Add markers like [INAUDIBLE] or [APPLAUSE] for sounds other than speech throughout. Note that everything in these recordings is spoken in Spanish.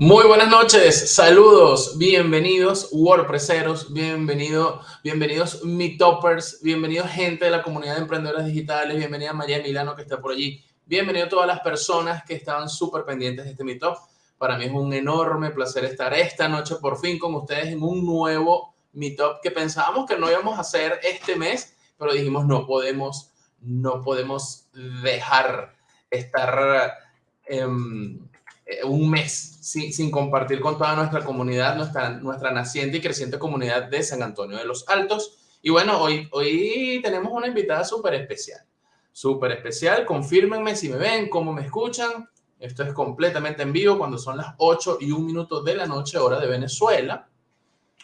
Muy buenas noches, saludos, bienvenidos WordPresseros, bienvenido, bienvenidos Meetuppers, bienvenidos gente de la comunidad de emprendedores digitales, bienvenida María Milano que está por allí, bienvenido a todas las personas que estaban súper pendientes de este Meetup. Para mí es un enorme placer estar esta noche por fin con ustedes en un nuevo Meetup que pensábamos que no íbamos a hacer este mes, pero dijimos no podemos, no podemos dejar estar... Eh, un mes sin, compartir con toda nuestra comunidad, nuestra, nuestra naciente y creciente comunidad de San Antonio de los Altos. Y bueno, hoy, hoy tenemos una invitada súper especial, súper especial. Confírmenme si me ven, cómo me escuchan. Esto es completamente en vivo cuando son las 8 y 1 minuto de la noche, hora de Venezuela.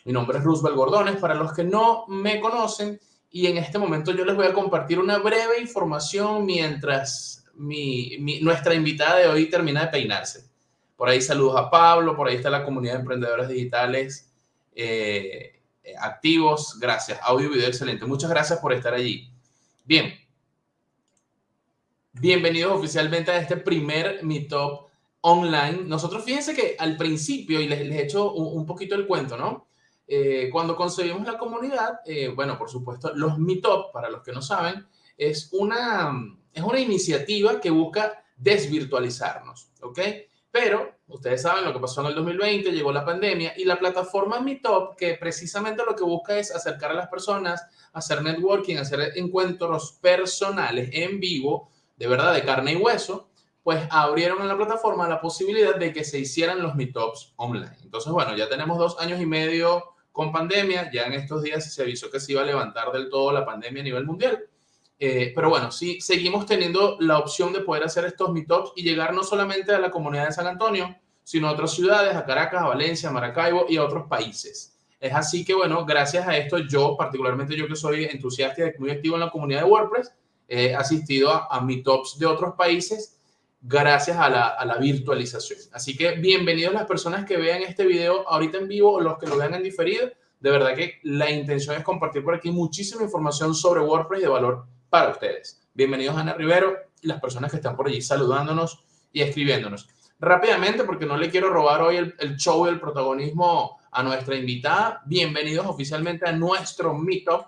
Mi nombre es Roosevelt Gordones, para los que no me conocen. Y en este momento yo les voy a compartir una breve información mientras mi, nuestra invitada de hoy termina de peinarse. Por ahí saludos a Pablo, por ahí está la comunidad de emprendedores digitales eh, activos. Gracias. Audio y video excelente. Muchas gracias por estar allí. Bien. Bienvenidos oficialmente a este primer Meetup online. Nosotros fíjense que al principio, y les, he hecho un, poquito el cuento, ¿no? Eh, cuando concebimos la comunidad, eh, bueno, por supuesto, los Meetup, para los que no saben, es una, es una iniciativa que busca desvirtualizarnos, ¿ok? Pero ustedes saben lo que pasó en el 2020, llegó la pandemia y la plataforma Meetup, que precisamente lo que busca es acercar a las personas, hacer networking, hacer encuentros personales en vivo, de verdad, de carne y hueso, pues abrieron en la plataforma la posibilidad de que se hicieran los Meetups online. Entonces, bueno, ya tenemos dos años y medio con pandemia, ya en estos días se avisó que se iba a levantar del todo la pandemia a nivel mundial. Eh, pero bueno, sí, seguimos teniendo la opción de poder hacer estos meetups y llegar no solamente a la comunidad de San Antonio, sino a otras ciudades, a Caracas, a Valencia, a Maracaibo y a otros países. Es así que, bueno, gracias a esto, yo, particularmente yo que soy entusiasta y muy activo en la comunidad de WordPress, he asistido a, a meetups de otros países gracias a la, virtualización. Así que bienvenidos las personas que vean este video ahorita en vivo o los que lo vean en diferido. De verdad que la intención es compartir por aquí muchísima información sobre WordPress de valor para ustedes. Bienvenidos Ana Rivero y las personas que están por allí saludándonos y escribiéndonos. Rápidamente, porque no le quiero robar hoy el, show y el protagonismo a nuestra invitada, bienvenidos oficialmente a nuestro Meetup.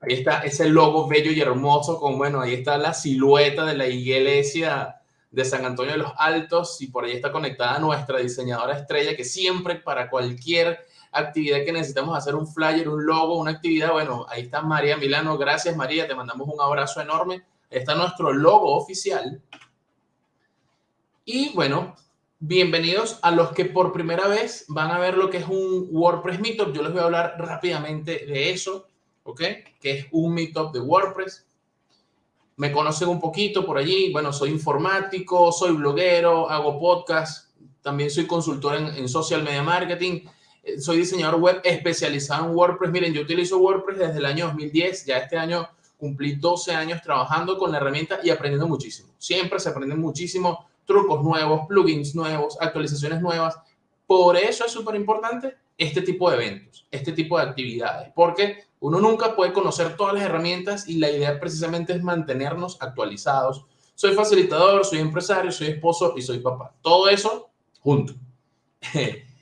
Ahí está ese logo bello y hermoso, con bueno, ahí está la silueta de la iglesia de San Antonio de los Altos y por ahí está conectada nuestra diseñadora estrella que siempre para cualquier actividad que necesitamos hacer un flyer, un logo, una actividad, bueno, ahí está María Milano. Gracias, María. Te mandamos un abrazo enorme. Ahí está nuestro logo oficial. Y bueno, bienvenidos a los que por primera vez van a ver lo que es un WordPress Meetup. Yo les voy a hablar rápidamente de eso, ¿ok? Que es un Meetup de WordPress. Me conocen un poquito por allí. Bueno, soy informático, soy bloguero, hago podcast, también soy consultor en, en social media marketing soy diseñador web especializado en WordPress. Miren, yo utilizo WordPress desde el año 2010. Ya este año cumplí 12 años trabajando con la herramienta y aprendiendo muchísimo. Siempre se aprenden muchísimo trucos nuevos, plugins nuevos, actualizaciones nuevas. Por eso es súper importante este tipo de eventos, este tipo de actividades, porque uno nunca puede conocer todas las herramientas y la idea precisamente es mantenernos actualizados. Soy facilitador, soy empresario, soy esposo y soy papá. Todo eso junto. [LAUGHS]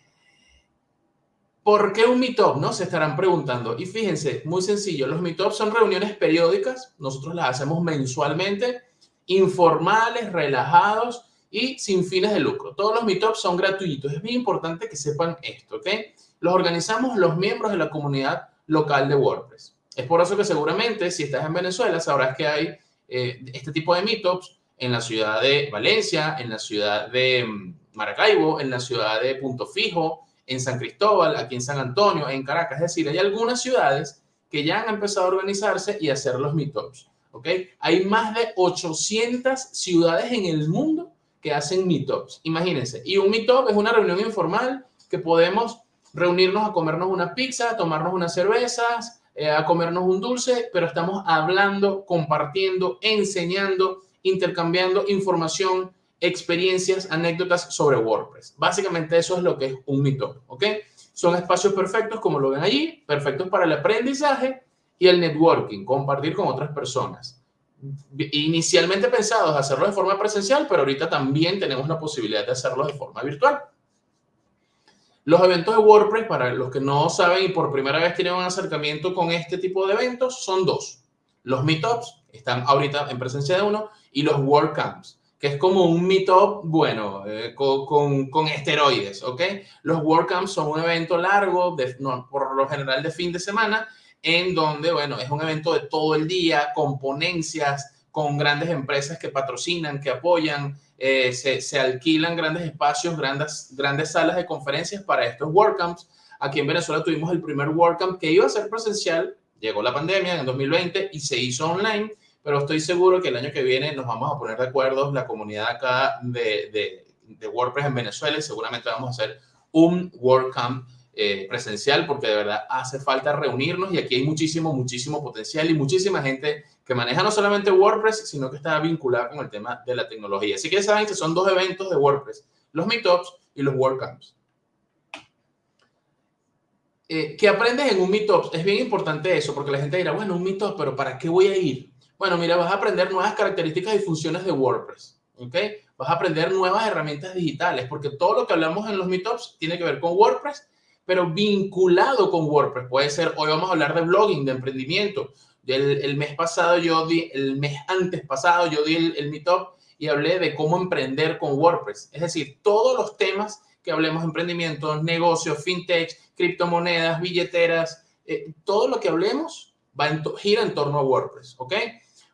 ¿Por qué un meetup? ¿No? Se estarán preguntando. Y fíjense, muy sencillo, los meetups son reuniones periódicas, nosotros las hacemos mensualmente, informales, relajados y sin fines de lucro. Todos los meetups son gratuitos. Es bien importante que sepan esto, ¿ok? Los organizamos los miembros de la comunidad local de WordPress. Es por eso que seguramente si estás en Venezuela sabrás que hay eh, este tipo de meetups en la ciudad de Valencia, en la ciudad de mm, Maracaibo, en la ciudad de Punto Fijo, en San Cristóbal, aquí en San Antonio, en Caracas. Es decir, hay algunas ciudades que ya han empezado a organizarse y hacer los meetups. ¿ok? Hay más de 800 ciudades en el mundo que hacen meetups. Imagínense. Y un meetup es una reunión informal que podemos reunirnos a comernos una pizza, a tomarnos unas cervezas, eh, a comernos un dulce, pero estamos hablando, compartiendo, enseñando, intercambiando información, experiencias, anécdotas sobre WordPress. Básicamente eso es lo que es un Meetup, ¿ok? Son espacios perfectos, como lo ven allí, perfectos para el aprendizaje y el networking, compartir con otras personas. inicialmente pensados hacerlo de forma presencial, pero ahorita también tenemos la posibilidad de hacerlo de forma virtual. Los eventos de WordPress, para los que no saben y por primera vez tienen un acercamiento con este tipo de eventos, son dos. Los meetups, están ahorita en presencia de uno, y los WordCamps, que es como un meetup, bueno, eh, con, con, esteroides, ¿ok? Los WordCamps son un evento largo, de, por lo general de fin de semana, en donde, bueno, es un evento de todo el día, con ponencias, con grandes empresas que patrocinan, que apoyan, eh, se, alquilan grandes espacios, grandes, grandes salas de conferencias para estos WordCamps. Aquí en Venezuela tuvimos el primer WordCamp que iba a ser presencial, llegó la pandemia en 2020 y se hizo online, pero estoy seguro que el año que viene nos vamos a poner de acuerdo la comunidad acá de, de, WordPress en Venezuela y seguramente vamos a hacer un WordCamp eh, presencial porque de verdad hace falta reunirnos y aquí hay muchísimo, muchísimo potencial y muchísima gente que maneja no solamente WordPress, sino que está vinculada con el tema de la tecnología. Así que saben que son dos eventos de WordPress, los Meetups y los WordCamps. Eh, ¿Qué aprendes en un Meetup? Es bien importante eso, porque la gente dirá, bueno, un Meetup, pero ¿para qué voy a ir? Bueno, mira, vas a aprender nuevas características y funciones de WordPress, ¿ok? Vas a aprender nuevas herramientas digitales, porque todo lo que hablamos en los Meetups tiene que ver con WordPress pero vinculado con WordPress. Puede ser, hoy vamos a hablar de blogging, de emprendimiento. El, el mes pasado yo di, el mes antes pasado yo di el, el meetup y hablé de cómo emprender con WordPress. Es decir, todos los temas que hablemos, emprendimiento, negocios, fintech, criptomonedas, billeteras, eh, todo lo que hablemos va en gira en torno a WordPress, ¿ok?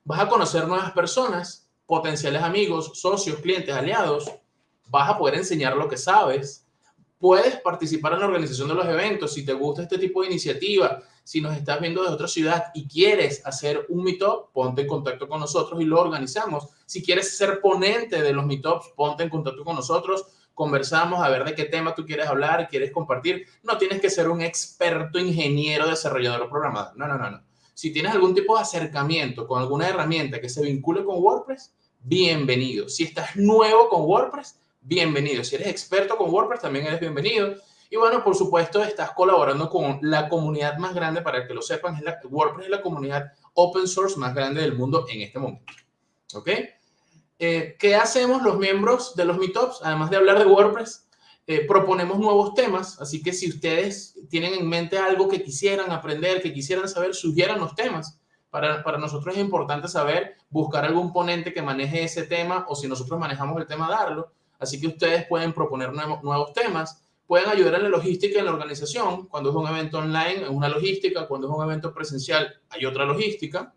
Vas a conocer nuevas personas, potenciales amigos, socios, clientes, aliados. Vas a poder enseñar lo que sabes puedes participar en la organización de los eventos. Si te gusta este tipo de iniciativa, si nos estás viendo de otra ciudad y quieres hacer un meetup, ponte en contacto con nosotros y lo organizamos. Si quieres ser ponente de los meetups, ponte en contacto con nosotros. Conversamos a ver de qué tema tú quieres hablar, quieres compartir. No tienes que ser un experto ingeniero, desarrollador programador. No, no, no, no. Si tienes algún tipo de acercamiento con alguna herramienta que se vincule con WordPress, bienvenido. Si estás nuevo con WordPress, bienvenido. Si eres experto con WordPress, también eres bienvenido. Y bueno, por supuesto, estás colaborando con la comunidad más grande, para que lo sepan, es la, WordPress es la comunidad open source más grande del mundo en este momento. ¿Ok? Eh, ¿Qué hacemos los miembros de los Meetups? Además de hablar de WordPress, eh, proponemos nuevos temas. Así que si ustedes tienen en mente algo que quisieran aprender, que quisieran saber, sugieran los temas. Para, para, nosotros es importante saber, buscar algún ponente que maneje ese tema o si nosotros manejamos el tema, darlo. Así que ustedes pueden proponer nuevos, temas, pueden ayudar en la logística en la organización. Cuando es un evento online, es una logística. Cuando es un evento presencial, hay otra logística.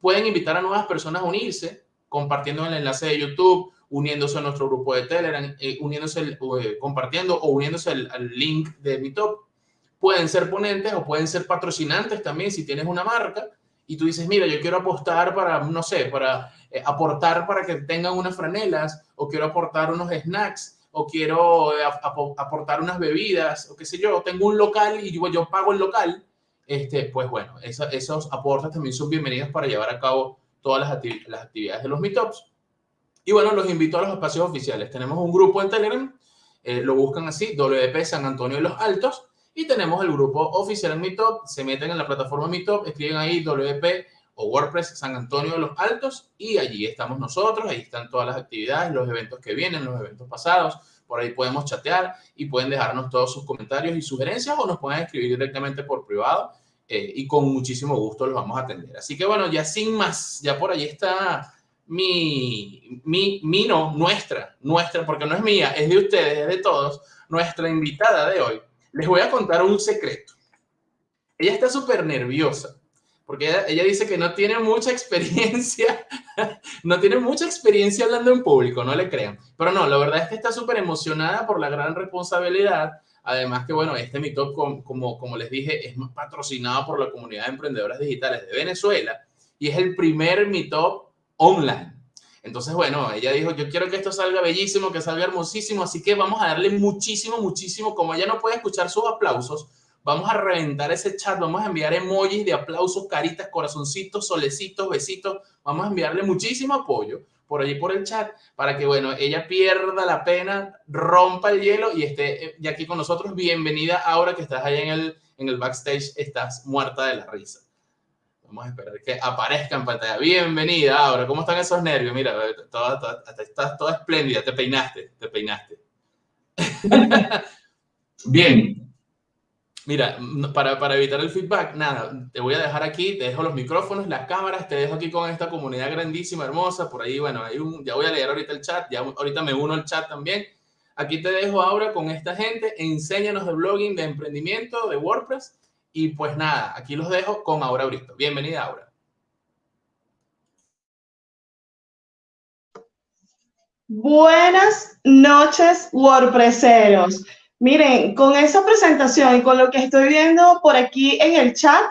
Pueden invitar a nuevas personas a unirse, compartiendo el enlace de YouTube, uniéndose a nuestro grupo de Telegram, eh, uniéndose, eh, compartiendo o uniéndose al, link de Meetup. Pueden ser ponentes o pueden ser patrocinantes también si tienes una marca y tú dices, mira, yo quiero apostar para, no sé, para eh, aportar para que tengan unas franelas, o quiero aportar unos snacks, o quiero eh, aportar unas bebidas, o qué sé yo, tengo un local y yo, yo pago el local, este, pues bueno, esos aportes también son bienvenidos para llevar a cabo todas las, las actividades de los meetups. Y bueno, los invito a los espacios oficiales. Tenemos un grupo en Telegram, eh, lo buscan así, WP San Antonio de los Altos, y tenemos el grupo oficial en Meetup, se meten en la plataforma Meetup, escriben ahí WP o WordPress San Antonio de los Altos y allí estamos nosotros, ahí están todas las actividades, los eventos que vienen, los eventos pasados, por ahí podemos chatear y pueden dejarnos todos sus comentarios y sugerencias o nos pueden escribir directamente por privado eh, y con muchísimo gusto los vamos a atender. Así que bueno, ya sin más, ya por allí está mi, mi, mi no, nuestra, nuestra, porque no es mía, es de ustedes, es de todos, nuestra invitada de hoy. Les voy a contar un secreto. Ella está súper nerviosa porque ella, dice que no tiene mucha experiencia, [LAUGHS] no tiene mucha experiencia hablando en público, no le crean. Pero no, la verdad es que está súper emocionada por la gran responsabilidad. Además que, bueno, este Meetup, como, como, les dije, es patrocinado por la comunidad de emprendedoras digitales de Venezuela y es el primer Meetup online. Entonces, bueno, ella dijo, yo quiero que esto salga bellísimo, que salga hermosísimo, así que vamos a darle muchísimo, muchísimo, como ella no puede escuchar sus aplausos, Vamos a reventar ese chat, vamos a enviar emojis de aplausos, caritas, corazoncitos, solecitos, besitos. Vamos a enviarle muchísimo apoyo por allí por el chat para que, bueno, ella pierda la pena, rompa el hielo y esté eh, ya aquí con nosotros. Bienvenida ahora que estás allá en el, en el backstage, estás muerta de la risa. Vamos a esperar que aparezca en pantalla. Bienvenida, Aura. ¿Cómo están esos nervios? Mira, toda, estás toda espléndida. Te peinaste, te peinaste. [LAUGHS] Bien. Mira, para, para, evitar el feedback, nada, te voy a dejar aquí, te dejo los micrófonos, las cámaras, te dejo aquí con esta comunidad grandísima, hermosa. Por ahí, bueno, hay un, ya voy a leer ahorita el chat, ya ahorita me uno al chat también. Aquí te dejo ahora con esta gente, enséñanos de blogging, de emprendimiento, de WordPress. Y pues nada, aquí los dejo con Aura Brito. Bienvenida, Aura. Buenas noches, WordPresseros. Miren, con esa presentación y con lo que estoy viendo por aquí en el chat,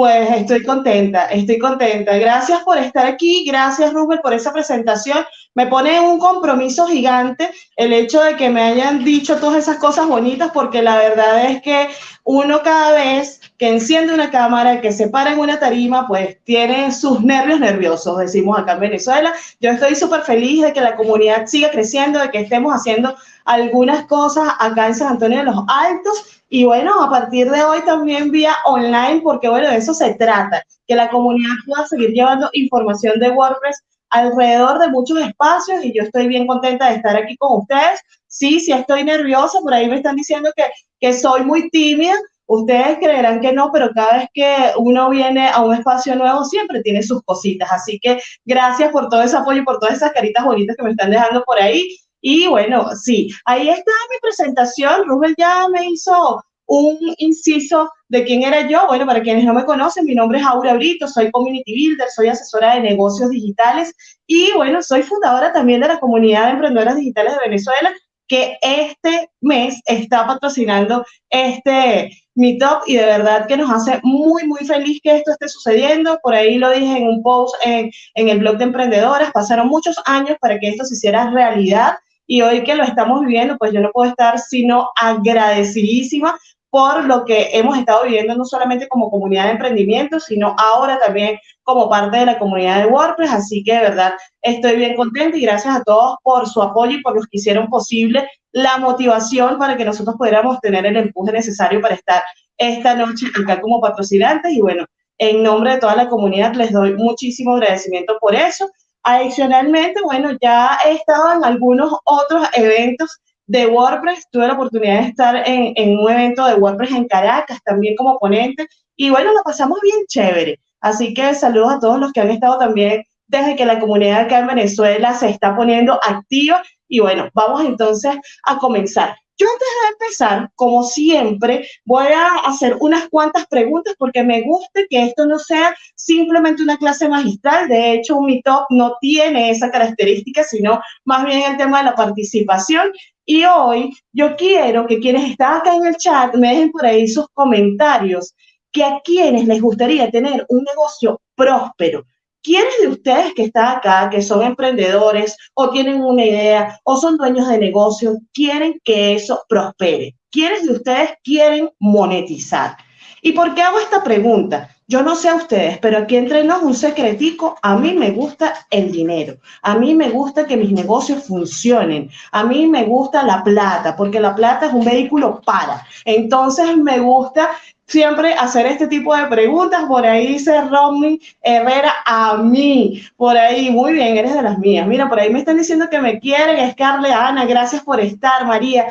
pues estoy contenta, estoy contenta. Gracias por estar aquí, gracias Rubén por esa presentación. Me pone un compromiso gigante el hecho de que me hayan dicho todas esas cosas bonitas, porque la verdad es que uno cada vez que enciende una cámara, que se para en una tarima, pues tiene sus nervios nerviosos, decimos acá en Venezuela. Yo estoy súper feliz de que la comunidad siga creciendo, de que estemos haciendo algunas cosas acá en San Antonio de los Altos y bueno, a partir de hoy también vía online, porque bueno, de eso se trata, que la comunidad pueda seguir llevando información de WordPress alrededor de muchos espacios y yo estoy bien contenta de estar aquí con ustedes. Sí, sí estoy nerviosa, por ahí me están diciendo que, que soy muy tímida. Ustedes creerán que no, pero cada vez que uno viene a un espacio nuevo siempre tiene sus cositas. Así que gracias por todo ese apoyo y por todas esas caritas bonitas que me están dejando por ahí. Y bueno, sí, ahí está mi presentación. Rubén ya me hizo un inciso de quién era yo. Bueno, para quienes no me conocen, mi nombre es Aura Brito, soy community builder, soy asesora de negocios digitales y bueno, soy fundadora también de la comunidad de emprendedoras digitales de Venezuela que este mes está patrocinando este Meetup y de verdad que nos hace muy, muy feliz que esto esté sucediendo. Por ahí lo dije en un post en el blog de emprendedoras, pasaron muchos años para que esto se hiciera realidad y hoy que lo estamos viviendo, pues yo no puedo estar sino agradecidísima por lo que hemos estado viviendo no solamente como comunidad de emprendimiento, sino ahora también como parte de la comunidad de WordPress. Así que de verdad estoy bien contenta y gracias a todos por su apoyo y por los que hicieron posible la motivación para que nosotros pudiéramos tener el empuje necesario para estar esta noche acá como patrocinantes. Y bueno, en nombre de toda la comunidad les doy muchísimo agradecimiento por eso. Adicionalmente, bueno, ya he estado en algunos otros eventos de WordPress. Tuve la oportunidad de estar en, un evento de WordPress en Caracas, también como ponente. Y bueno, lo pasamos bien chévere. Así que saludos a todos los que han estado también desde que la comunidad acá en Venezuela se está poniendo activa. Y bueno, vamos entonces a comenzar. Yo antes de empezar, como siempre, voy a hacer unas cuantas preguntas porque me gusta que esto no sea simplemente una clase magistral. De hecho, un Meetup no tiene esa característica, sino más bien el tema de la participación. Y hoy yo quiero que quienes están acá en el chat me dejen por ahí sus comentarios, que a quienes les gustaría tener un negocio próspero, ¿Quiénes de ustedes que están acá, que son emprendedores o tienen una idea o son dueños de negocio, quieren que eso prospere? ¿Quiénes de ustedes quieren monetizar? ¿Y por qué hago esta pregunta? Yo no sé a ustedes, pero aquí entre nos un secretico, a mí me gusta el dinero, a mí me gusta que mis negocios funcionen, a mí me gusta la plata, porque la plata es un vehículo para. Entonces me gusta siempre hacer este tipo de preguntas. Por ahí dice Romney Herrera a mí. Por ahí, muy bien, eres de las mías. Mira, por ahí me están diciendo que me quieren. Scarlett, Ana, gracias por estar, María.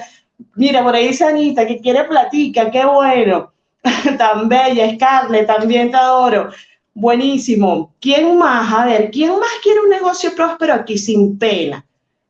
Mira, por ahí dice Anita que quiere platica, qué bueno. [LAUGHS] Tan bella, Scarlett, también te adoro. Buenísimo. ¿Quién más? A ver, ¿quién más quiere un negocio próspero aquí sin pena?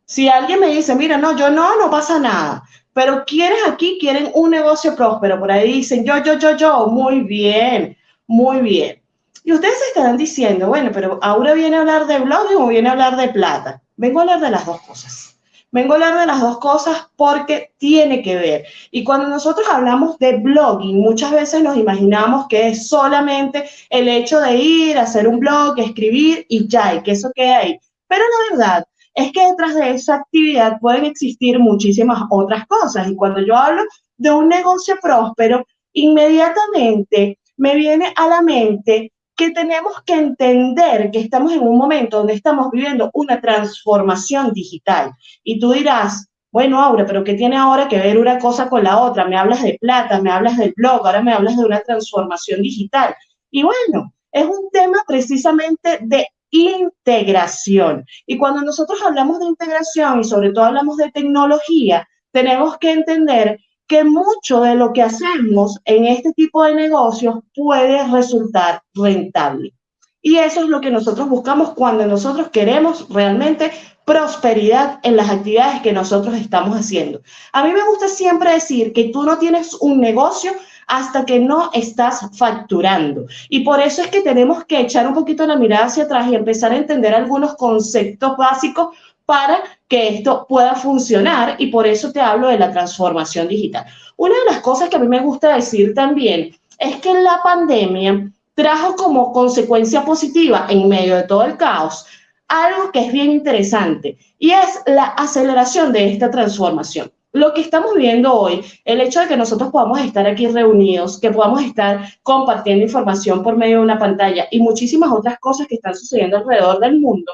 Si alguien me dice, mira, no, yo no, no pasa nada. Pero quieres aquí, quieren un negocio próspero. Por ahí dicen yo, yo, yo, yo. Muy bien, muy bien. Y ustedes estarán diciendo, bueno, pero ahora viene a hablar de blogging o viene a hablar de plata. Vengo a hablar de las dos cosas. Vengo a hablar de las dos cosas porque tiene que ver. Y cuando nosotros hablamos de blogging, muchas veces nos imaginamos que es solamente el hecho de ir, hacer un blog, escribir y ya, y que eso quede ahí. Pero la verdad es que detrás de esa actividad pueden existir muchísimas otras cosas. Y cuando yo hablo de un negocio próspero, inmediatamente me viene a la mente que tenemos que entender que estamos en un momento donde estamos viviendo una transformación digital. Y tú dirás, bueno, Aura, pero ¿qué tiene ahora que ver una cosa con la otra? Me hablas de plata, me hablas del blog, ahora me hablas de una transformación digital. Y bueno, es un tema precisamente de integración. Y cuando nosotros hablamos de integración y sobre todo hablamos de tecnología, tenemos que entender que mucho de lo que hacemos en este tipo de negocios puede resultar rentable. Y eso es lo que nosotros buscamos cuando nosotros queremos realmente prosperidad en las actividades que nosotros estamos haciendo. A mí me gusta siempre decir que tú no tienes un negocio hasta que no estás facturando. Y por eso es que tenemos que echar un poquito la mirada hacia atrás y empezar a entender algunos conceptos básicos para que esto pueda funcionar y por eso te hablo de la transformación digital. Una de las cosas que a mí me gusta decir también es que la pandemia trajo como consecuencia positiva en medio de todo el caos algo que es bien interesante y es la aceleración de esta transformación. Lo que estamos viendo hoy, el hecho de que nosotros podamos estar aquí reunidos, que podamos estar compartiendo información por medio de una pantalla y muchísimas otras cosas que están sucediendo alrededor del mundo,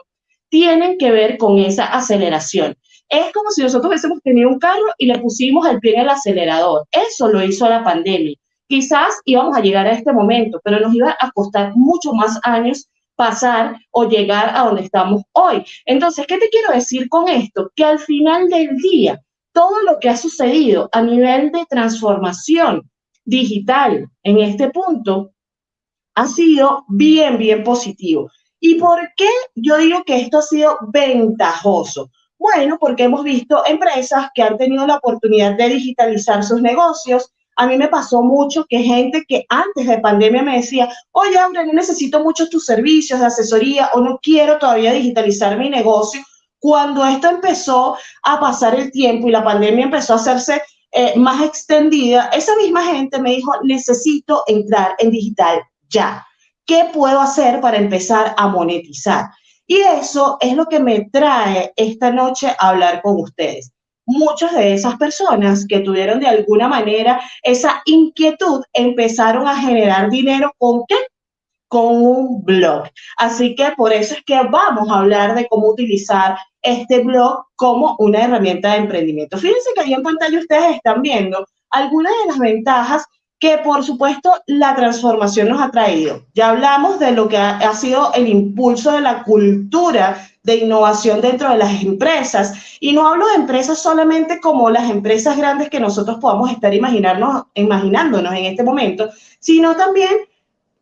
tienen que ver con esa aceleración. Es como si nosotros hubiésemos tenido un carro y le pusimos el pie en el acelerador. Eso lo hizo la pandemia. Quizás íbamos a llegar a este momento, pero nos iba a costar mucho más años pasar o llegar a donde estamos hoy. Entonces, ¿qué te quiero decir con esto? Que al final del día, todo lo que ha sucedido a nivel de transformación digital en este punto ha sido bien, bien positivo. ¿Y por qué yo digo que esto ha sido ventajoso? Bueno, porque hemos visto empresas que han tenido la oportunidad de digitalizar sus negocios, a mí me pasó mucho que gente que antes de pandemia me decía, oye, hombre, no necesito muchos tus servicios de asesoría o no quiero todavía digitalizar mi negocio. Cuando esto empezó a pasar el tiempo y la pandemia empezó a hacerse eh, más extendida, esa misma gente me dijo, necesito entrar en digital ya. ¿Qué puedo hacer para empezar a monetizar? Y eso es lo que me trae esta noche a hablar con ustedes muchas de esas personas que tuvieron de alguna manera esa inquietud empezaron a generar dinero con qué? Con un blog. Así que por eso es que vamos a hablar de cómo utilizar este blog como una herramienta de emprendimiento. Fíjense que ahí en pantalla ustedes están viendo algunas de las ventajas que por supuesto la transformación nos ha traído. Ya hablamos de lo que ha, ha sido el impulso de la cultura de innovación dentro de las empresas. Y no hablo de empresas solamente como las empresas grandes que nosotros podamos estar imaginarnos, imaginándonos en este momento, sino también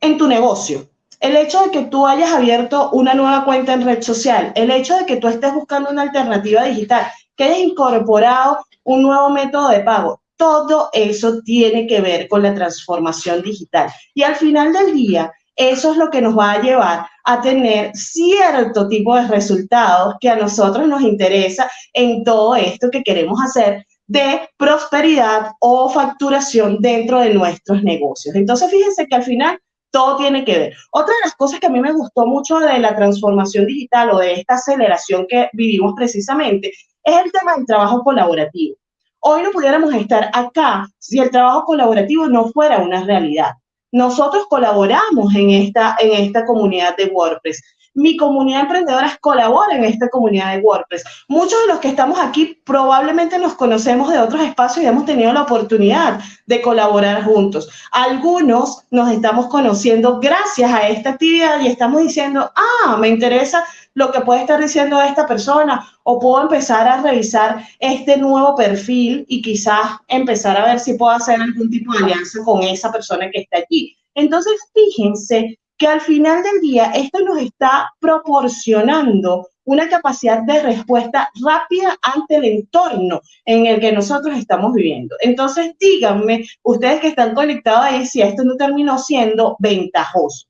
en tu negocio. El hecho de que tú hayas abierto una nueva cuenta en red social, el hecho de que tú estés buscando una alternativa digital, que hayas incorporado un nuevo método de pago, todo eso tiene que ver con la transformación digital. Y al final del día, eso es lo que nos va a llevar a tener cierto tipo de resultados que a nosotros nos interesa en todo esto que queremos hacer de prosperidad o facturación dentro de nuestros negocios. Entonces, fíjense que al final todo tiene que ver. Otra de las cosas que a mí me gustó mucho de la transformación digital o de esta aceleración que vivimos precisamente es el tema del trabajo colaborativo. Hoy no pudiéramos estar acá si el trabajo colaborativo no fuera una realidad. Nosotros colaboramos en esta, en esta comunidad de WordPress. Mi comunidad de emprendedoras colabora en esta comunidad de WordPress. Muchos de los que estamos aquí probablemente nos conocemos de otros espacios y hemos tenido la oportunidad de colaborar juntos. Algunos nos estamos conociendo gracias a esta actividad y estamos diciendo, ah, me interesa lo que puede estar diciendo esta persona o puedo empezar a revisar este nuevo perfil y quizás empezar a ver si puedo hacer algún tipo de alianza con esa persona que está allí. Entonces, fíjense que al final del día esto nos está proporcionando una capacidad de respuesta rápida ante el entorno en el que nosotros estamos viviendo. Entonces, díganme, ustedes que están conectados ahí, si esto no terminó siendo ventajoso.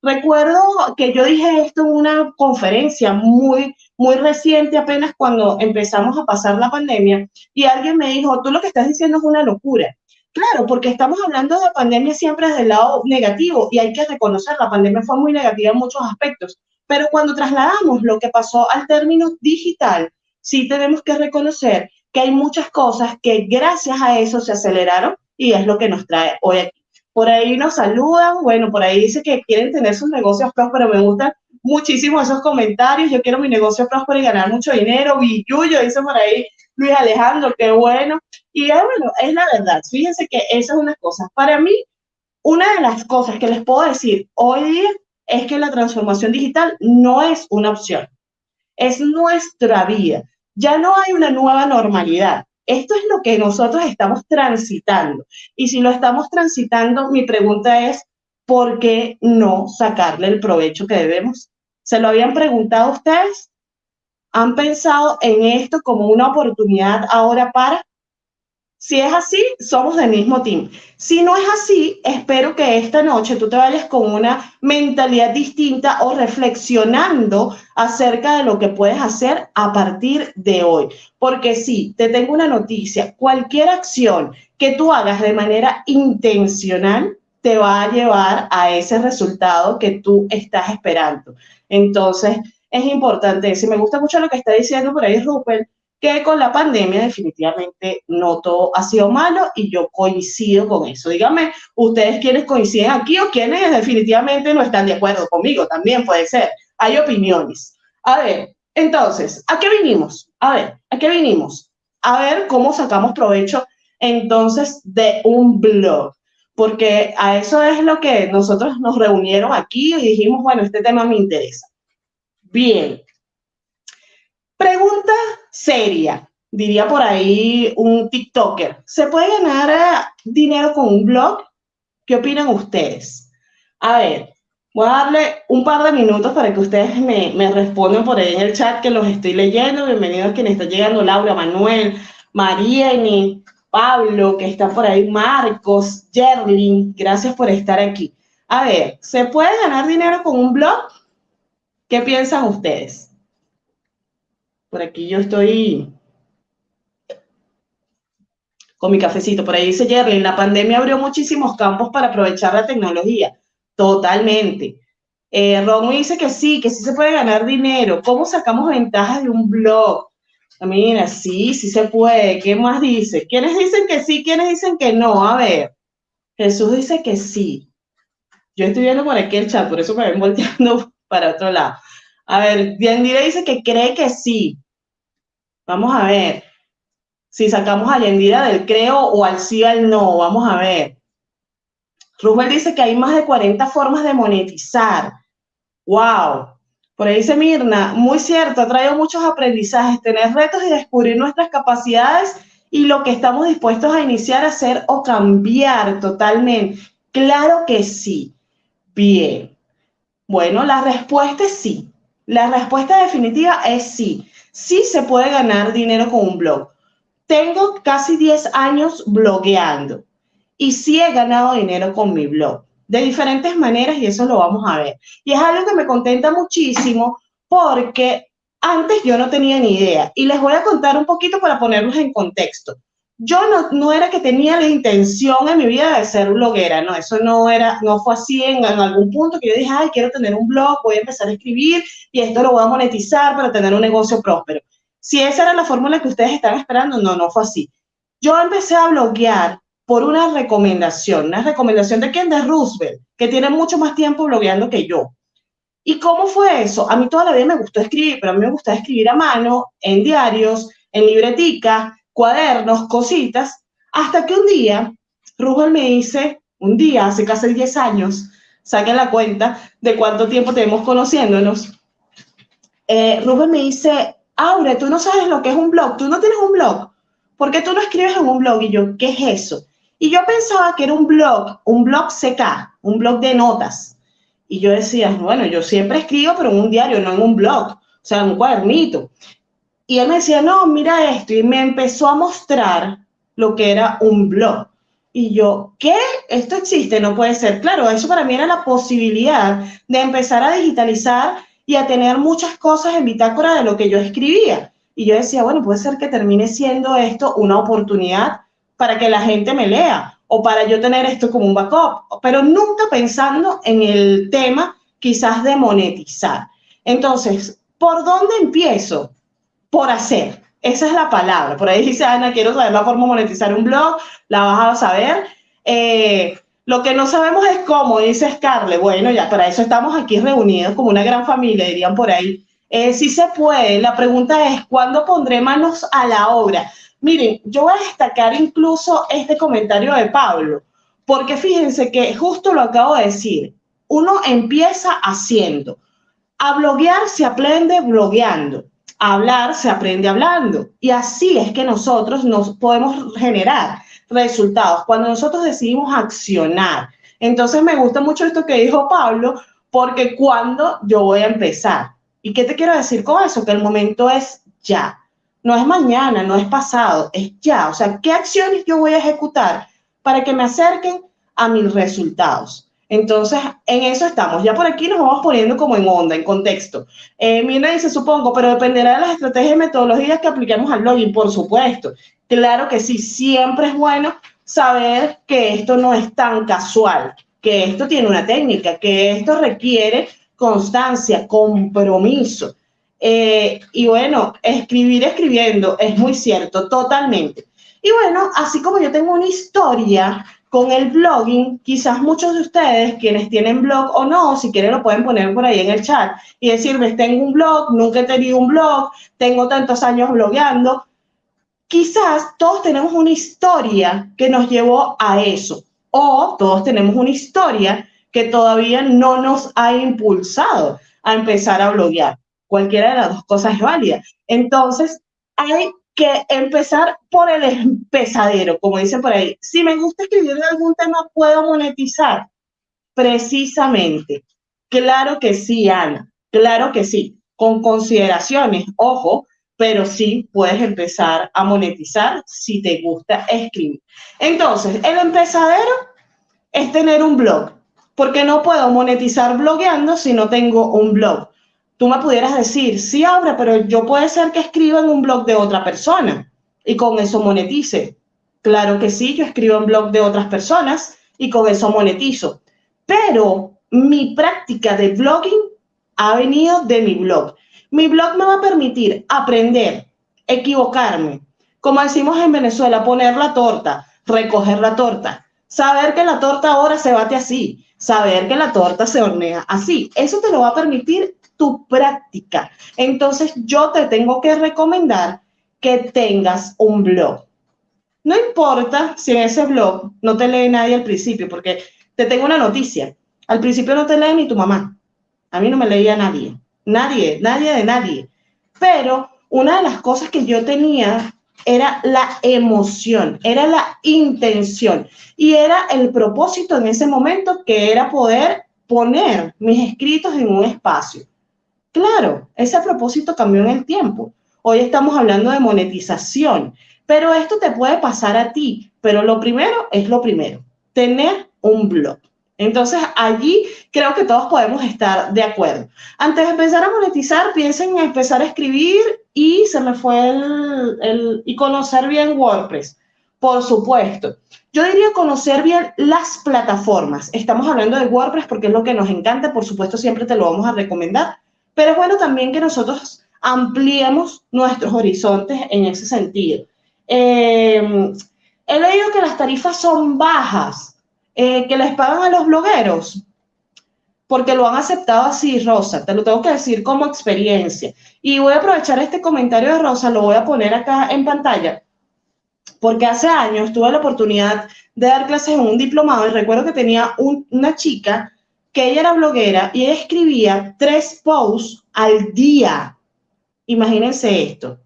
Recuerdo que yo dije esto en una conferencia muy, muy reciente, apenas cuando empezamos a pasar la pandemia, y alguien me dijo, tú lo que estás diciendo es una locura. Claro, porque estamos hablando de pandemia siempre desde el lado negativo y hay que reconocer, la pandemia fue muy negativa en muchos aspectos, pero cuando trasladamos lo que pasó al término digital, sí tenemos que reconocer que hay muchas cosas que gracias a eso se aceleraron y es lo que nos trae hoy aquí. Por ahí nos saludan, bueno, por ahí dice que quieren tener sus negocios prósperos, me gustan muchísimo esos comentarios, yo quiero mi negocio próspero y ganar mucho dinero, Villuyo, dice por ahí Luis Alejandro, qué bueno. Y es, bueno, es la verdad, fíjense que esa es una cosa. Para mí, una de las cosas que les puedo decir hoy día es que la transformación digital no es una opción, es nuestra vida. Ya no hay una nueva normalidad. Esto es lo que nosotros estamos transitando. Y si lo estamos transitando, mi pregunta es, ¿por qué no sacarle el provecho que debemos? ¿Se lo habían preguntado ustedes? ¿Han pensado en esto como una oportunidad ahora para? Si es así, somos del mismo team. Si no es así, espero que esta noche tú te vayas con una mentalidad distinta o reflexionando acerca de lo que puedes hacer a partir de hoy. Porque sí, te tengo una noticia, cualquier acción que tú hagas de manera intencional te va a llevar a ese resultado que tú estás esperando. Entonces, es importante. Si me gusta mucho lo que está diciendo por ahí Rupert, que con la pandemia definitivamente no todo ha sido malo y yo coincido con eso. Dígame, ustedes quienes coinciden aquí o quienes definitivamente no están de acuerdo conmigo, también puede ser. Hay opiniones. A ver, entonces, ¿a qué vinimos? A ver, ¿a qué vinimos? A ver cómo sacamos provecho entonces de un blog. Porque a eso es lo que nosotros nos reunieron aquí y dijimos, bueno, este tema me interesa. Bien, Pregunta seria, diría por ahí un TikToker. ¿Se puede ganar eh, dinero con un blog? ¿Qué opinan ustedes? A ver, voy a darle un par de minutos para que ustedes me, me respondan por ahí en el chat que los estoy leyendo. Bienvenidos a quienes están llegando, Laura, Manuel, Mariani, Pablo, que está por ahí, Marcos, Jerlin, gracias por estar aquí. A ver, ¿se puede ganar dinero con un blog? ¿Qué piensan ustedes? Por aquí yo estoy con mi cafecito. Por ahí dice Jerry, la pandemia abrió muchísimos campos para aprovechar la tecnología. Totalmente. Eh, Ron dice que sí, que sí se puede ganar dinero. ¿Cómo sacamos ventajas de un blog? Ah, mira, sí, sí se puede. ¿Qué más dice? ¿Quiénes dicen que sí? ¿Quiénes dicen que no? A ver. Jesús dice que sí. Yo estoy viendo por aquí el chat, por eso me ven volteando [LAUGHS] para otro lado. A ver, Yandira dice que cree que sí. Vamos a ver. Si sacamos a Yandira del creo o al sí al no, vamos a ver. Rubén dice que hay más de 40 formas de monetizar. ¡Wow! Por ahí dice Mirna, muy cierto, ha traído muchos aprendizajes, tener retos y descubrir nuestras capacidades y lo que estamos dispuestos a iniciar hacer o cambiar totalmente. Claro que sí. Bien. Bueno, la respuesta es sí. La respuesta definitiva es sí. Sí se puede ganar dinero con un blog. Tengo casi 10 años blogueando y sí he ganado dinero con mi blog de diferentes maneras y eso lo vamos a ver. Y es algo que me contenta muchísimo porque antes yo no tenía ni idea y les voy a contar un poquito para ponerlos en contexto yo no, no, era que tenía la intención en mi vida de ser bloguera, no, eso no era, no fue así en, algún punto que yo dije, ay, quiero tener un blog, voy a empezar a escribir y esto lo voy a monetizar para tener un negocio próspero. Si esa era la fórmula que ustedes están esperando, no, no fue así. Yo empecé a bloguear por una recomendación, una recomendación de quién, de Roosevelt, que tiene mucho más tiempo blogueando que yo. ¿Y cómo fue eso? A mí toda la vida me gustó escribir, pero a mí me gustaba escribir a mano, en diarios, en libretica, cuadernos, cositas, hasta que un día Rubén me dice, un día, hace casi 10 años, saquen la cuenta de cuánto tiempo tenemos conociéndonos, eh, Rubén me dice, Aure, tú no sabes lo que es un blog, tú no tienes un blog, ¿por qué tú no escribes en un blog? Y yo, ¿qué es eso? Y yo pensaba que era un blog, un blog CK, un blog de notas. Y yo decía, bueno, yo siempre escribo, pero en un diario, no en un blog, o sea, en un cuadernito. Y él me decía, no, mira esto, y me empezó a mostrar lo que era un blog. Y yo, ¿qué? Esto existe, no puede ser. Claro, eso para mí era la posibilidad de empezar a digitalizar y a tener muchas cosas en bitácora de lo que yo escribía. Y yo decía, bueno, puede ser que termine siendo esto una oportunidad para que la gente me lea o para yo tener esto como un backup, pero nunca pensando en el tema quizás de monetizar. Entonces, ¿por dónde empiezo? Por hacer. Esa es la palabra. Por ahí dice Ana, quiero saber la forma de monetizar un blog, la vas a saber. Eh, lo que no sabemos es cómo, dice Scarlett. Bueno, ya para eso estamos aquí reunidos como una gran familia, dirían por ahí. Eh, sí se puede. La pregunta es, ¿cuándo pondré manos a la obra? Miren, yo voy a destacar incluso este comentario de Pablo, Porque fíjense que justo lo acabo de decir, uno empieza haciendo. A bloguear se aprende blogueando. Hablar se aprende hablando. Y así es que nosotros nos podemos generar resultados cuando nosotros decidimos accionar. Entonces me gusta mucho esto que dijo Pablo, porque cuando yo voy a empezar. ¿Y qué te quiero decir con eso? Que el momento es ya. No es mañana, no es pasado, es ya. O sea, ¿qué acciones yo voy a ejecutar para que me acerquen a mis resultados? Entonces, en eso estamos. Ya por aquí nos vamos poniendo como en onda, en contexto. Eh, dice, supongo, pero dependerá de las estrategias y metodologías que apliquemos al login, por supuesto. Claro que sí, siempre es bueno saber que esto no es tan casual, que esto tiene una técnica, que esto requiere constancia, compromiso. Eh, y bueno, escribir escribiendo es muy cierto, totalmente. Y bueno, así como yo tengo una historia con el blogging, quizás muchos de ustedes, quienes tienen blog o no, si quieren lo pueden poner por ahí en el chat y decirme, tengo un blog, nunca he tenido un blog, tengo tantos años blogueando, quizás todos tenemos una historia que nos llevó a eso, o todos tenemos una historia que todavía no nos ha impulsado a empezar a bloguear. Cualquiera de las dos cosas es válida. Entonces, hay que empezar por el empezadero, como dicen por ahí. Si me gusta escribir de algún tema, ¿puedo monetizar? Precisamente. Claro que sí, Ana. Claro que sí. Con consideraciones, ojo, pero sí puedes empezar a monetizar si te gusta escribir. Entonces, el empezadero es tener un blog, porque no puedo monetizar blogueando si no tengo un blog. Tú me pudieras decir, sí, Aura, pero yo puede ser que escriba en un blog de otra persona y con eso monetice. Claro que sí, yo escribo en blog de otras personas y con eso monetizo. Pero mi práctica de blogging ha venido de mi blog. Mi blog me va a permitir aprender, equivocarme, como decimos en Venezuela, poner la torta, recoger la torta, saber que la torta ahora se bate así, saber que la torta se hornea así. Eso te lo va a permitir tu práctica. Entonces yo te tengo que recomendar que tengas un blog. No importa si en ese blog no te lee nadie al principio, porque te tengo una noticia. Al principio no te lee ni tu mamá. A mí no me leía nadie. Nadie, nadie de nadie. Pero una de las cosas que yo tenía era la emoción, era la intención y era el propósito en ese momento que era poder poner mis escritos en un espacio. Claro, ese propósito cambió en el tiempo. Hoy estamos hablando de monetización, pero esto te puede pasar a ti, pero lo primero es lo primero, tener un blog. Entonces, allí creo que todos podemos estar de acuerdo. Antes de empezar a monetizar, piensen en empezar a escribir y se me fue el, y conocer bien WordPress. Por supuesto. Yo diría conocer bien las plataformas. Estamos hablando de WordPress porque es lo que nos encanta. Por supuesto, siempre te lo vamos a recomendar. Pero es bueno también que nosotros ampliemos nuestros horizontes en ese sentido. Eh, he leído que las tarifas son bajas eh, que les pagan a los blogueros, porque lo han aceptado así, Rosa, te lo tengo que decir como experiencia. Y voy a aprovechar este comentario de Rosa, lo voy a poner acá en pantalla, porque hace años tuve la oportunidad de dar clases en un diplomado y recuerdo que tenía una chica que ella era bloguera y ella escribía tres posts al día. Imagínense esto,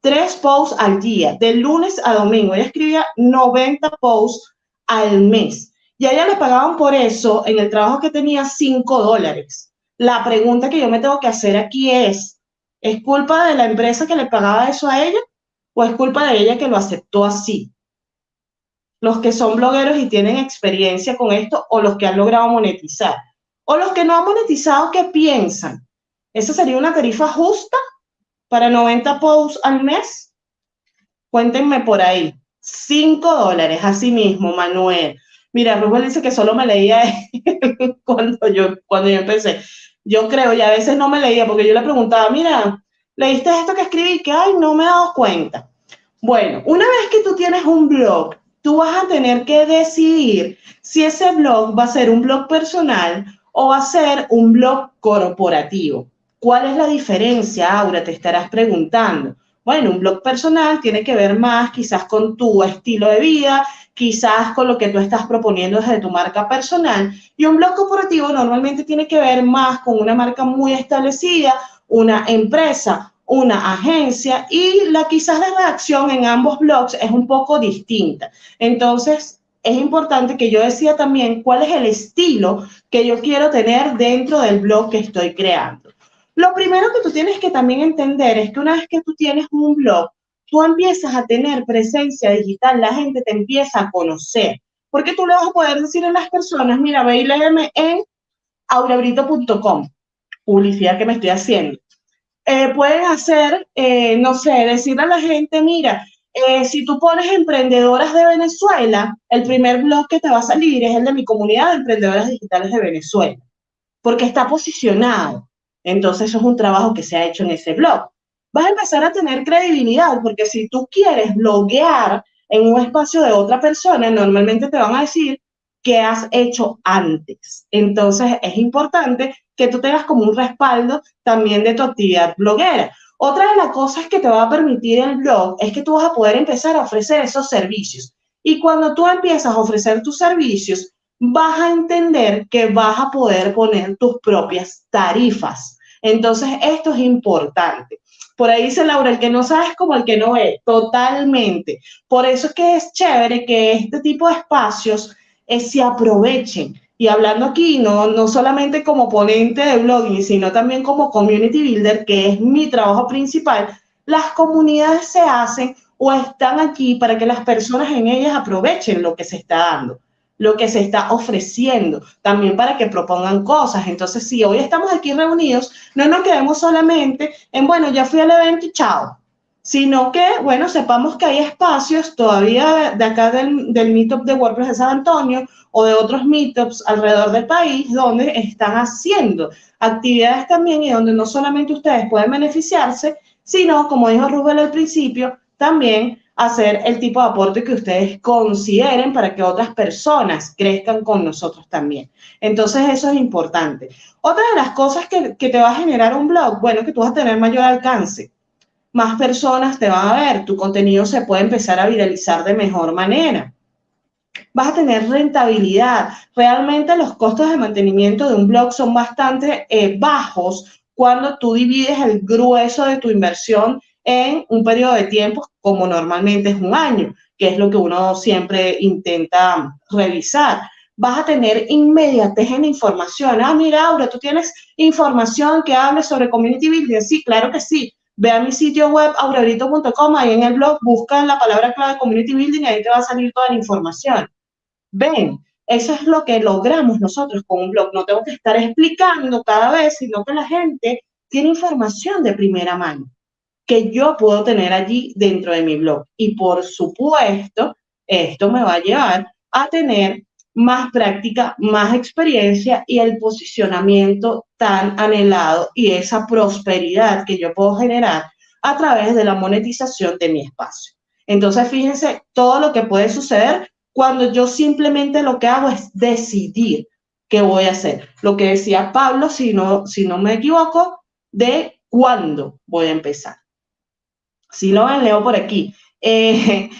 tres posts al día, de lunes a domingo. Ella escribía 90 posts al mes. Y a ella le pagaban por eso, en el trabajo que tenía, 5 dólares. La pregunta que yo me tengo que hacer aquí es, ¿es culpa de la empresa que le pagaba eso a ella o es culpa de ella que lo aceptó así? Los que son blogueros y tienen experiencia con esto o los que han logrado monetizar. O los que no han monetizado, ¿qué piensan? ¿Esa sería una tarifa justa para 90 posts al mes? Cuéntenme por ahí. 5 dólares, así mismo, Manuel. Mira, Rubén dice que solo me leía [LAUGHS] cuando yo, cuando yo empecé. Yo creo, y a veces no me leía porque yo le preguntaba, mira, ¿leíste esto que escribí? Que, ay, no me he dado cuenta. Bueno, una vez que tú tienes un blog, tú vas a tener que decidir si ese blog va a ser un blog personal o va a ser un blog corporativo. ¿Cuál es la diferencia, Aura? Te estarás preguntando. Bueno, un blog personal tiene que ver más quizás con tu estilo de vida, quizás con lo que tú estás proponiendo desde tu marca personal. Y un blog corporativo normalmente tiene que ver más con una marca muy establecida, una empresa, una agencia y la quizás la redacción en ambos blogs es un poco distinta. Entonces, es importante que yo decida también cuál es el estilo que yo quiero tener dentro del blog que estoy creando. Lo primero que tú tienes que también entender es que una vez que tú tienes un blog, tú empiezas a tener presencia digital, la gente te empieza a conocer. Porque tú le vas a poder decir a las personas, mira, ve y léeme en aurabrito.com, publicidad que me estoy haciendo. Eh, pueden hacer, eh, no sé, decirle a la gente, mira, eh, si tú pones emprendedoras de Venezuela, el primer blog que te va a salir es el de mi comunidad de emprendedoras digitales de Venezuela, porque está posicionado. Entonces, eso es un trabajo que se ha hecho en ese blog vas a empezar a tener credibilidad, porque si tú quieres bloguear en un espacio de otra persona, normalmente te van a decir qué has hecho antes. Entonces es importante que tú tengas como un respaldo también de tu actividad bloguera. Otra de las cosas que te va a permitir el blog es que tú vas a poder empezar a ofrecer esos servicios. Y cuando tú empiezas a ofrecer tus servicios, vas a entender que vas a poder poner tus propias tarifas. Entonces, esto es importante. Por ahí dice Laura, el que no sabe es como el que no ve, totalmente. Por eso es que es chévere que este tipo de espacios eh, se aprovechen. Y hablando aquí, no, no solamente como ponente de blogging, sino también como community builder, que es mi trabajo principal, las comunidades se hacen o están aquí para que las personas en ellas aprovechen lo que se está dando lo que se está ofreciendo, también para que propongan cosas. Entonces, si hoy estamos aquí reunidos, no nos quedemos solamente en, bueno, ya fui al evento y chao, sino que, bueno, sepamos que hay espacios todavía de, acá del, del Meetup de WordPress de San Antonio o de otros Meetups alrededor del país donde están haciendo actividades también y donde no solamente ustedes pueden beneficiarse, sino, como dijo Rubén al principio, también hacer el tipo de aporte que ustedes consideren para que otras personas crezcan con nosotros también. Entonces, eso es importante. Otra de las cosas que, que, te va a generar un blog, bueno, que tú vas a tener mayor alcance. Más personas te van a ver, tu contenido se puede empezar a viralizar de mejor manera. Vas a tener rentabilidad. Realmente los costos de mantenimiento de un blog son bastante eh, bajos cuando tú divides el grueso de tu inversión en un periodo de tiempo como normalmente es un año, que es lo que uno siempre intenta revisar. Vas a tener inmediatez en información. Ah, mira, Aura, tú tienes información que hable sobre community building. Sí, claro que sí. Ve a mi sitio web, aurorito.com, ahí en el blog, busca la palabra clave community building ahí te va a salir toda la información. Ven, eso es lo que logramos nosotros con un blog. No tengo que estar explicando cada vez, sino que la gente tiene información de primera mano que yo puedo tener allí dentro de mi blog. Y por supuesto, esto me va a llevar a tener más práctica, más experiencia y el posicionamiento tan anhelado y esa prosperidad que yo puedo generar a través de la monetización de mi espacio. Entonces, fíjense todo lo que puede suceder cuando yo simplemente lo que hago es decidir qué voy a hacer. Lo que decía Pablo, si no, si no me equivoco, de cuándo voy a empezar. Si lo ven, leo por aquí. Eh,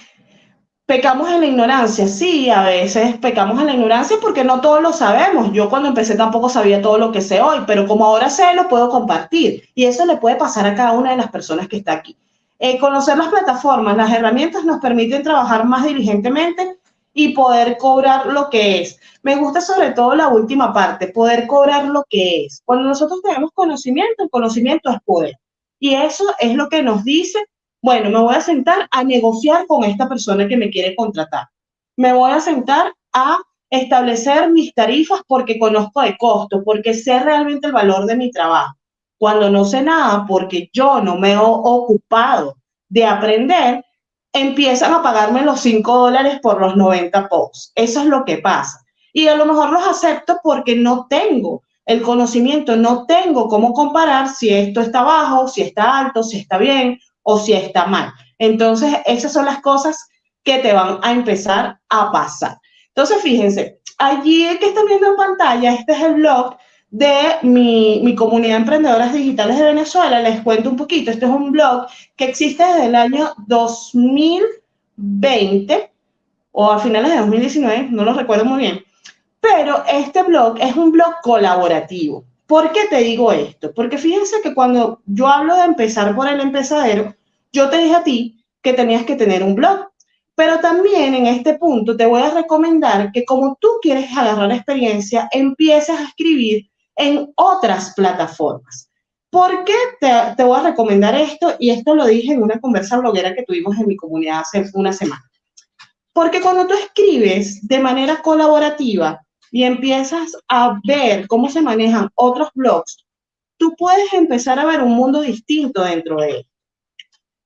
pecamos en la ignorancia, sí, a veces pecamos en la ignorancia porque no todos lo sabemos. Yo cuando empecé tampoco sabía todo lo que sé hoy, pero como ahora sé, lo puedo compartir. Y eso le puede pasar a cada una de las personas que está aquí. Eh, conocer las plataformas, las herramientas nos permiten trabajar más diligentemente y poder cobrar lo que es. Me gusta sobre todo la última parte, poder cobrar lo que es. Cuando nosotros tenemos conocimiento, el conocimiento es poder. Y eso es lo que nos dice bueno, me voy a sentar a negociar con esta persona que me quiere contratar. Me voy a sentar a establecer mis tarifas porque conozco de costo, porque sé realmente el valor de mi trabajo. Cuando no sé nada, porque yo no me he ocupado de aprender, empiezan a pagarme los 5 dólares por los 90 posts. Eso es lo que pasa. Y a lo mejor los acepto porque no tengo el conocimiento, no tengo cómo comparar si esto está bajo, si está alto, si está bien o si está mal. Entonces, esas son las cosas que te van a empezar a pasar. Entonces, fíjense, allí que están viendo en pantalla, este es el blog de mi, mi, comunidad de emprendedoras digitales de Venezuela. Les cuento un poquito. Este es un blog que existe desde el año 2020 o a finales de 2019, no lo recuerdo muy bien. Pero este blog es un blog colaborativo. ¿Por qué te digo esto? Porque fíjense que cuando yo hablo de empezar por el empezadero, yo te dije a ti que tenías que tener un blog. Pero también en este punto te voy a recomendar que como tú quieres agarrar experiencia, empieces a escribir en otras plataformas. ¿Por qué te, te, voy a recomendar esto? Y esto lo dije en una conversa bloguera que tuvimos en mi comunidad hace una semana. Porque cuando tú escribes de manera colaborativa y empiezas a ver cómo se manejan otros blogs, tú puedes empezar a ver un mundo distinto dentro de él.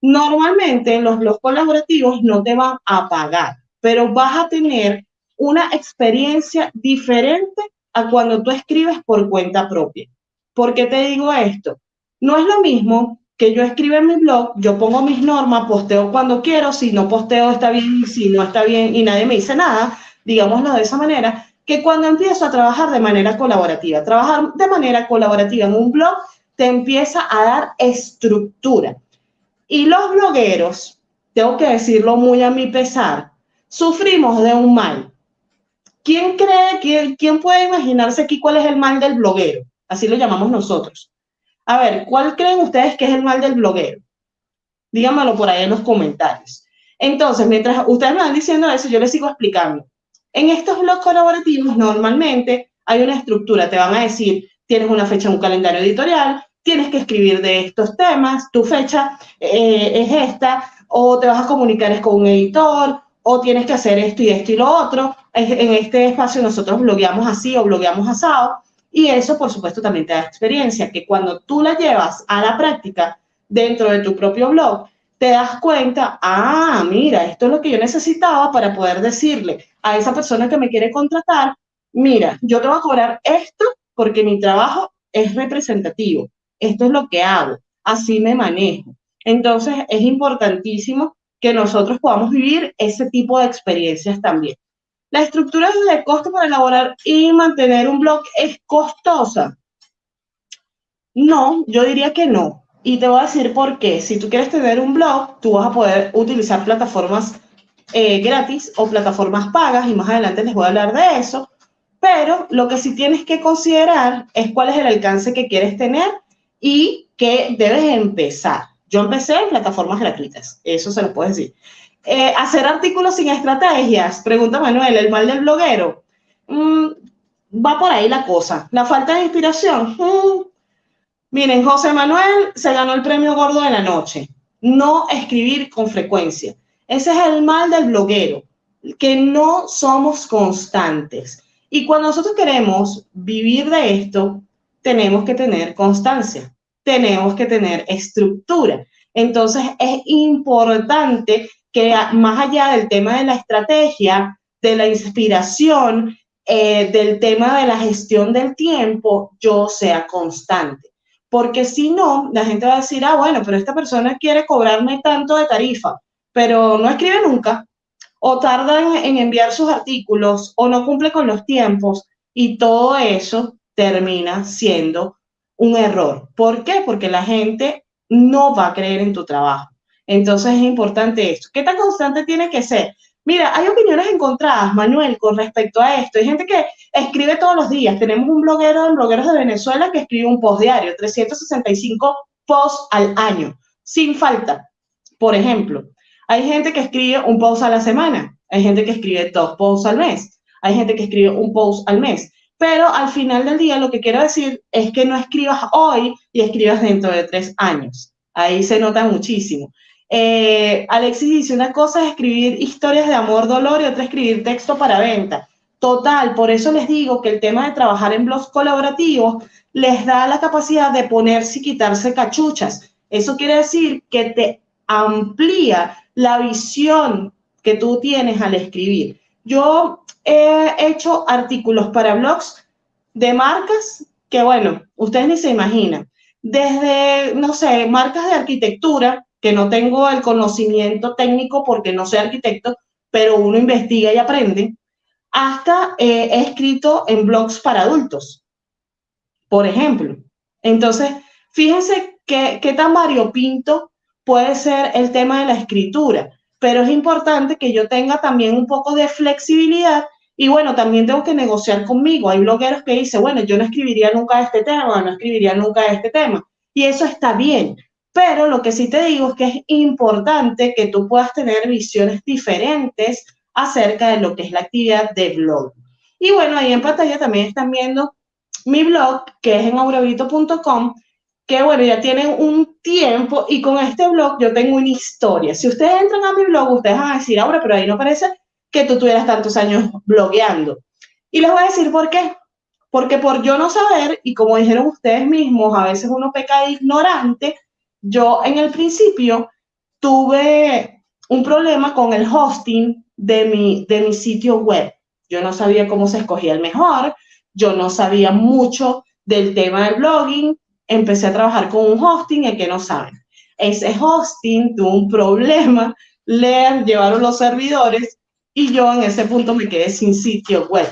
Normalmente los blogs colaborativos no te van a pagar, pero vas a tener una experiencia diferente a cuando tú escribes por cuenta propia. ¿Por qué te digo esto? No es lo mismo que yo escriba en mi blog, yo pongo mis normas, posteo cuando quiero, si no posteo está bien, si no está bien y nadie me dice nada, digámoslo de esa manera, que cuando empiezo a trabajar de manera colaborativa. Trabajar de manera colaborativa en un blog te empieza a dar estructura. Y los blogueros, tengo que decirlo muy a mi pesar, sufrimos de un mal ¿Quién cree, quién, quién puede imaginarse aquí cuál es el mal del bloguero? Así lo llamamos nosotros. A ver, ¿cuál creen ustedes que es el mal del bloguero? Díganmelo por ahí en los comentarios. Entonces, mientras ustedes me van diciendo eso, yo les sigo explicando. En estos blogs colaborativos, normalmente hay una estructura. Te van a decir, tienes una fecha en un calendario editorial, tienes que escribir de estos temas, tu fecha eh, es esta, o te vas a comunicar con un editor, o tienes que hacer esto y esto y lo otro. En este espacio nosotros blogueamos así o blogueamos asado y eso por supuesto también te da experiencia, que cuando tú la llevas a la práctica dentro de tu propio blog, te das cuenta, ah, mira, esto es lo que yo necesitaba para poder decirle a esa persona que me quiere contratar, mira, yo te voy a cobrar esto porque mi trabajo es representativo, esto es lo que hago, así me manejo. Entonces es importantísimo que nosotros podamos vivir ese tipo de experiencias también. La estructura de costo para elaborar y mantener un blog es costosa. No, yo diría que no. Y te voy a decir por qué. Si tú quieres tener un blog, tú vas a poder utilizar plataformas eh, gratis o plataformas pagas y más adelante les voy a hablar de eso. Pero lo que sí tienes que considerar es cuál es el alcance que quieres tener y que debes empezar. Yo empecé en plataformas gratuitas, eso se lo puedo decir. Eh, hacer artículos sin estrategias, pregunta Manuel, el mal del bloguero. Mm, va por ahí la cosa. La falta de inspiración. Mm. Miren, José Manuel se ganó el premio gordo de la noche. No escribir con frecuencia. Ese es el mal del bloguero, que no somos constantes. Y cuando nosotros queremos vivir de esto, tenemos que tener constancia tenemos que tener estructura. Entonces es importante que más allá del tema de la estrategia, de la inspiración, eh, del tema de la gestión del tiempo, yo sea constante. Porque si no, la gente va a decir, ah, bueno, pero esta persona quiere cobrarme tanto de tarifa, pero no escribe nunca, o tarda en enviar sus artículos, o no cumple con los tiempos, y todo eso termina siendo un error. ¿Por qué? Porque la gente no va a creer en tu trabajo. Entonces es importante esto. ¿Qué tan constante tiene que ser? Mira, hay opiniones encontradas, Manuel, con respecto a esto. Hay gente que escribe todos los días. Tenemos un bloguero en Blogueros de Venezuela que escribe un post diario, 365 posts al año, sin falta. Por ejemplo, hay gente que escribe un post a la semana, hay gente que escribe dos posts al mes, hay gente que escribe un post al mes. Pero al final del día lo que quiero decir es que no escribas hoy y escribas dentro de tres años. Ahí se nota muchísimo. Eh, Alexis dice, una cosa es escribir historias de amor, dolor y otra escribir texto para venta. Total, por eso les digo que el tema de trabajar en blogs colaborativos les da la capacidad de ponerse y quitarse cachuchas. Eso quiere decir que te amplía la visión que tú tienes al escribir. Yo he hecho artículos para blogs de marcas que, bueno, ustedes ni se imaginan. Desde, no sé, marcas de arquitectura, que no tengo el conocimiento técnico porque no soy arquitecto, pero uno investiga y aprende, hasta he escrito en blogs para adultos. por ejemplo. Entonces, fíjense qué, qué tan variopinto puede ser el tema de la escritura, pero es importante que yo tenga también un poco de flexibilidad y bueno, también tengo que negociar conmigo. Hay blogueros que dicen, bueno, yo no escribiría nunca este tema, no escribiría nunca este tema. Y eso está bien. Pero lo que sí te digo es que es importante que tú puedas tener visiones diferentes acerca de lo que es la actividad de blog. Y bueno, ahí en pantalla también están viendo mi blog, que es en aurevito.com, que bueno, ya tienen un tiempo y con este blog yo tengo una historia. Si ustedes entran a mi blog, ustedes van a decir, ahora, pero ahí no parece que tú tuvieras tantos años blogueando. Y les voy a decir por qué. Porque por yo no saber, y como dijeron ustedes mismos, a veces uno peca de ignorante, yo en el principio tuve un problema con el hosting de mi, de mi sitio web. Yo no sabía cómo se escogía el mejor, yo no sabía mucho del tema del blogging, empecé a trabajar con un hosting y que no saben. Ese hosting tuvo un problema, le llevaron los servidores y yo en ese punto me quedé sin sitio web.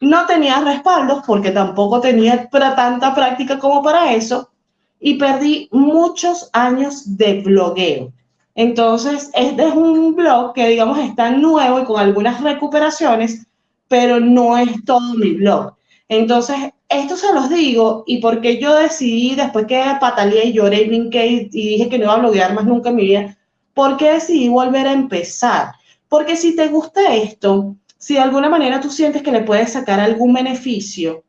No tenía respaldos porque tampoco tenía tanta práctica como para eso y perdí muchos años de blogueo. Entonces, este es un blog que, digamos, está nuevo y con algunas recuperaciones, pero no es todo mi blog. Entonces, esto se los digo y porque yo decidí, después que pataleé y lloré y brinqué y dije que no iba a bloguear más nunca en mi vida, porque decidí volver a empezar. Porque si te gusta esto, si de alguna manera tú sientes que le puedes sacar algún beneficio,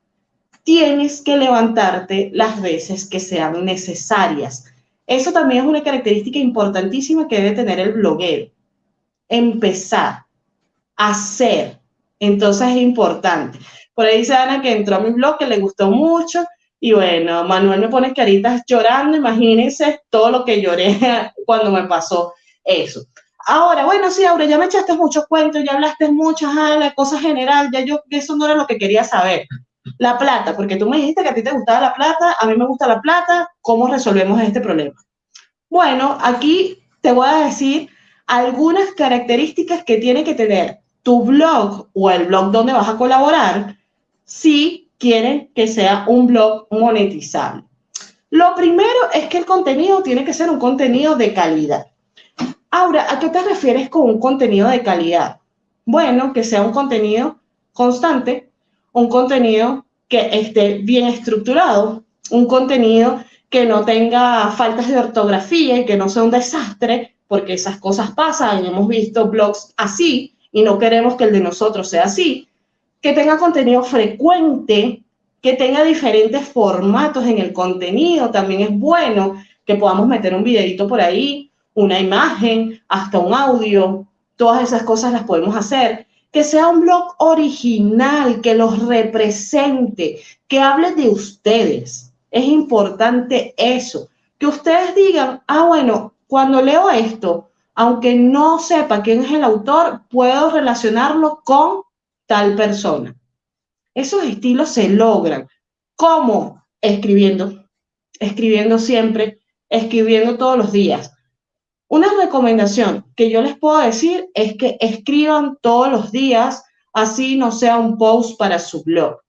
tienes que levantarte las veces que sean necesarias. Eso también es una característica importantísima que debe tener el bloguero. Empezar, hacer. Entonces es importante. Por ahí dice Ana que entró a mi blog, que le gustó mucho. Y bueno, Manuel me pone caritas llorando. Imagínense todo lo que lloré [LAUGHS] cuando me pasó eso. Ahora, bueno, sí, Aura, ya me echaste muchos cuentos, ya hablaste mucho, la cosa general, ya yo, eso no era lo que quería saber. La plata, porque tú me dijiste que a ti te gustaba la plata, a mí me gusta la plata, ¿cómo resolvemos este problema? Bueno, aquí te voy a decir algunas características que tiene que tener tu blog o el blog donde vas a colaborar si quieren que sea un blog monetizable. Lo primero es que el contenido tiene que ser un contenido de calidad. Ahora, ¿a qué te refieres con un contenido de calidad? Bueno, que sea un contenido constante, un contenido que esté bien estructurado, un contenido que no tenga faltas de ortografía y que no sea un desastre, porque esas cosas pasan hemos visto blogs así y no queremos que el de nosotros sea así, que tenga contenido frecuente, que tenga diferentes formatos en el contenido, también es bueno que podamos meter un videito por ahí, una imagen, hasta un audio, todas esas cosas las podemos hacer. Que sea un blog original, que los represente, que hable de ustedes. Es importante eso. Que ustedes digan, ah, bueno, cuando leo esto, aunque no sepa quién es el autor, puedo relacionarlo con tal persona. Esos estilos se logran. ¿Cómo? Escribiendo. Escribiendo siempre, escribiendo todos los días. Una recomendación que yo les puedo decir es que escriban todos los días, así no sea un post para su blog.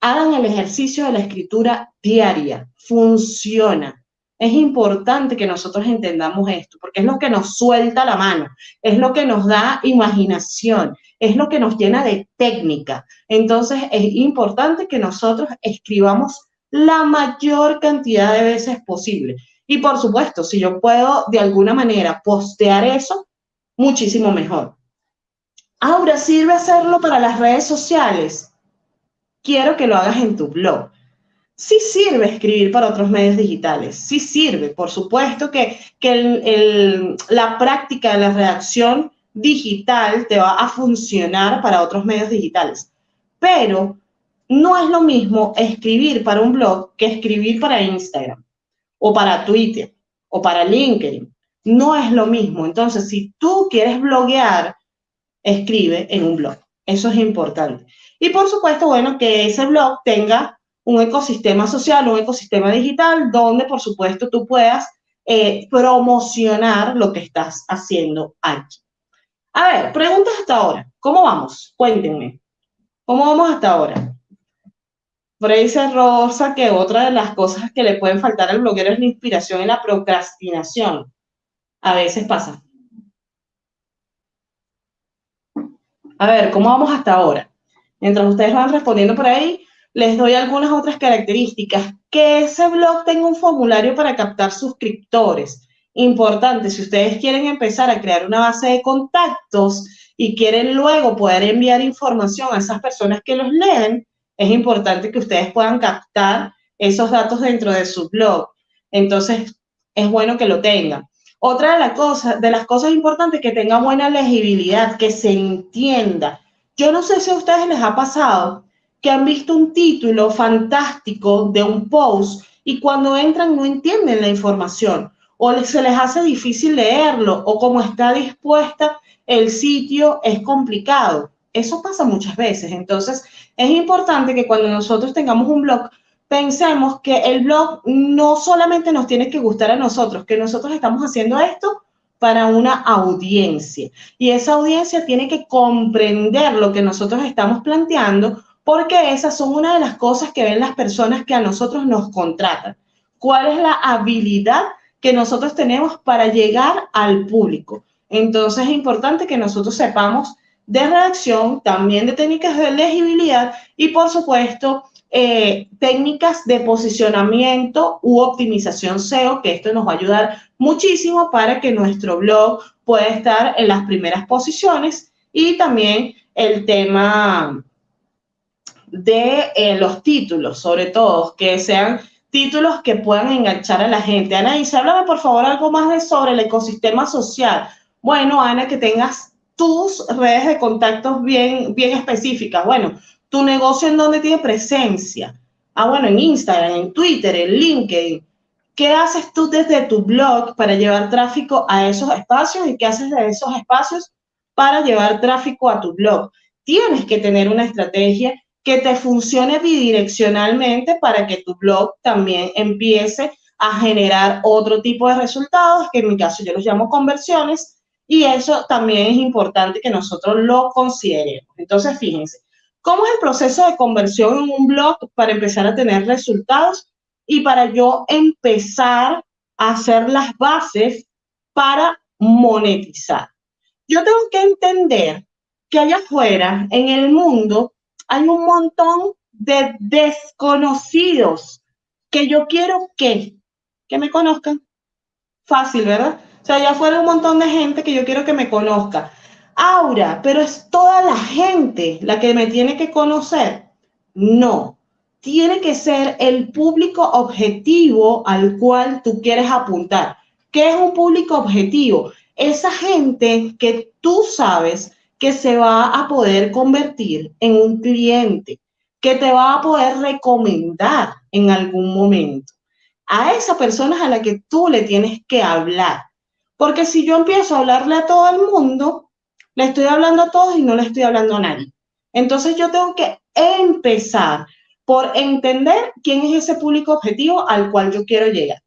Hagan el ejercicio de la escritura diaria, funciona. Es importante que nosotros entendamos esto, porque es lo que nos suelta la mano, es lo que nos da imaginación, es lo que nos llena de técnica. Entonces es importante que nosotros escribamos la mayor cantidad de veces posible. Y por supuesto, si yo puedo de alguna manera postear eso, muchísimo mejor. Ahora, ¿sirve hacerlo para las redes sociales? Quiero que lo hagas en tu blog. Sí sirve escribir para otros medios digitales, sí sirve. Por supuesto que, que la práctica de la redacción digital te va a funcionar para otros medios digitales. Pero no es lo mismo escribir para un blog que escribir para Instagram o para Twitter o para LinkedIn. No es lo mismo. Entonces, si tú quieres bloguear, escribe en un blog. Eso es importante. Y por supuesto, bueno, que ese blog tenga un ecosistema social, un ecosistema digital, donde por supuesto tú puedas eh, promocionar lo que estás haciendo aquí. A ver, preguntas hasta ahora. ¿Cómo vamos? Cuéntenme. ¿Cómo vamos hasta ahora? Fraser Rosa que otra de las cosas que le pueden faltar al bloguero es la inspiración y la procrastinación. A veces pasa. A ver, ¿cómo vamos hasta ahora? Mientras ustedes van respondiendo por ahí, les doy algunas otras características. Que ese blog tenga un formulario para captar suscriptores. Importante, si ustedes quieren empezar a crear una base de contactos y quieren luego poder enviar información a esas personas que los leen, es importante que ustedes puedan captar esos datos dentro de su blog. Entonces, es bueno que lo tengan. Otra de, las cosas, de las cosas importantes es que tenga buena legibilidad, que se entienda. Yo no sé si a ustedes les ha pasado que han visto un título fantástico de un post y cuando entran no entienden la información o se les hace difícil leerlo o como está dispuesta el sitio es complicado. Eso pasa muchas veces. Entonces, es importante que cuando nosotros tengamos un blog, pensemos que el blog no solamente nos tiene que gustar a nosotros, que nosotros estamos haciendo esto para una audiencia. Y esa audiencia tiene que comprender lo que nosotros estamos planteando, porque esas son una de las cosas que ven las personas que a nosotros nos contratan. ¿Cuál es la habilidad que nosotros tenemos para llegar al público? Entonces es importante que nosotros sepamos de redacción, también de técnicas de legibilidad y por supuesto eh, técnicas de posicionamiento u optimización SEO, que esto nos va a ayudar muchísimo para que nuestro blog pueda estar en las primeras posiciones y también el tema de eh, los títulos, sobre todo, que sean títulos que puedan enganchar a la gente. Ana, dice, háblame por favor algo más de sobre el ecosistema social. Bueno, Ana, que tengas tus redes de contactos bien, bien específicas. Bueno, tu negocio en donde tiene presencia. Ah, bueno, en Instagram, en Twitter, en LinkedIn. ¿Qué haces tú desde tu blog para llevar tráfico a esos espacios y qué haces de esos espacios para llevar tráfico a tu blog? Tienes que tener una estrategia que te funcione bidireccionalmente para que tu blog también empiece a generar otro tipo de resultados, que en mi caso yo los llamo conversiones, y eso también es importante que nosotros lo consideremos. Entonces, fíjense, ¿cómo es el proceso de conversión en un blog para empezar a tener resultados y para yo empezar a hacer las bases para monetizar? Yo tengo que entender que allá afuera, en el mundo, hay un montón de desconocidos que yo quiero que, que me conozcan. Fácil, ¿verdad? O sea, ya fuera un montón de gente que yo quiero que me conozca. Aura, pero es toda la gente la que me tiene que conocer. No, tiene que ser el público objetivo al cual tú quieres apuntar. ¿Qué es un público objetivo? Esa gente que tú sabes que se va a poder convertir en un cliente, que te va a poder recomendar en algún momento. A esa persona es a la que tú le tienes que hablar. Porque si yo empiezo a hablarle a todo el mundo, le estoy hablando a todos y no le estoy hablando a nadie. Entonces yo tengo que empezar por entender quién es ese público objetivo al cual yo quiero llegar,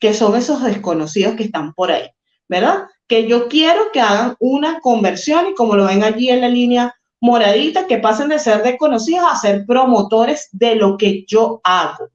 que son esos desconocidos que están por ahí, ¿verdad? Que yo quiero que hagan una conversión y como lo ven allí en la línea moradita, que pasen de ser desconocidos a ser promotores de lo que yo hago.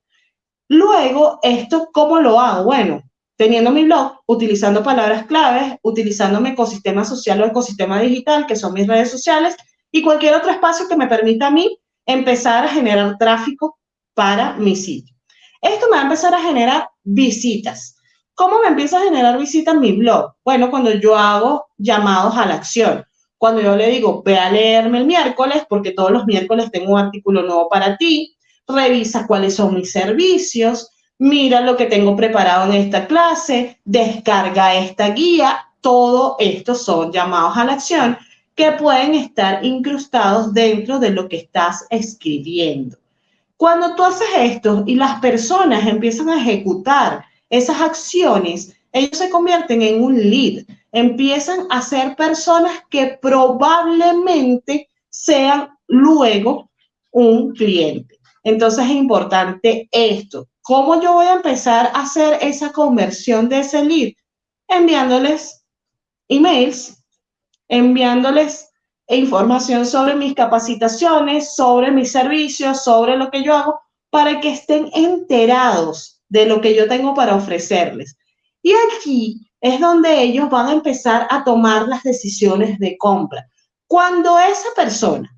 Luego, ¿esto cómo lo hago? Bueno, teniendo mi blog, utilizando palabras claves, utilizando mi ecosistema social o ecosistema digital, que son mis redes sociales, y cualquier otro espacio que me permita a mí empezar a generar tráfico para mi sitio. Esto me va a empezar a generar visitas. ¿Cómo me empieza a generar visitas mi blog? Bueno, cuando yo hago llamados a la acción. Cuando yo le digo, ve a leerme el miércoles, porque todos los miércoles tengo un artículo nuevo para ti, revisa cuáles son mis servicios, mira lo que tengo preparado en esta clase, descarga esta guía, todo esto son llamados a la acción que pueden estar incrustados dentro de lo que estás escribiendo. Cuando tú haces esto y las personas empiezan a ejecutar esas acciones, ellos se convierten en un lead, empiezan a ser personas que probablemente sean luego un cliente. Entonces es importante esto, ¿Cómo yo voy a empezar a hacer esa conversión de ese lead? Enviándoles emails, enviándoles información sobre mis capacitaciones, sobre mis servicios, sobre lo que yo hago, para que estén enterados de lo que yo tengo para ofrecerles. Y aquí es donde ellos van a empezar a tomar las decisiones de compra. Cuando esa persona,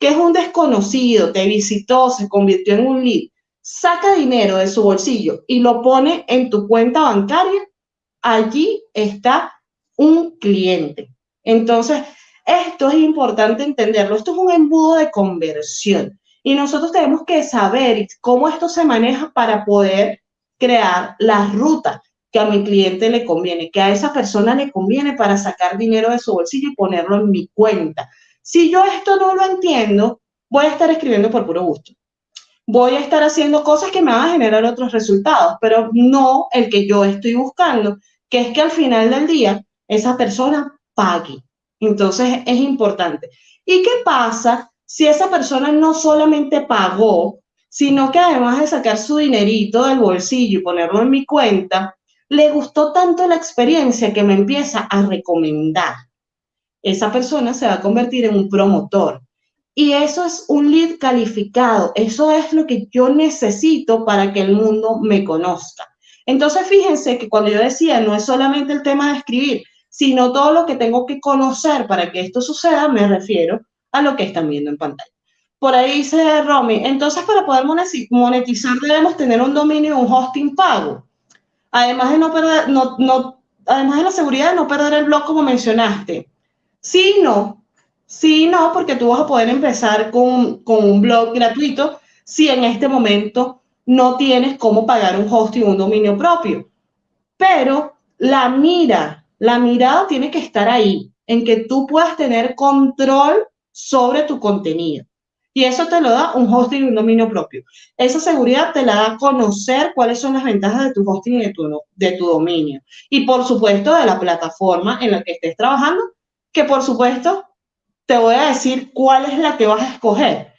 que es un desconocido, te visitó, se convirtió en un lead, saca dinero de su bolsillo y lo pone en tu cuenta bancaria, allí está un cliente. Entonces, esto es importante entenderlo. Esto es un embudo de conversión y nosotros tenemos que saber cómo esto se maneja para poder crear la ruta que a mi cliente le conviene, que a esa persona le conviene para sacar dinero de su bolsillo y ponerlo en mi cuenta. Si yo esto no lo entiendo, voy a estar escribiendo por puro gusto. Voy a estar haciendo cosas que me van a generar otros resultados, pero no el que yo estoy buscando, que es que al final del día esa persona pague. Entonces es importante. ¿Y qué pasa si esa persona no solamente pagó, sino que además de sacar su dinerito del bolsillo y ponerlo en mi cuenta, le gustó tanto la experiencia que me empieza a recomendar. Esa persona se va a convertir en un promotor. Y eso es un lead calificado. Eso es lo que yo necesito para que el mundo me conozca. Entonces, fíjense que cuando yo decía, no es solamente el tema de escribir, sino todo lo que tengo que conocer para que esto suceda, me refiero a lo que están viendo en pantalla. Por ahí dice Romy, entonces para poder monetizar debemos tener un dominio y un hosting pago. Además de no perder, además de la seguridad de no perder el blog como mencionaste. Sí, no. Sí, no, porque tú vas a poder empezar con, con un blog gratuito si en este momento no tienes cómo pagar un hosting, un dominio propio. Pero la mira, la mirada tiene que estar ahí, en que tú puedas tener control sobre tu contenido. Y eso te lo da un hosting y un dominio propio. Esa seguridad te la da conocer cuáles son las ventajas de tu hosting y de tu, de tu dominio. Y por supuesto de la plataforma en la que estés trabajando, que por supuesto te voy a decir cuál es la que vas a escoger.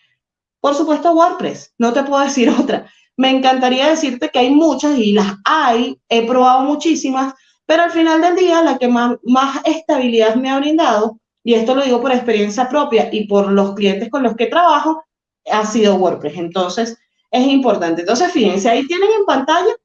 Por supuesto WordPress, no te puedo [LAUGHS] decir otra. Me encantaría decirte que hay muchas y las hay, he probado muchísimas, pero al final del día la que más, más estabilidad me ha brindado y esto lo digo por experiencia propia y por los clientes con los que trabajo, ha sido WordPress. Entonces, es importante. Entonces, fíjense, ahí tienen en pantalla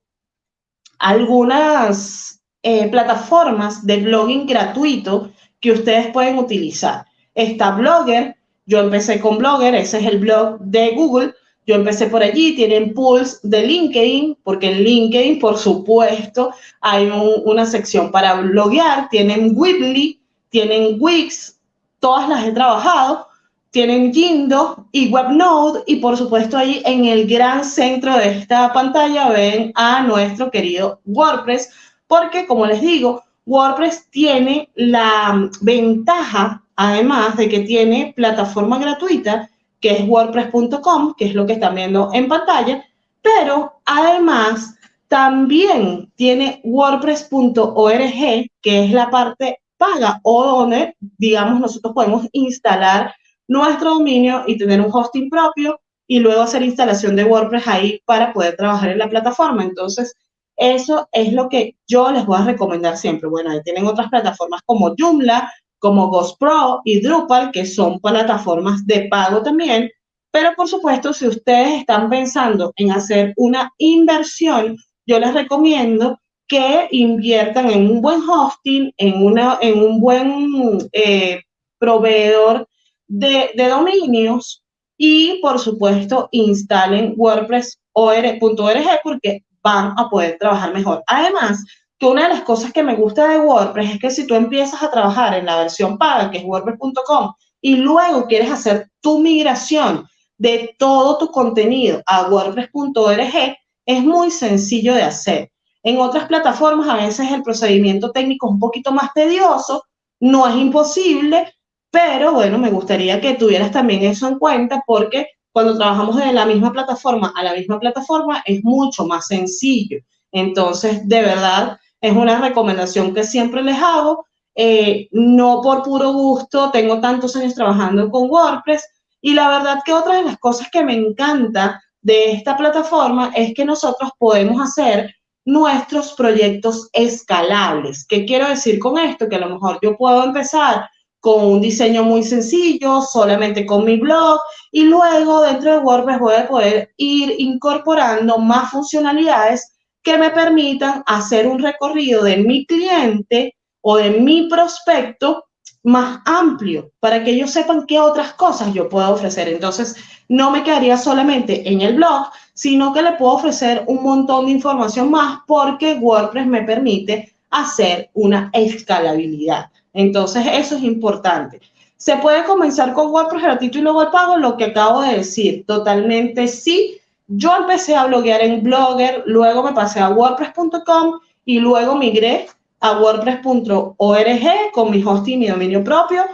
algunas eh, plataformas de blogging gratuito que ustedes pueden utilizar. Está Blogger, yo empecé con Blogger, ese es el blog de Google, yo empecé por allí, tienen pools de LinkedIn, porque en LinkedIn, por supuesto, hay una sección para bloguear, tienen Weebly, tienen Wix, todas las he trabajado, tienen Jindo y WebNode. Y por supuesto ahí en el gran centro de esta pantalla ven a nuestro querido WordPress, porque como les digo, WordPress tiene la ventaja, además de que tiene plataforma gratuita, que es wordpress.com, que es lo que están viendo en pantalla, pero además también tiene wordpress.org, que es la parte paga o donde, digamos, nosotros podemos instalar nuestro dominio y tener un hosting propio y luego hacer instalación de WordPress ahí para poder trabajar en la plataforma. Entonces, eso es lo que yo les voy a recomendar siempre. Bueno, ahí tienen otras plataformas como Joomla, como Ghost Pro y Drupal, que son plataformas de pago también. Pero por supuesto, si ustedes están pensando en hacer una inversión, yo les recomiendo que inviertan en un buen hosting, en, una, en un buen eh, proveedor de, de, dominios y, por supuesto, instalen WordPress.org porque van a poder trabajar mejor. Además, que una de las cosas que me gusta de WordPress es que si tú empiezas a trabajar en la versión paga, que es WordPress.com, y luego quieres hacer tu migración de todo tu contenido a WordPress.org, es muy sencillo de hacer. En otras plataformas a veces el procedimiento técnico es un poquito más tedioso, no es imposible, pero bueno, me gustaría que tuvieras también eso en cuenta porque cuando trabajamos de la misma plataforma a la misma plataforma es mucho más sencillo. Entonces, de verdad, es una recomendación que siempre les hago. Eh, no por puro gusto, tengo tantos años trabajando con WordPress y la verdad que otra de las cosas que me encanta de esta plataforma es que nosotros podemos hacer nuestros proyectos escalables. ¿Qué quiero decir con esto? Que a lo mejor yo puedo empezar con un diseño muy sencillo, solamente con mi blog, y luego dentro de WordPress voy a poder ir incorporando más funcionalidades que me permitan hacer un recorrido de mi cliente o de mi prospecto más amplio para que ellos sepan qué otras cosas yo puedo ofrecer. Entonces, no me quedaría solamente en el blog, sino que le puedo ofrecer un montón de información más porque WordPress me permite hacer una escalabilidad. Entonces, eso es importante. ¿Se puede comenzar con WordPress gratuito y luego el pago? Lo que acabo de decir, totalmente sí. Yo empecé a bloguear en Blogger, luego me pasé a WordPress.com y luego migré a WordPress.org con mi hosting y mi dominio propio.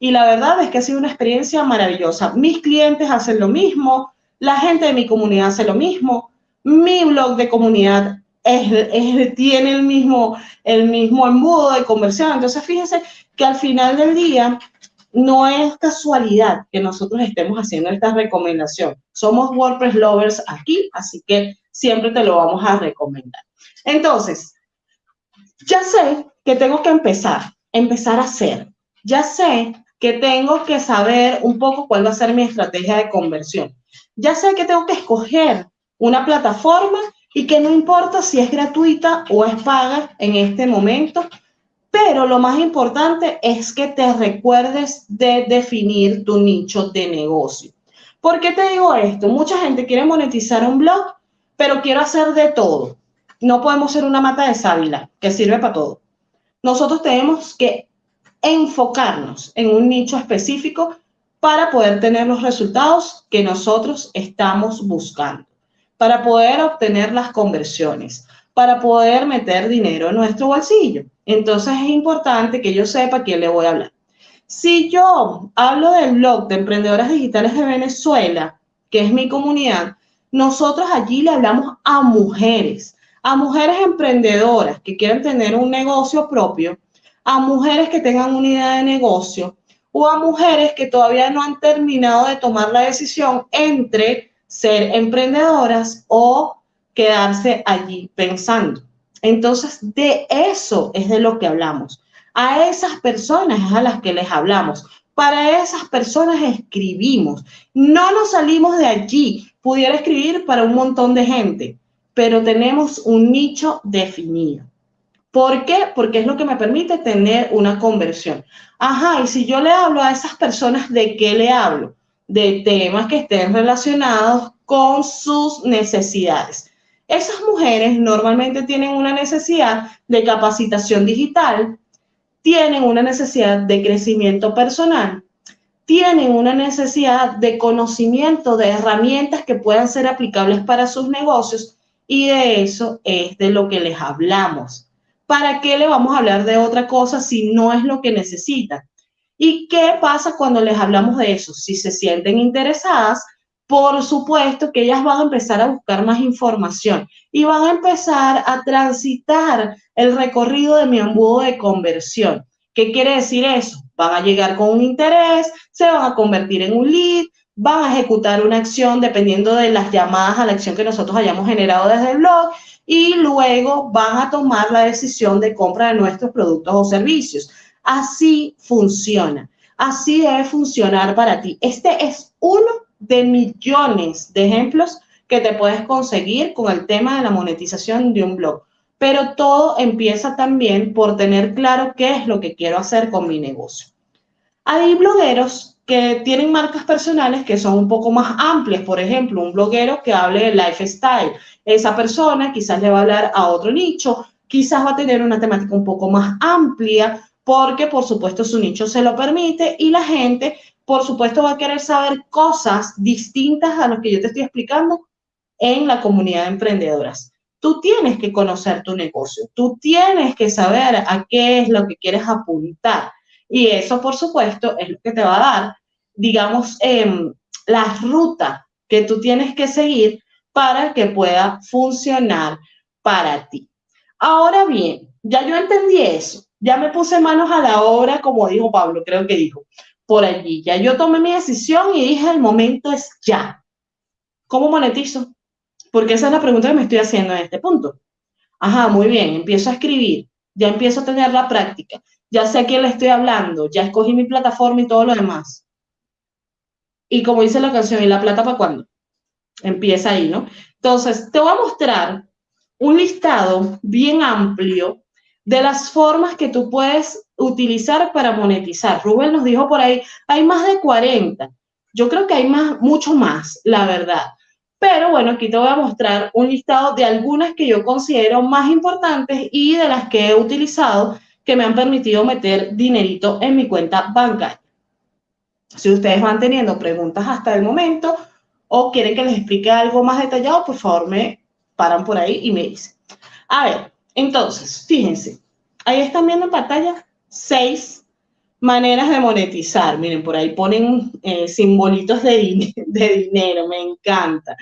Y la verdad es que ha sido una experiencia maravillosa. Mis clientes hacen lo mismo, la gente de mi comunidad hace lo mismo, mi blog de comunidad tiene el mismo, el mismo embudo de conversión. Entonces, fíjense que al final del día no es casualidad que nosotros estemos haciendo esta recomendación. Somos WordPress lovers aquí, así que siempre te lo vamos a recomendar. Entonces, ya sé que tengo que empezar, empezar a hacer. Ya sé que tengo que saber un poco cuál va a ser mi estrategia de conversión. Ya sé que tengo que escoger una plataforma y que no importa si es gratuita o es paga en este momento, pero lo más importante es que te recuerdes de definir tu nicho de negocio. ¿Por qué te digo esto? Mucha gente quiere monetizar un blog, pero quiero hacer de todo. No podemos ser una mata de sábila que sirve para todo. Nosotros tenemos que enfocarnos en un nicho específico para poder tener los resultados que nosotros estamos buscando para poder obtener las conversiones, para poder meter dinero en nuestro bolsillo. Entonces es importante que yo sepa quién le voy a hablar. Si yo hablo del blog de emprendedoras digitales de Venezuela, que es mi comunidad, nosotros allí le hablamos a mujeres, a mujeres emprendedoras que quieren tener un negocio propio, a mujeres que tengan una idea de negocio o a mujeres que todavía no han terminado de tomar la decisión entre ser emprendedoras o quedarse allí pensando. Entonces, de eso es de lo que hablamos. A esas personas es a las que les hablamos. Para esas personas escribimos. No nos salimos de allí. Pudiera escribir para un montón de gente, pero tenemos un nicho definido. ¿Por qué? Porque es lo que me permite tener una conversión. Ajá, y si yo le hablo a esas personas, ¿de qué le hablo? de temas que estén relacionados con sus necesidades. Esas mujeres normalmente tienen una necesidad de capacitación digital, tienen una necesidad de crecimiento personal, tienen una necesidad de conocimiento de herramientas que puedan ser aplicables para sus negocios y de eso es de lo que les hablamos. ¿Para qué le vamos a hablar de otra cosa si no es lo que necesitan? ¿Y qué pasa cuando les hablamos de eso? Si se sienten interesadas, por supuesto que ellas van a empezar a buscar más información y van a empezar a transitar el recorrido de mi embudo de conversión. ¿Qué quiere decir eso? Van a llegar con un interés, se van a convertir en un lead, van a ejecutar una acción dependiendo de las llamadas a la acción que nosotros hayamos generado desde el blog y luego van a tomar la decisión de compra de nuestros productos o servicios. Así funciona. Así debe funcionar para ti. Este es uno de millones de ejemplos que te puedes conseguir con el tema de la monetización de un blog. Pero todo empieza también por tener claro qué es lo que quiero hacer con mi negocio. Hay blogueros que tienen marcas personales que son un poco más amplias. Por ejemplo, un bloguero que hable de lifestyle. Esa persona quizás le va a hablar a otro nicho, quizás va a tener una temática un poco más amplia porque por supuesto su nicho se lo permite y la gente por supuesto va a querer saber cosas distintas a lo que yo te estoy explicando en la comunidad de emprendedoras. Tú tienes que conocer tu negocio, tú tienes que saber a qué es lo que quieres apuntar y eso por supuesto es lo que te va a dar, digamos, eh, la ruta que tú tienes que seguir para que pueda funcionar para ti. Ahora bien, ya yo entendí eso ya me puse manos a la obra, como dijo Pablo, creo que dijo, por allí. Ya yo tomé mi decisión y dije, el momento es ya. ¿Cómo monetizo? Porque esa es la pregunta que me estoy haciendo en este punto. Ajá, muy bien, empiezo a escribir, ya empiezo a tener la práctica, ya sé a quién le estoy hablando, ya escogí mi plataforma y todo lo demás. Y como dice la canción, ¿y la plata para cuándo? Empieza ahí, ¿no? Entonces, te voy a mostrar un listado bien amplio de las formas que tú puedes utilizar para monetizar. Rubén nos dijo por ahí, hay más de 40. Yo creo que hay más, mucho más, la verdad. Pero bueno, aquí te voy a mostrar un listado de algunas que yo considero más importantes y de las que he utilizado que me han permitido meter dinerito en mi cuenta bancaria. Si ustedes van teniendo preguntas hasta el momento o quieren que les explique algo más detallado, por favor me paran por ahí y me dicen. A ver, entonces, fíjense, ahí están viendo en pantalla seis maneras de monetizar. Miren, por ahí ponen eh, simbolitos [LAUGHS] de, dinero, me encanta.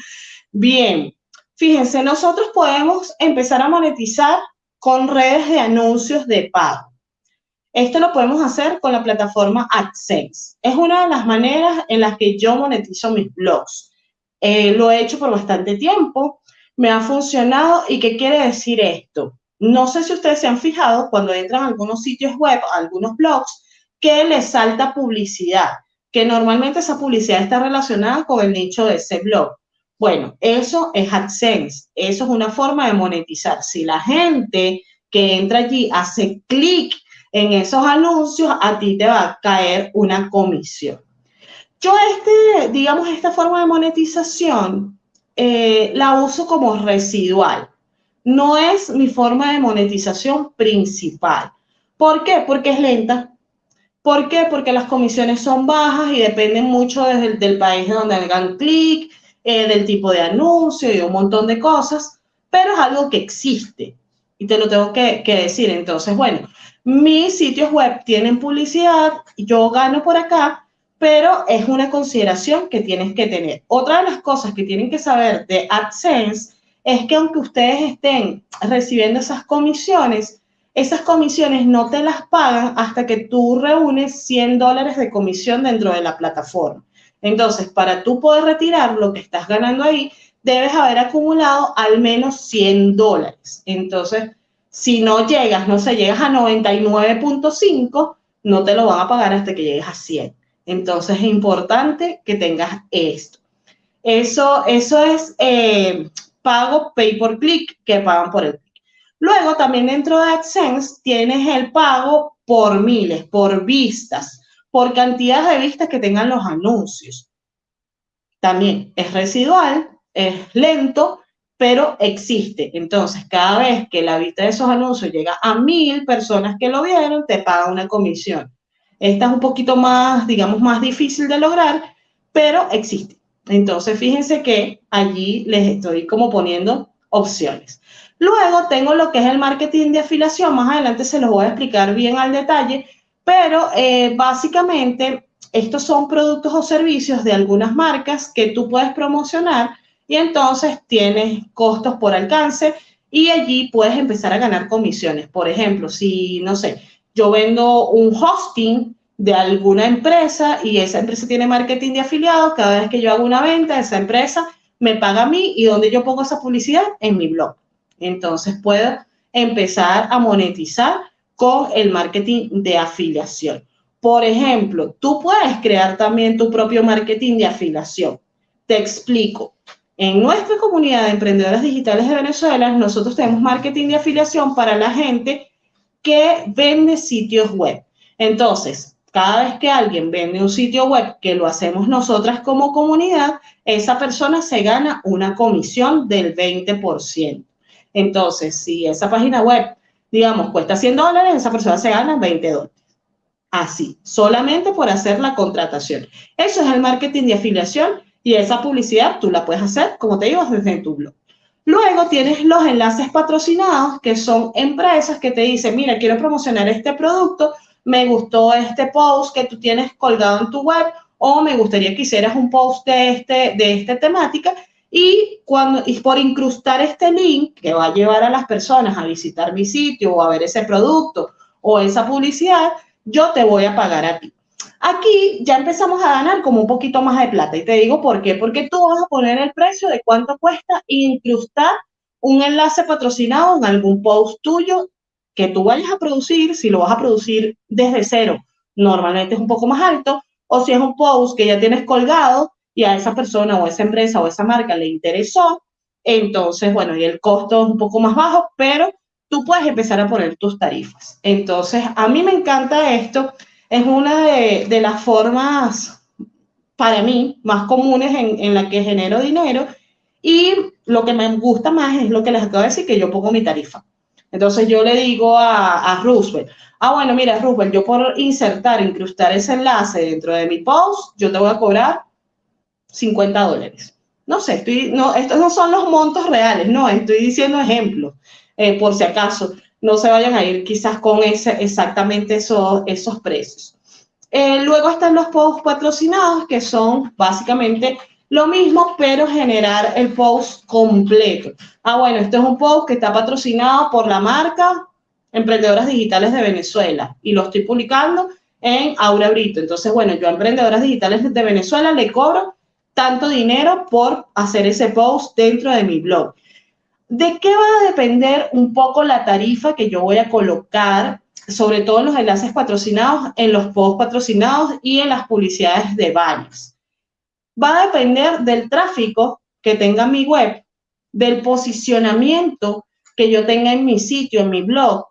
Bien, fíjense, nosotros podemos empezar a monetizar con redes de anuncios de pago. Esto lo podemos hacer con la plataforma AdSense. Es una de las maneras en las que yo monetizo mis blogs. Eh, lo he hecho por bastante tiempo, me ha funcionado y ¿qué quiere decir esto? No sé si ustedes se han fijado cuando entran a algunos sitios web, a algunos blogs, que les salta publicidad, que normalmente esa publicidad está relacionada con el nicho de ese blog. Bueno, eso es AdSense, eso es una forma de monetizar. Si la gente que entra allí hace clic en esos anuncios, a ti te va a caer una comisión. Yo este, digamos, esta forma de monetización eh, la uso como residual. No es mi forma de monetización principal. ¿Por qué? Porque es lenta. ¿Por qué? Porque las comisiones son bajas y dependen mucho desde el, del país de donde hagan clic, eh, del tipo de anuncio y un montón de cosas, pero es algo que existe y te lo tengo que, que decir. Entonces, bueno, mis sitios web tienen publicidad, yo gano por acá, pero es una consideración que tienes que tener. Otra de las cosas que tienen que saber de AdSense es que aunque ustedes estén recibiendo esas comisiones, esas comisiones no te las pagan hasta que tú reúnes 100 dólares de comisión dentro de la plataforma. Entonces, para tú poder retirar lo que estás ganando ahí, debes haber acumulado al menos 100 dólares. Entonces, si no llegas, no sé, llegas a 99.5, no te lo van a pagar hasta que llegues a 100. Entonces, es importante que tengas esto. Eso, eso es eh, pago pay por click, que pagan por el click. Luego, también dentro de AdSense tienes el pago por miles, por vistas por cantidad de vistas que tengan los anuncios. También es residual, es lento, pero existe. Entonces, cada vez que la vista de esos anuncios llega a mil personas que lo vieron, te paga una comisión. Esta es un poquito más, digamos, más difícil de lograr, pero existe. Entonces, fíjense que allí les estoy como poniendo opciones. Luego tengo lo que es el marketing de afiliación. Más adelante se los voy a explicar bien al detalle, pero eh, básicamente estos son productos o servicios de algunas marcas que tú puedes promocionar y entonces tienes costos por alcance y allí puedes empezar a ganar comisiones. Por ejemplo, si, no sé, yo vendo un hosting de alguna empresa y esa empresa tiene marketing de afiliados, cada vez que yo hago una venta, esa empresa me paga a mí y donde yo pongo esa publicidad en mi blog. Entonces puedo empezar a monetizar con el marketing de afiliación. Por ejemplo, tú puedes crear también tu propio marketing de afiliación. Te explico. En nuestra comunidad de emprendedoras digitales de Venezuela, nosotros tenemos marketing de afiliación para la gente que vende sitios web. Entonces, cada vez que alguien vende un sitio web, que lo hacemos nosotras como comunidad, esa persona se gana una comisión del 20%. Entonces, si esa página web digamos, cuesta 100 dólares, esa persona se gana 20 dólares. Así, solamente por hacer la contratación. Eso es el marketing de afiliación y esa publicidad tú la puedes hacer, como te digo, desde tu blog. Luego tienes los enlaces patrocinados, que son empresas que te dicen, mira, quiero promocionar este producto, me gustó este post que tú tienes colgado en tu web o me gustaría que hicieras un post de, este, de esta temática y, cuando, y por incrustar este link que va a llevar a las personas a visitar mi sitio o a ver ese producto o esa publicidad, yo te voy a pagar a ti. Aquí ya empezamos a ganar como un poquito más de plata. Y te digo por qué. Porque tú vas a poner el precio de cuánto cuesta incrustar un enlace patrocinado en algún post tuyo que tú vayas a producir, si lo vas a producir desde cero, normalmente es un poco más alto, o si es un post que ya tienes colgado y a esa persona o esa empresa o esa marca le interesó, entonces, bueno, y el costo es un poco más bajo, pero tú puedes empezar a poner tus tarifas. Entonces, a mí me encanta esto, es una de, las formas, para mí, más comunes en, en la que genero dinero y lo que me gusta más es lo que les acabo de decir, que yo pongo mi tarifa. Entonces yo le digo a, a Roosevelt, ah, bueno, mira, Roosevelt, yo por insertar, incrustar ese enlace dentro de mi post, yo te voy a cobrar 50 dólares. No sé, estoy, no, estos no son los montos reales, no, estoy diciendo ejemplos, eh, por si acaso no se vayan a ir quizás con ese, exactamente esos, esos precios. Eh, luego están los posts patrocinados, que son básicamente lo mismo, pero generar el post completo. Ah, bueno, este es un post que está patrocinado por la marca Emprendedoras Digitales de Venezuela y lo estoy publicando en Aura Brito. Entonces, bueno, yo a Emprendedoras Digitales de Venezuela le cobro tanto dinero por hacer ese post dentro de mi blog. ¿De qué va a depender un poco la tarifa que yo voy a colocar, sobre todo en los enlaces patrocinados, en los posts patrocinados y en las publicidades de baños? Va a depender del tráfico que tenga mi web, del posicionamiento que yo tenga en mi sitio, en mi blog,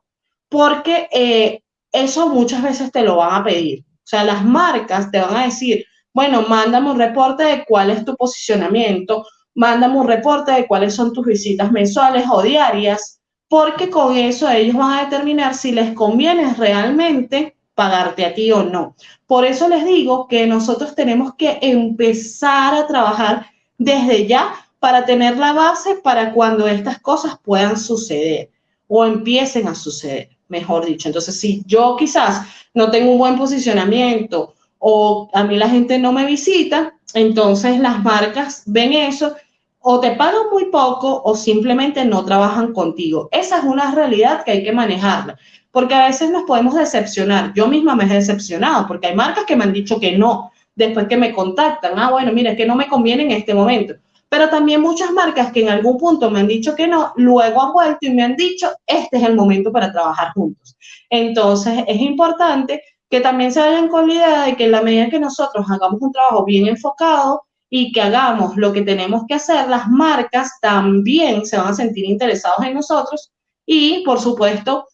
porque eh, eso muchas veces te lo van a pedir. O sea, las marcas te van a decir, bueno, mándame un reporte de cuál es tu posicionamiento, mándame un reporte de cuáles son tus visitas mensuales o diarias, porque con eso ellos van a determinar si les conviene realmente pagarte a ti o no. Por eso les digo que nosotros tenemos que empezar a trabajar desde ya para tener la base para cuando estas cosas puedan suceder o empiecen a suceder, mejor dicho. Entonces, si yo quizás no tengo un buen posicionamiento o a mí la gente no me visita, entonces las marcas ven eso o te pagan muy poco o simplemente no trabajan contigo. Esa es una realidad que hay que manejarla porque a veces nos podemos decepcionar. Yo misma me he decepcionado, porque hay marcas que me han dicho que no, después que me contactan, ah, bueno, mira, es que no me conviene en este momento. Pero también muchas marcas que en algún punto me han dicho que no, luego han vuelto y me han dicho, este es el momento para trabajar juntos. Entonces, es importante que también se vayan con la idea de que en la medida que nosotros hagamos un trabajo bien enfocado y que hagamos lo que tenemos que hacer, las marcas también se van a sentir interesados en nosotros y, por supuesto,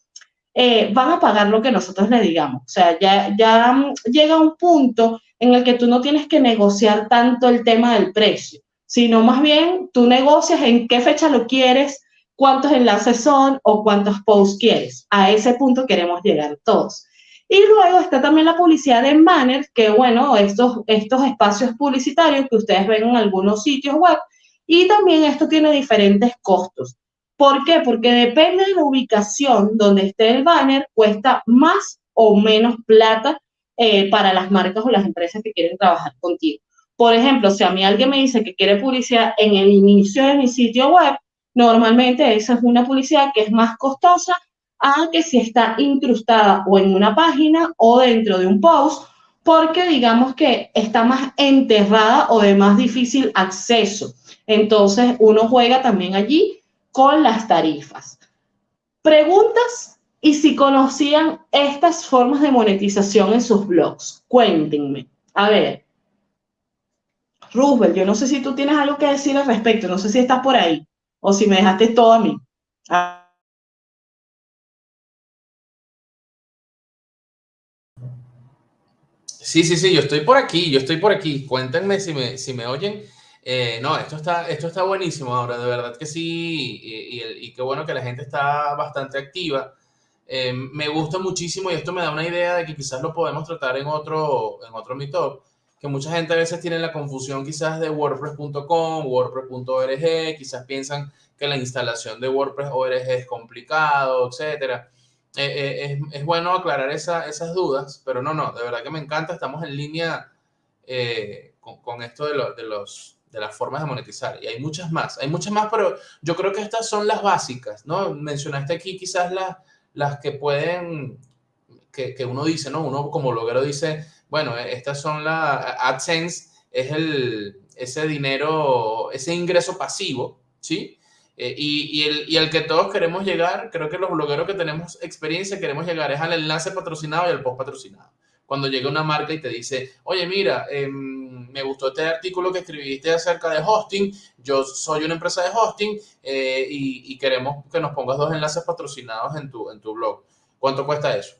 eh, van a pagar lo que nosotros le digamos. O sea, ya, ya mm, llega un punto en el que tú no tienes que negociar tanto el tema del precio, sino más bien tú negocias en qué fecha lo quieres, cuántos enlaces son o cuántos posts quieres. A ese punto queremos llegar todos. Y luego está también la publicidad en banners, que bueno, estos, estos espacios publicitarios que ustedes ven en algunos sitios web, y también esto tiene diferentes costos. ¿Por qué? Porque depende de la ubicación donde esté el banner, cuesta más o menos plata eh, para las marcas o las empresas que quieren trabajar contigo. Por ejemplo, si a mí alguien me dice que quiere publicidad en el inicio de mi sitio web, normalmente esa es una publicidad que es más costosa a que si está incrustada o en una página o dentro de un post, porque digamos que está más enterrada o de más difícil acceso. Entonces, uno juega también allí con las tarifas. Preguntas y si conocían estas formas de monetización en sus blogs. Cuéntenme. A ver. Roosevelt, yo no sé si tú tienes algo que decir al respecto, no sé si estás por ahí o si me dejaste todo a mí. Sí, sí, sí, yo estoy por aquí, yo estoy por aquí. Cuéntenme si me, si me oyen. Eh, no, esto está, esto está buenísimo ahora, de verdad que sí, y, qué bueno que la gente está bastante activa. Eh, me gusta muchísimo y esto me da una idea de que quizás lo podemos tratar en otro, en otro Meetup, que mucha gente a veces tiene la confusión quizás de WordPress.com, WordPress.org, quizás piensan que la instalación de WordPress.org es complicado, etc. Eh, es, bueno aclarar esas dudas, pero no, no, de verdad que me encanta, estamos en línea con, esto de los de las formas de monetizar. Y hay muchas más, hay muchas más, pero yo creo que estas son las básicas, ¿no? Mencionaste aquí quizás las, las que pueden, que, que uno dice, ¿no? Uno como bloguero dice, bueno, estas son las, AdSense es el, ese dinero, ese ingreso pasivo, ¿sí? Eh, y, el, y el que todos queremos llegar, creo que los blogueros que tenemos experiencia queremos llegar es al enlace patrocinado y al post patrocinado. Cuando llega una marca y te dice, oye, mira, em, me gustó este artículo que escribiste acerca de hosting, yo soy una empresa de hosting eh, y, queremos que nos pongas dos enlaces patrocinados en tu, en tu blog. ¿Cuánto cuesta eso?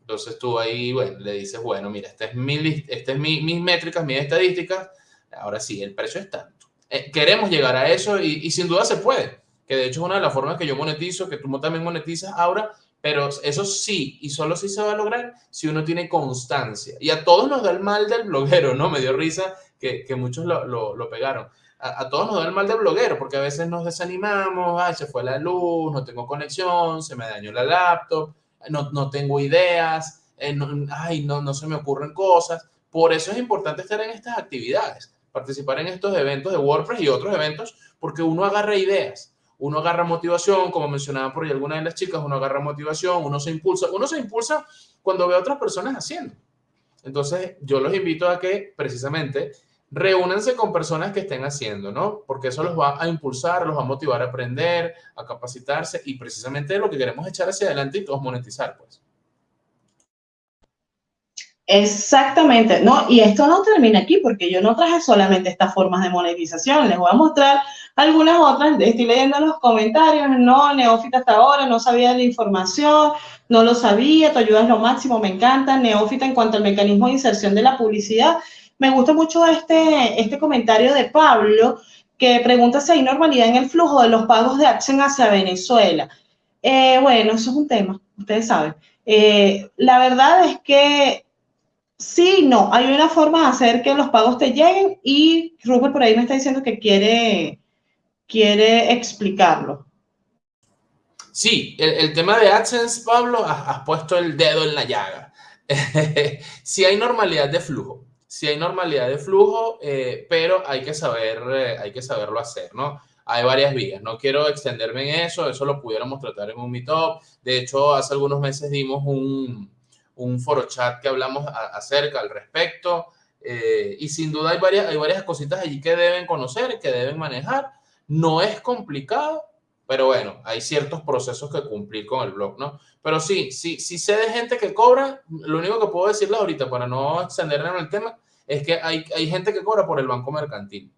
Entonces tú ahí, bueno, le dices, bueno, mira, esta es mi, este es mi, mis métricas, mis estadísticas, ahora sí, el precio es tanto. Eh, queremos llegar a eso y, sin duda se puede, que de hecho es una de las formas que yo monetizo, que tú también monetizas ahora, pero eso sí, y solo sí se va a lograr si uno tiene constancia. Y a todos nos da el mal del bloguero, ¿no? Me dio risa que, que muchos lo, lo, pegaron. A, todos nos da el mal del bloguero, porque a veces nos desanimamos, ay, se fue la luz, no tengo conexión, se me dañó la laptop, no, no tengo ideas, eh, ay, no, no se me ocurren cosas. Por eso es importante estar en estas actividades participar en estos eventos de WordPress y otros eventos porque uno agarra ideas, uno agarra motivación, como mencionaba por ahí alguna de las chicas, uno agarra motivación, uno se impulsa, uno se impulsa cuando ve a otras personas haciendo. Entonces, yo los invito a que precisamente reúnanse con personas que estén haciendo, ¿no? Porque eso los va a impulsar, los va a motivar a aprender, a capacitarse y precisamente lo que queremos echar hacia adelante y todos monetizar, pues. Exactamente, no, y esto no termina aquí porque yo no traje solamente estas formas de monetización, les voy a mostrar algunas otras, estoy leyendo los comentarios, no, neófita hasta ahora, no sabía la información, no lo sabía, tu ayuda es lo máximo, me encanta, neófita en cuanto al mecanismo de inserción de la publicidad, me gusta mucho este, este comentario de Pablo que pregunta si hay normalidad en el flujo de los pagos de Accent hacia Venezuela. Eh, bueno, eso es un tema, ustedes saben. Eh, la verdad es que Sí, no, hay una forma de hacer que los pagos te lleguen y Rupert por ahí me está diciendo que quiere, quiere explicarlo. Sí, el, tema de AdSense, Pablo, has, puesto el dedo en la llaga. [LAUGHS] sí hay normalidad de flujo, sí hay normalidad de flujo, eh, pero hay que, saber, eh, hay que saberlo hacer, ¿no? Hay varias vías, no quiero extenderme en eso, eso lo pudiéramos tratar en un meetup. De hecho, hace algunos meses dimos un, un foro chat que hablamos acerca al respecto. Eh, y sin duda hay varias, hay varias cositas allí que deben conocer, que deben manejar. No es complicado, pero bueno, hay ciertos procesos que cumplir con el blog, ¿no? Pero sí, sí, sí sé de gente que cobra, lo único que puedo decirles ahorita para no extenderme en el tema, es que hay, hay gente que cobra por el banco mercantil.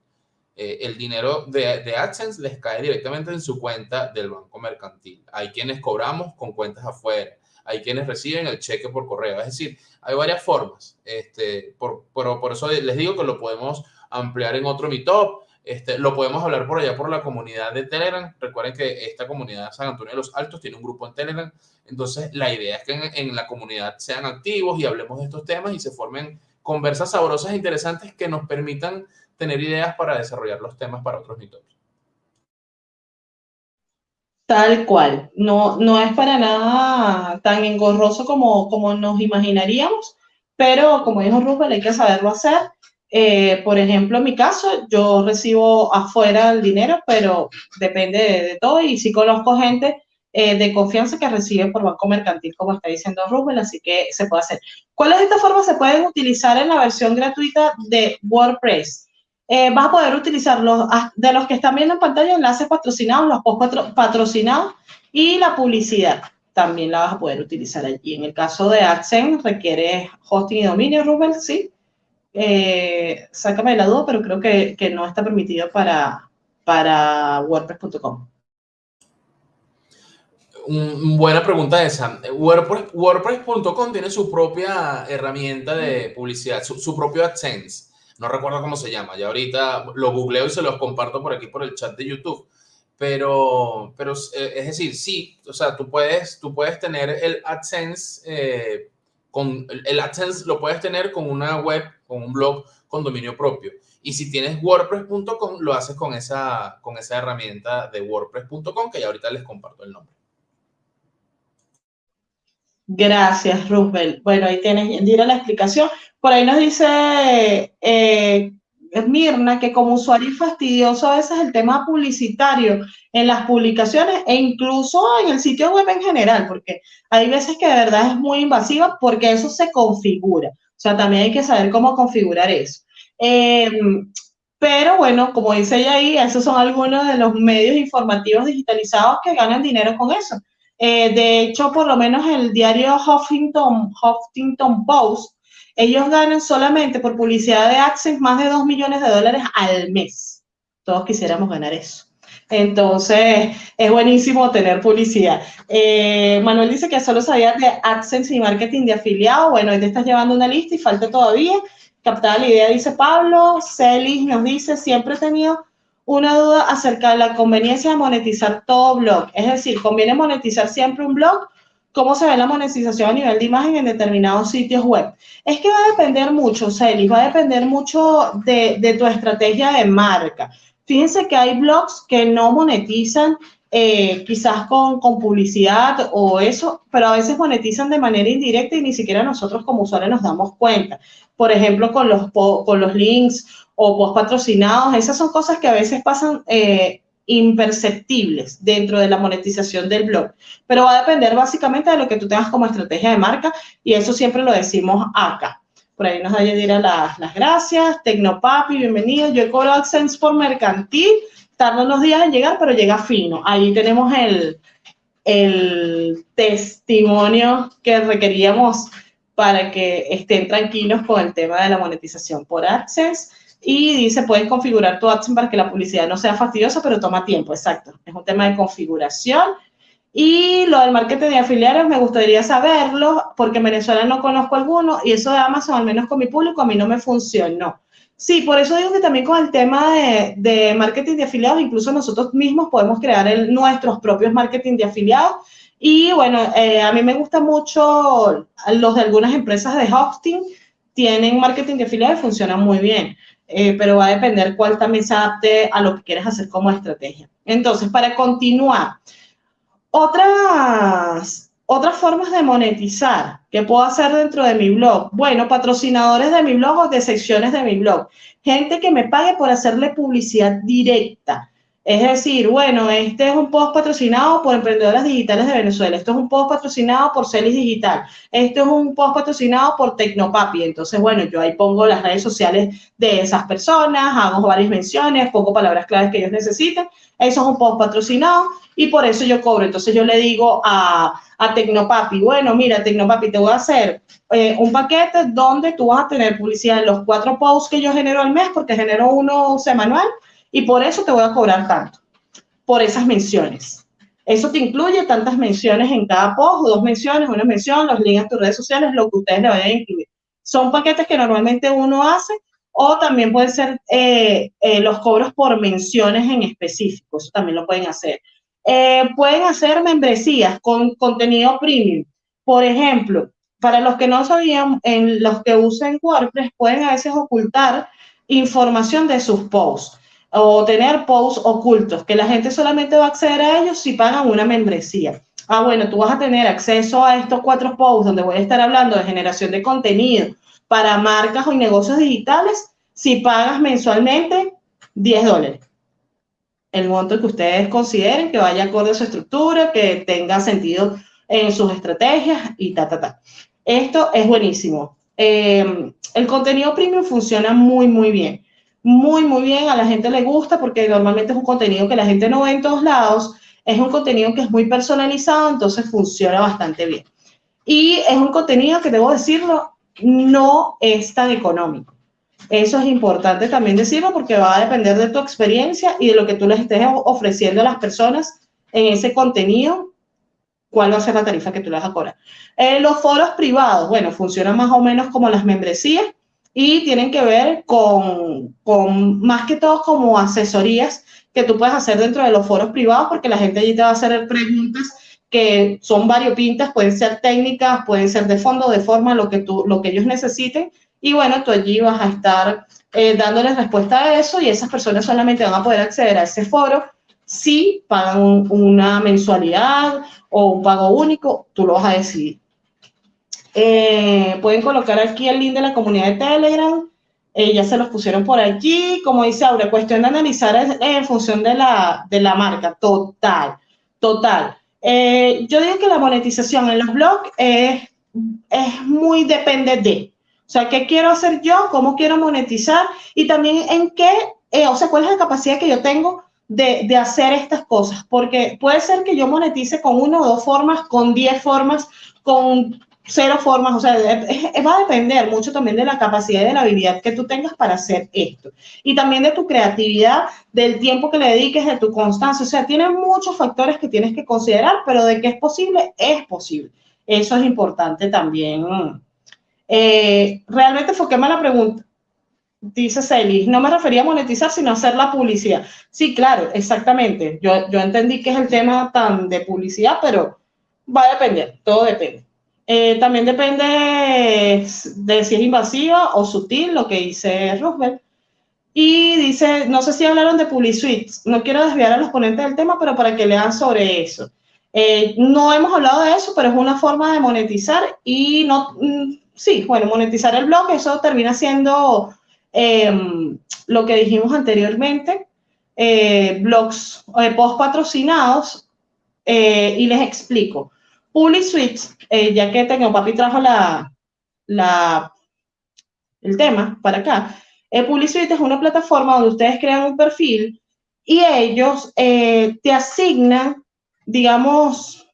Eh, el dinero de, de, AdSense les cae directamente en su cuenta del banco mercantil. Hay quienes cobramos con cuentas afuera hay quienes reciben el cheque por correo. Es decir, hay varias formas. Este, por, por, eso les digo que lo podemos ampliar en otro Meetup. Este, lo podemos hablar por allá por la comunidad de Telegram. Recuerden que esta comunidad San Antonio de los Altos tiene un grupo en Telegram. Entonces, la idea es que en, la comunidad sean activos y hablemos de estos temas y se formen conversas sabrosas e interesantes que nos permitan tener ideas para desarrollar los temas para otros meetups. Tal cual, no, no es para nada tan engorroso como, como nos imaginaríamos, pero como dijo Rubén, hay que saberlo hacer. Eh, por ejemplo, en mi caso, yo recibo afuera el dinero, pero depende de, todo y sí conozco gente eh, de confianza que recibe por banco mercantil, como está diciendo Rubén, así que se puede hacer. ¿Cuáles de estas formas se pueden utilizar en la versión gratuita de WordPress? Eh, vas a poder utilizar los, ah, de los que están viendo en pantalla, enlaces patrocinados, los post patrocinados y la publicidad. También la vas a poder utilizar allí. En el caso de AdSense requiere hosting y dominio, Rubén, sí. Eh, sácame la duda, pero creo que, que no está permitido para, para WordPress.com. Buena pregunta esa. WordPress.com tiene su propia herramienta de publicidad, su, su propio AdSense no recuerdo cómo se llama, ya ahorita lo googleo y se los comparto por aquí por el chat de YouTube. Pero, pero eh, es decir, sí, o sea, tú puedes, tú puedes tener el AdSense, eh, con, el AdSense lo puedes tener con una web, con un blog con dominio propio. Y si tienes WordPress.com, lo haces con esa, con esa herramienta de WordPress.com, que ya ahorita les comparto el nombre. Gracias, Roosevelt. Bueno, ahí tienes, Dira, la explicación. Por ahí nos dice eh, Mirna que como usuario fastidioso a veces el tema publicitario en las publicaciones e incluso en el sitio web en general, porque hay veces que de verdad es muy invasiva porque eso se configura. O sea, también hay que saber cómo configurar eso. Em, Pero bueno, como dice ella ahí, esos son algunos de los medios informativos digitalizados que ganan dinero con eso. Eh, de hecho, por lo menos el diario Huffington, Huffington Post, ellos ganan solamente por publicidad de AdSense más de 2 millones de dólares al mes. Todos quisiéramos ganar eso. Entonces, es buenísimo tener publicidad. Eh, Manuel dice que solo sabía de AdSense y marketing de afiliado. Bueno, ahí te estás llevando una lista y falta todavía. Captada la idea, dice Pablo. Celis nos dice, siempre he tenido una duda acerca de la conveniencia de monetizar todo blog. Es decir, ¿conviene monetizar siempre un blog? ¿Cómo se ve la monetización a nivel de imagen en determinados sitios web? Es que va a depender mucho, Celis, va a depender mucho de, tu estrategia de marca. Fíjense que hay blogs que no monetizan eh, quizás con, con, publicidad o eso, pero a veces monetizan de manera indirecta y ni siquiera nosotros como usuarios nos damos cuenta. Por ejemplo, con los, con los links o post patrocinados, esas son cosas que a veces pasan eh, imperceptibles dentro de la monetización del blog, pero va a depender básicamente de lo que tú tengas como estrategia de marca y eso siempre lo decimos acá. Por ahí nos da Yadira las, las gracias. Tecnopapi, bienvenido. Yo he cobrado AdSense por mercantil. Tarda unos días en llegar, pero llega fino. Ahí tenemos el, el testimonio que requeríamos para que estén tranquilos con el tema de la monetización por AdSense. Y dice, pueden configurar tu AdSense para que la publicidad no sea fastidiosa, pero toma tiempo, exacto. Es un tema de configuración y lo del marketing de afiliados me gustaría saberlo porque en Venezuela no conozco alguno y eso de Amazon, al menos con mi público, a mí no me funcionó. Sí, por eso digo que también con el tema de, de marketing de afiliados, incluso nosotros mismos podemos crear el, nuestros propios marketing de afiliados. Y bueno, eh, a mí me gusta mucho los de algunas empresas de hosting, tienen marketing de afiliados y funcionan muy bien. Eh, pero va a depender cuál también se adapte a lo que quieres hacer como estrategia. Entonces, para continuar, otras, otras formas de monetizar que puedo hacer dentro de mi blog. Bueno, patrocinadores de mi blog o de secciones de mi blog. Gente que me pague por hacerle publicidad directa. Es decir, bueno, este es un post patrocinado por Emprendedoras Digitales de Venezuela, esto es un post patrocinado por Celis Digital, esto es un post patrocinado por Tecnopapi. Entonces, bueno, yo ahí pongo las redes sociales de esas personas, hago varias menciones, pongo palabras claves que ellos necesiten. Eso es un post patrocinado y por eso yo cobro. Entonces yo le digo a, a Tecnopapi, bueno, mira, Tecnopapi, te voy a hacer eh, un paquete donde tú vas a tener publicidad en los cuatro posts que yo genero al mes, porque genero uno semanal, y por eso te voy a cobrar tanto, por esas menciones. Eso te incluye tantas menciones en cada post, dos menciones, una mención, los links a tus redes sociales, lo que ustedes le vayan a incluir. Son paquetes que normalmente uno hace o también pueden ser eh, eh, los cobros por menciones en específico, eso también lo pueden hacer. Eh, pueden hacer membresías con contenido premium. Por ejemplo, para los que no sabían, en los que usen WordPress pueden a veces ocultar información de sus posts o tener posts ocultos, que la gente solamente va a acceder a ellos si pagan una membresía. Ah, bueno, tú vas a tener acceso a estos cuatro posts donde voy a estar hablando de generación de contenido para marcas o negocios digitales si pagas mensualmente 10 dólares el monto que ustedes consideren que vaya acorde a su estructura, que tenga sentido en sus estrategias y ta, ta, ta. Esto es buenísimo. Em, el contenido premium funciona muy, muy bien. Muy, muy bien. A la gente le gusta porque normalmente es un contenido que la gente no ve en todos lados. Es un contenido que es muy personalizado, entonces funciona bastante bien. Y es un contenido que, debo decirlo, no es tan económico. Eso es importante también decirlo porque va a depender de tu experiencia y de lo que tú les estés ofreciendo a las personas en ese contenido, cuál va a ser la tarifa que tú les vas a cobrar. Eh, los foros privados, bueno, funcionan más o menos como las membresías y tienen que ver con, con más que todo como asesorías que tú puedes hacer dentro de los foros privados porque la gente allí te va a hacer preguntas que son variopintas, pueden ser técnicas, pueden ser de fondo, de forma, lo que, tú, lo que ellos necesiten y bueno, tú allí vas a estar eh, dándoles respuesta a eso y esas personas solamente van a poder acceder a ese foro si pagan una mensualidad o un pago único, tú lo vas a decidir. Eh, pueden colocar aquí el link de la comunidad de Telegram. Eh, ya se los pusieron por aquí. Como dice Aura, cuestión de analizar en función de la, de la marca. Total, total. yo digo que la monetización en los blogs es, es muy depende de. O sea, ¿qué quiero hacer yo? ¿Cómo quiero monetizar? Y también en qué eh, o sea, cuál es la capacidad que yo tengo de, de, hacer estas cosas, porque puede ser que yo monetice con una o dos formas, con diez formas, con cero formas, o sea, va a depender mucho también de la capacidad y de la habilidad que tú tengas para hacer esto. Y también de tu creatividad, del tiempo que le dediques, de tu constancia. O sea, tiene muchos factores que tienes que considerar, pero de que es posible, es posible. Eso es importante también. Eh, realmente enfoquéme la pregunta. Dice Celis, no me refería a monetizar, sino a hacer la publicidad. Sí, claro, exactamente. Yo, yo entendí que es el tema tan de publicidad, pero va a depender, todo depende. Eh, también depende de si es invasiva o sutil, lo que dice Roosevelt. Y dice, no sé si hablaron de PubliSuite, no quiero desviar a los ponentes del tema, pero para que lean sobre eso. Eh, no hemos hablado de eso, pero es una forma de monetizar y no, mm, sí, bueno, monetizar el blog, eso termina siendo em, lo que dijimos anteriormente, eh, blogs, post patrocinados, y les explico. PubliSuite, eh, ya que tengo, papi trajo la, la, el tema para acá, eh, PubliSuite es una plataforma donde ustedes crean un perfil y ellos eh, te asignan, digamos,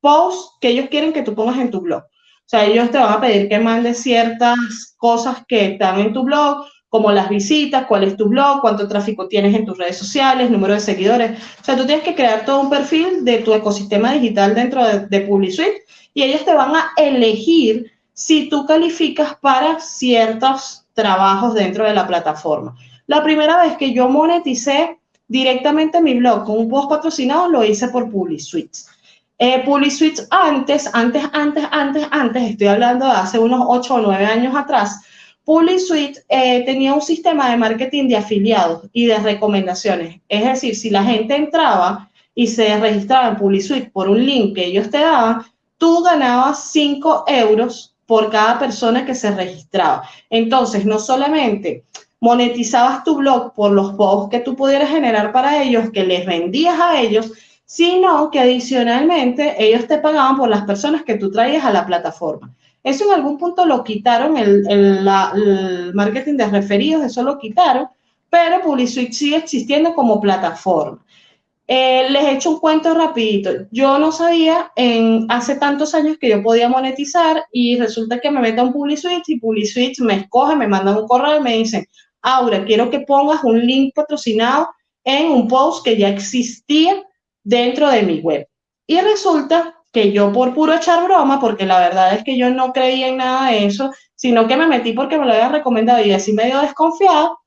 posts que ellos quieren que tú pongas en tu blog. O sea, ellos te van a pedir que mandes ciertas cosas que están en tu blog, como las visitas, cuál es tu blog, cuánto tráfico tienes en tus redes sociales, número de seguidores. O sea, tú tienes que crear todo un perfil de tu ecosistema digital dentro de, de PubliSuite y ellos te van a elegir si tú calificas para ciertos trabajos dentro de la plataforma. La primera vez que yo moneticé directamente mi blog con un post patrocinado lo hice por PubliSuite. Eh, PubliSuite antes, antes, antes, antes, antes, estoy hablando de hace unos 8 o 9 años atrás, PubliSuite eh, tenía un sistema de marketing de afiliados y de recomendaciones. Es decir, si la gente entraba y se registraba en PubliSuite por un link que ellos te daban, tú ganabas 5 euros por cada persona que se registraba. Entonces, no solamente monetizabas tu blog por los posts que tú pudieras generar para ellos, que les vendías a ellos, sino que adicionalmente ellos te pagaban por las personas que tú traías a la plataforma. Eso en algún punto lo quitaron, el, marketing de referidos, eso lo quitaron, pero PubliSuite sigue existiendo como plataforma. Eh, les he hecho un cuento rapidito. Yo no sabía en hace tantos años que yo podía monetizar y resulta que me meto un PubliSuite y PubliSuite me escoge, me manda un correo y me dicen, Aura, quiero que pongas un link patrocinado en un post que ya existía dentro de mi web. Y resulta que yo por puro echar broma, porque la verdad es que yo no creía en nada de eso, sino que me metí porque me lo había recomendado y así medio desconfiado,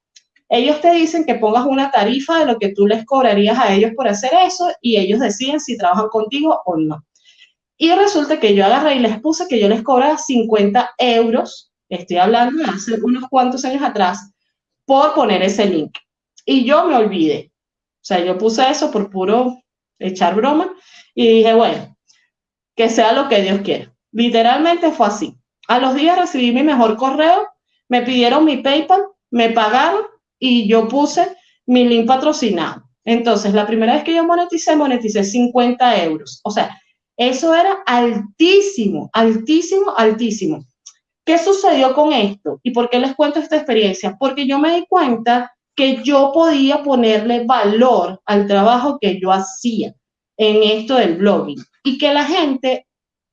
ellos te dicen que pongas una tarifa de lo que tú les cobrarías a ellos por hacer eso y ellos deciden si trabajan contigo o no. Y resulta que yo agarré y les puse que yo les cobraba 50 euros, estoy hablando de hace unos cuantos años atrás, por poner ese link. Y yo me olvidé. O sea, yo puse eso por puro echar broma y dije, bueno, que sea lo que Dios quiera. Literalmente fue así. A los días recibí mi mejor correo, me pidieron mi PayPal, me pagaron y yo puse mi link patrocinado. Entonces, la primera vez que yo moneticé, moneticé 50 euros. O sea, eso era altísimo, altísimo, altísimo. ¿Qué sucedió con esto? ¿Y por qué les cuento esta experiencia? Porque yo me di cuenta que yo podía ponerle valor al trabajo que yo hacía en esto del blogging y que la gente,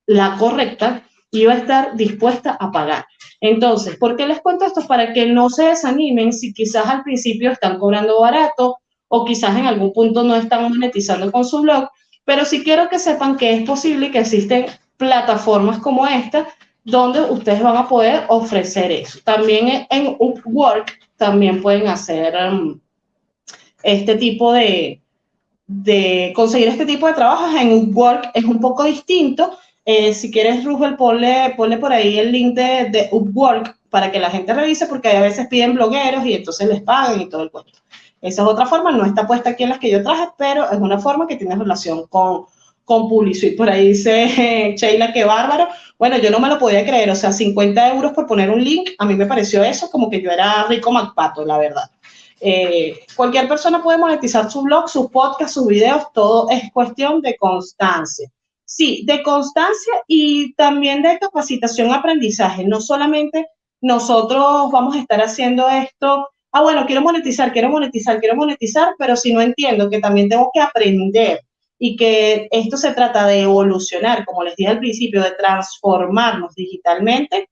la correcta, iba a estar dispuesta a pagar. Entonces, ¿por qué les cuento esto? Para que no se desanimen si quizás al principio están cobrando barato o quizás en algún punto no están monetizando con su blog, pero sí quiero que sepan que es posible que existen plataformas como esta donde ustedes van a poder ofrecer eso. También en Upwork también pueden hacer um, este tipo de, de conseguir este tipo de trabajos en Upwork es un poco distinto. Eh, si quieres, Rubel, ponle, ponle, por ahí el link de, de, Upwork para que la gente revise, porque a veces piden blogueros y entonces les pagan y todo el cuento. Esa es otra forma, no está puesta aquí en las que yo traje, pero es una forma que tiene relación con, con PubliSuite. Por ahí dice [LAUGHS] Sheila, que bárbaro. Bueno, yo no me lo podía creer, o sea, 50 euros por poner un link, a mí me pareció eso como que yo era rico MacPato, la verdad. Eh, cualquier persona puede monetizar su blog, su podcast, sus videos, todo es cuestión de constancia. Sí, de constancia y también de capacitación, aprendizaje. No solamente nosotros vamos a estar haciendo esto ah, bueno, quiero monetizar, quiero monetizar, quiero monetizar, pero si no entiendo que también tengo que aprender y que esto se trata de evolucionar, como les dije al principio, de transformarnos digitalmente,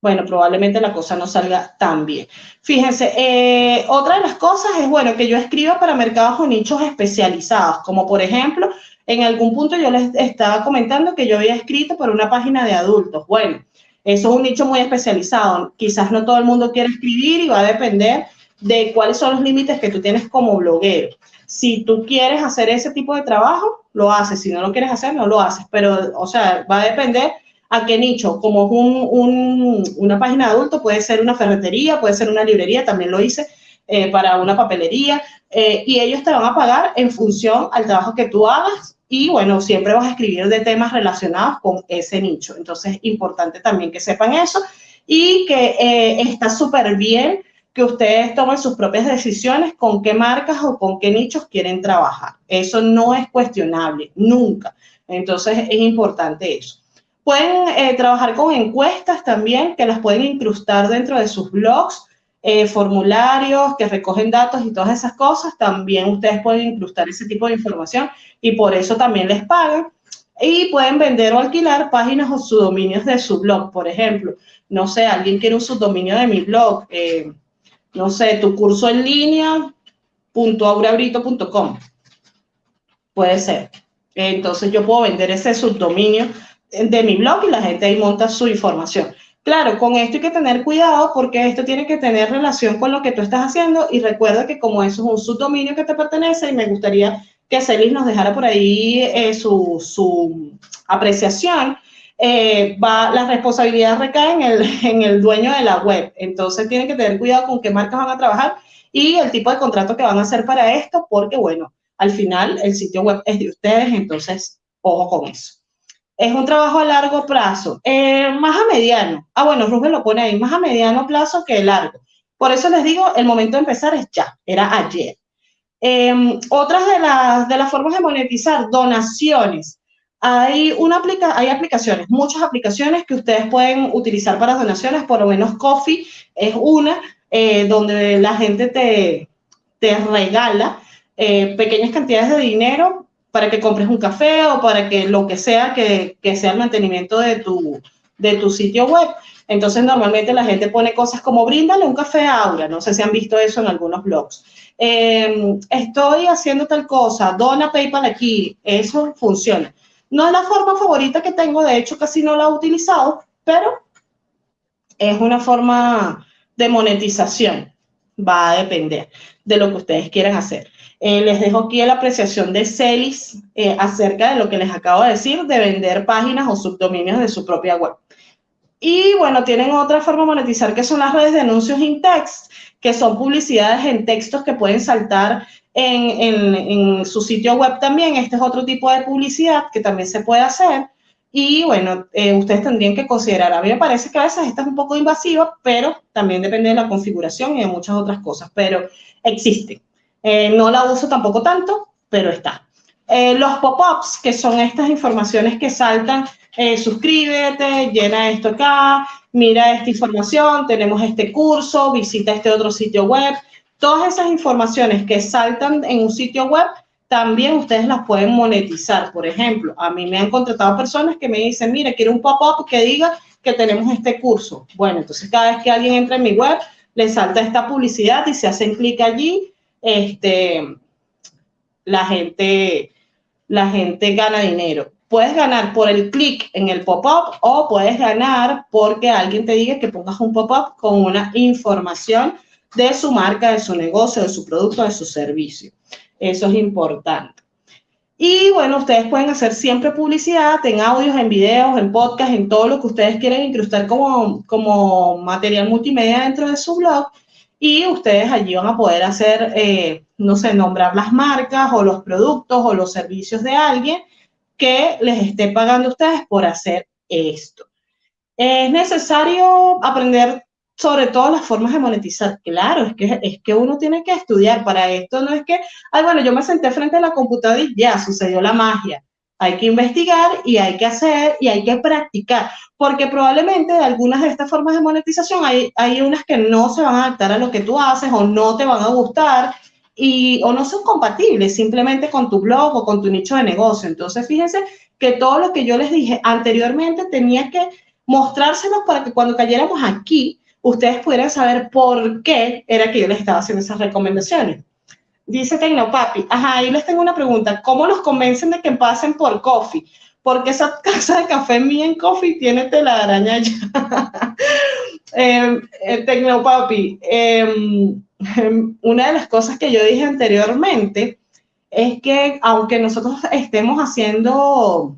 bueno, probablemente la cosa no salga tan bien. Fíjense, eh, otra de las cosas es, bueno, que yo escriba para mercados o nichos especializados, como por ejemplo, en algún punto yo les estaba comentando que yo había escrito para una página de adultos. Bueno, eso es un nicho muy especializado. Quizás no todo el mundo quiere escribir y va a depender de cuáles son los límites que tú tienes como bloguero. Si tú quieres hacer ese tipo de trabajo, lo haces. Si no lo quieres hacer, no lo haces. Pero, o sea, va a depender a qué nicho. Como un, una página de adulto, puede ser una ferretería, puede ser una librería, también lo hice eh, para una papelería. Eh, y ellos te van a pagar en función al trabajo que tú hagas y bueno, siempre vas a escribir de temas relacionados con ese nicho. Entonces, es importante también que sepan eso y que eh, está súper bien que ustedes tomen sus propias decisiones con qué marcas o con qué nichos quieren trabajar. Eso no es cuestionable, nunca. Entonces, es importante eso. Pueden eh, trabajar con encuestas también, que las pueden incrustar dentro de sus blogs eh, formularios que recogen datos y todas esas cosas, también ustedes pueden incrustar ese tipo de información y por eso también les pagan. Y pueden vender o alquilar páginas o subdominios de su blog, por ejemplo. No sé, alguien quiere un subdominio de mi blog, eh, no sé, tu curso en línea, Puede ser. Entonces yo puedo vender ese subdominio de mi blog y la gente ahí monta su información. Claro, con esto hay que tener cuidado porque esto tiene que tener relación con lo que tú estás haciendo y recuerda que como eso es un subdominio que te pertenece y me gustaría que Celis nos dejara por ahí eh, su, apreciación, eh, va, la responsabilidad recae en el, [LAUGHS] en el dueño de la web. Entonces tienen que tener cuidado con qué marcas van a trabajar y el tipo de contrato que van a hacer para esto porque, bueno, al final el sitio web es de ustedes, entonces ojo con eso es un trabajo a largo plazo, eh, más a mediano. Ah, bueno, Rubén lo pone ahí, más a mediano plazo que largo. Por eso les digo, el momento de empezar es ya, era ayer. Em, otras de las, de las formas de monetizar, donaciones. Hay, una aplica hay aplicaciones, muchas aplicaciones que ustedes pueden utilizar para donaciones, por lo menos Coffee es una, eh, donde la gente te, te regala eh, pequeñas cantidades de dinero para que compres un café o para que lo que sea que, que sea el mantenimiento de tu, de tu sitio web. Entonces, normalmente la gente pone cosas como bríndale un café a Aura. No sé si han visto eso en algunos blogs. Em, estoy haciendo tal cosa, dona PayPal aquí. Eso funciona. No es la forma favorita que tengo, de hecho, casi no la he utilizado, pero es una forma de monetización. Va a depender de lo que ustedes quieran hacer. Eh, les dejo aquí la apreciación de Celis eh, acerca de lo que les acabo de decir, de vender páginas o subdominios de su propia web. Y bueno, tienen otra forma de monetizar que son las redes de anuncios in text, que son publicidades en textos que pueden saltar en, su sitio web también. Este es otro tipo de publicidad que también se puede hacer. Y bueno, eh, ustedes tendrían que considerar, a mí me parece que a veces esta es un poco invasiva, pero también depende de la configuración y de muchas otras cosas, pero existen. Eh, no la uso tampoco tanto, pero está. Eh, los pop-ups, que son estas informaciones que saltan, eh, suscríbete, llena esto acá, mira esta información, tenemos este curso, visita este otro sitio web. Todas esas informaciones que saltan en un sitio web, también ustedes las pueden monetizar. Por ejemplo, a mí me han contratado personas que me dicen, mire, quiero un pop-up que diga que tenemos este curso. Bueno, entonces cada vez que alguien entra en mi web, le salta esta publicidad y se hacen clic allí este, la gente, la gente gana dinero. Puedes ganar por el clic en el pop-up o puedes ganar porque alguien te diga que pongas un pop-up con una información de su marca, de su negocio, de su producto, de su servicio. Eso es importante. Y bueno, ustedes pueden hacer siempre publicidad en audios, en videos, en podcast, en todo lo que ustedes quieren incrustar como, como material multimedia dentro de su blog y ustedes allí van a poder hacer, eh, no sé, nombrar las marcas o los productos o los servicios de alguien que les esté pagando a ustedes por hacer esto. Es necesario aprender sobre todo las formas de monetizar. Claro, es que, es que uno tiene que estudiar para esto. No es que, ay, bueno, yo me senté frente a la computadora y ya sucedió la magia. Hay que investigar y hay que hacer y hay que practicar, porque probablemente de algunas de estas formas de monetización hay, hay unas que no se van a adaptar a lo que tú haces o no te van a gustar y, o no son compatibles simplemente con tu blog o con tu nicho de negocio. Entonces, fíjense que todo lo que yo les dije anteriormente tenía que mostrárselos para que cuando cayéramos aquí, ustedes pudieran saber por qué era que yo les estaba haciendo esas recomendaciones. Dice Tecnopapi, ajá, ahí les tengo una pregunta. ¿Cómo los convencen de que pasen por Coffee? Porque esa [LAUGHS] casa de café mía en Coffee tiene telaraña ya. [LAUGHS] eh, eh, Tecnopapi, em, em, una de las cosas que yo dije anteriormente es que aunque nosotros estemos haciendo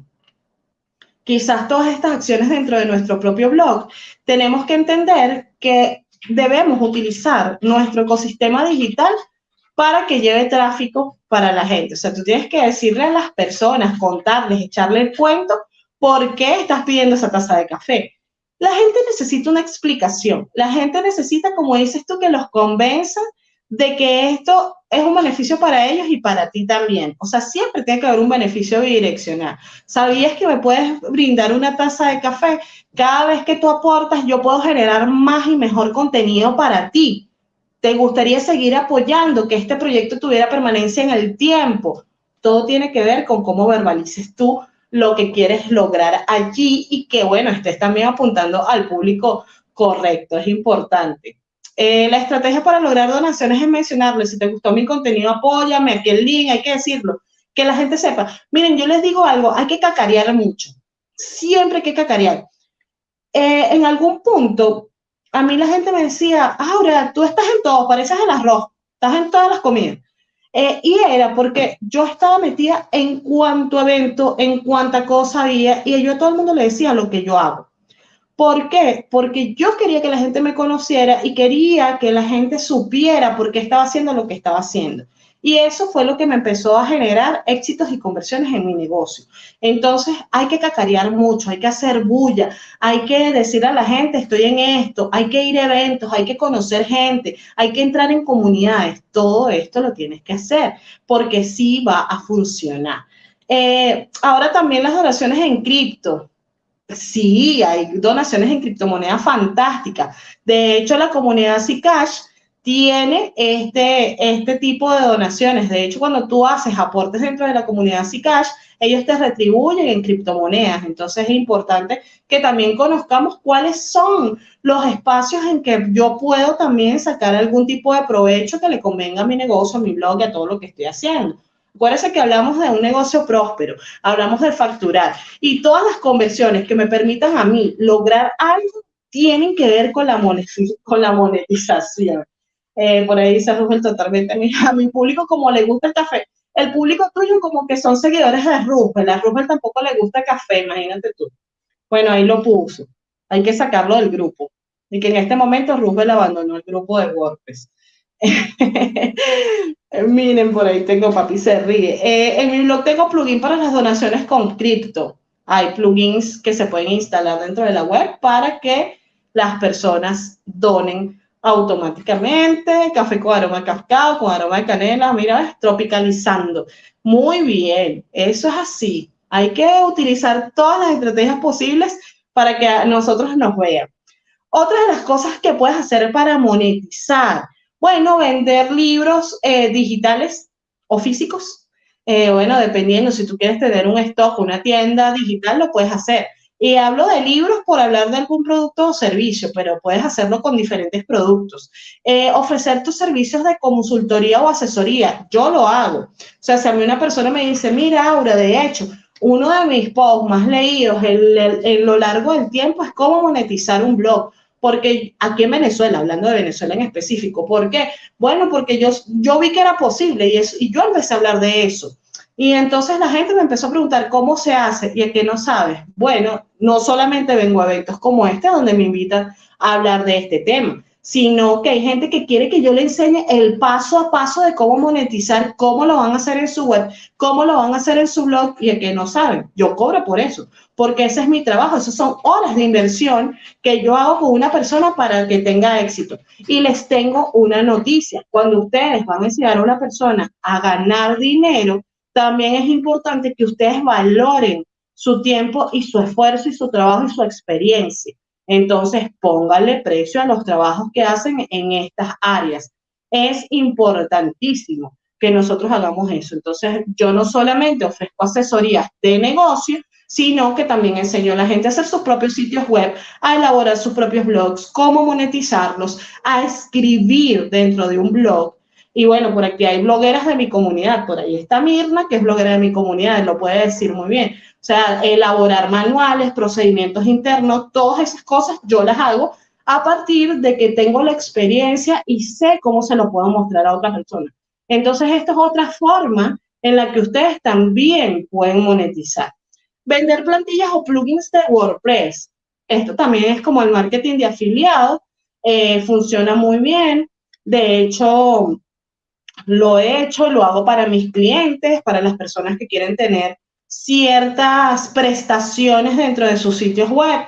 quizás todas estas acciones dentro de nuestro propio blog, tenemos que entender que debemos utilizar nuestro ecosistema digital para que lleve tráfico para la gente. O sea, tú tienes que decirle a las personas, contarles, echarle el cuento, por qué estás pidiendo esa taza de café. La gente necesita una explicación. La gente necesita, como dices tú, que los convenzan de que esto es un beneficio para ellos y para ti también. O sea, siempre tiene que haber un beneficio bidireccional. ¿Sabías que me puedes brindar una taza de café? Cada vez que tú aportas, yo puedo generar más y mejor contenido para ti. ¿Te gustaría seguir apoyando que este proyecto tuviera permanencia en el tiempo? Todo tiene que ver con cómo verbalices tú lo que quieres lograr allí y que, bueno, estés también apuntando al público correcto. Es importante. Eh, la estrategia para lograr donaciones es mencionarle, si te gustó mi contenido, apóyame, aquí el link, hay que decirlo, que la gente sepa. Miren, yo les digo algo, hay que cacarear mucho, siempre hay que cacarear. Eh, en algún punto, a mí la gente me decía, ahora tú estás en todo, pareces el arroz, estás en todas las comidas. Eh, y era porque yo estaba metida en cuanto evento, en cuanta cosa había, y yo a todo el mundo le decía lo que yo hago. ¿Por qué? Porque yo quería que la gente me conociera y quería que la gente supiera por qué estaba haciendo lo que estaba haciendo. Y eso fue lo que me empezó a generar éxitos y conversiones en mi negocio. Entonces hay que cacarear mucho, hay que hacer bulla, hay que decir a la gente, estoy en esto, hay que ir a eventos, hay que conocer gente, hay que entrar en comunidades. Todo esto lo tienes que hacer porque sí va a funcionar. Eh, ahora también las donaciones en cripto. Sí, hay donaciones en criptomonedas fantásticas. De hecho, la comunidad Zcash tiene este, este tipo de donaciones. De hecho, cuando tú haces aportes dentro de la comunidad Zcash, ellos te retribuyen en criptomonedas. Entonces es importante que también conozcamos cuáles son los espacios en que yo puedo también sacar algún tipo de provecho que le convenga a mi negocio, a mi blog y a todo lo que estoy haciendo. Acuérdense que hablamos de un negocio próspero, hablamos de facturar y todas las conversiones que me permitan a mí lograr algo tienen que ver con la, con la monetización. Eh, por ahí dice Rubén totalmente, a mi, público como le gusta el café. El público tuyo como que son seguidores de Rubén, a Rubén tampoco le gusta el café, imagínate tú. Bueno, ahí lo puso. Hay que sacarlo del grupo. Y que en este momento Rubén abandonó el grupo de WordPress. [LAUGHS] Miren, por ahí tengo, papi se ríe. Eh, en mi blog tengo plugin para las donaciones con cripto. Hay plugins que se pueden instalar dentro de la web para que las personas donen automáticamente, café con aroma de cacao, con aroma de canela, mira, tropicalizando. Muy bien, eso es así. Hay que utilizar todas las estrategias posibles para que nosotros nos vean. Otra de las cosas que puedes hacer para monetizar, bueno, vender libros eh, digitales o físicos. Eh, bueno, dependiendo, si tú quieres tener un stock, una tienda digital, lo puedes hacer. Y hablo de libros por hablar de algún producto o servicio, pero puedes hacerlo con diferentes productos. Eh, ofrecer tus servicios de consultoría o asesoría, yo lo hago. O sea, si a mí una persona me dice, mira, Aura, de hecho, uno de mis posts más leídos en, lo largo del tiempo es cómo monetizar un blog porque aquí en Venezuela, hablando de Venezuela en específico, ¿por qué? Bueno, porque yo, yo vi que era posible y, y yo empecé a hablar de eso. Y entonces la gente me empezó a preguntar cómo se hace y es que no sabes. Bueno, no solamente vengo a eventos como este donde me invitan a hablar de este tema, sino que hay gente que quiere que yo le enseñe el paso a paso de cómo monetizar, cómo lo van a hacer en su web, cómo lo van a hacer en su blog y es que no saben. Yo cobro por eso, porque ese es mi trabajo, esas son horas de inversión que yo hago con una persona para que tenga éxito. Y les tengo una noticia, cuando ustedes van a enseñar a una persona a ganar dinero, también es importante que ustedes valoren su tiempo y su esfuerzo y su trabajo y su experiencia. Entonces, pónganle precio a los trabajos que hacen en estas áreas. Es importantísimo que nosotros hagamos eso. Entonces, yo no solamente ofrezco asesorías de negocio, sino que también enseño a la gente a hacer sus propios sitios web, a elaborar sus propios blogs, cómo monetizarlos, a escribir dentro de un blog. Y bueno, por aquí hay blogueras de mi comunidad, por ahí está Mirna, que es bloguera de mi comunidad, lo puede decir muy bien. O sea, elaborar manuales, procedimientos internos, todas esas cosas yo las hago a partir de que tengo la experiencia y sé cómo se lo puedo mostrar a otras personas. Entonces, esta es otra forma en la que ustedes también pueden monetizar. Vender plantillas o plugins de WordPress. Esto también es como el marketing de afiliados. Eh, funciona muy bien. De hecho, lo he hecho, lo hago para mis clientes, para las personas que quieren tener ciertas prestaciones dentro de sus sitios web.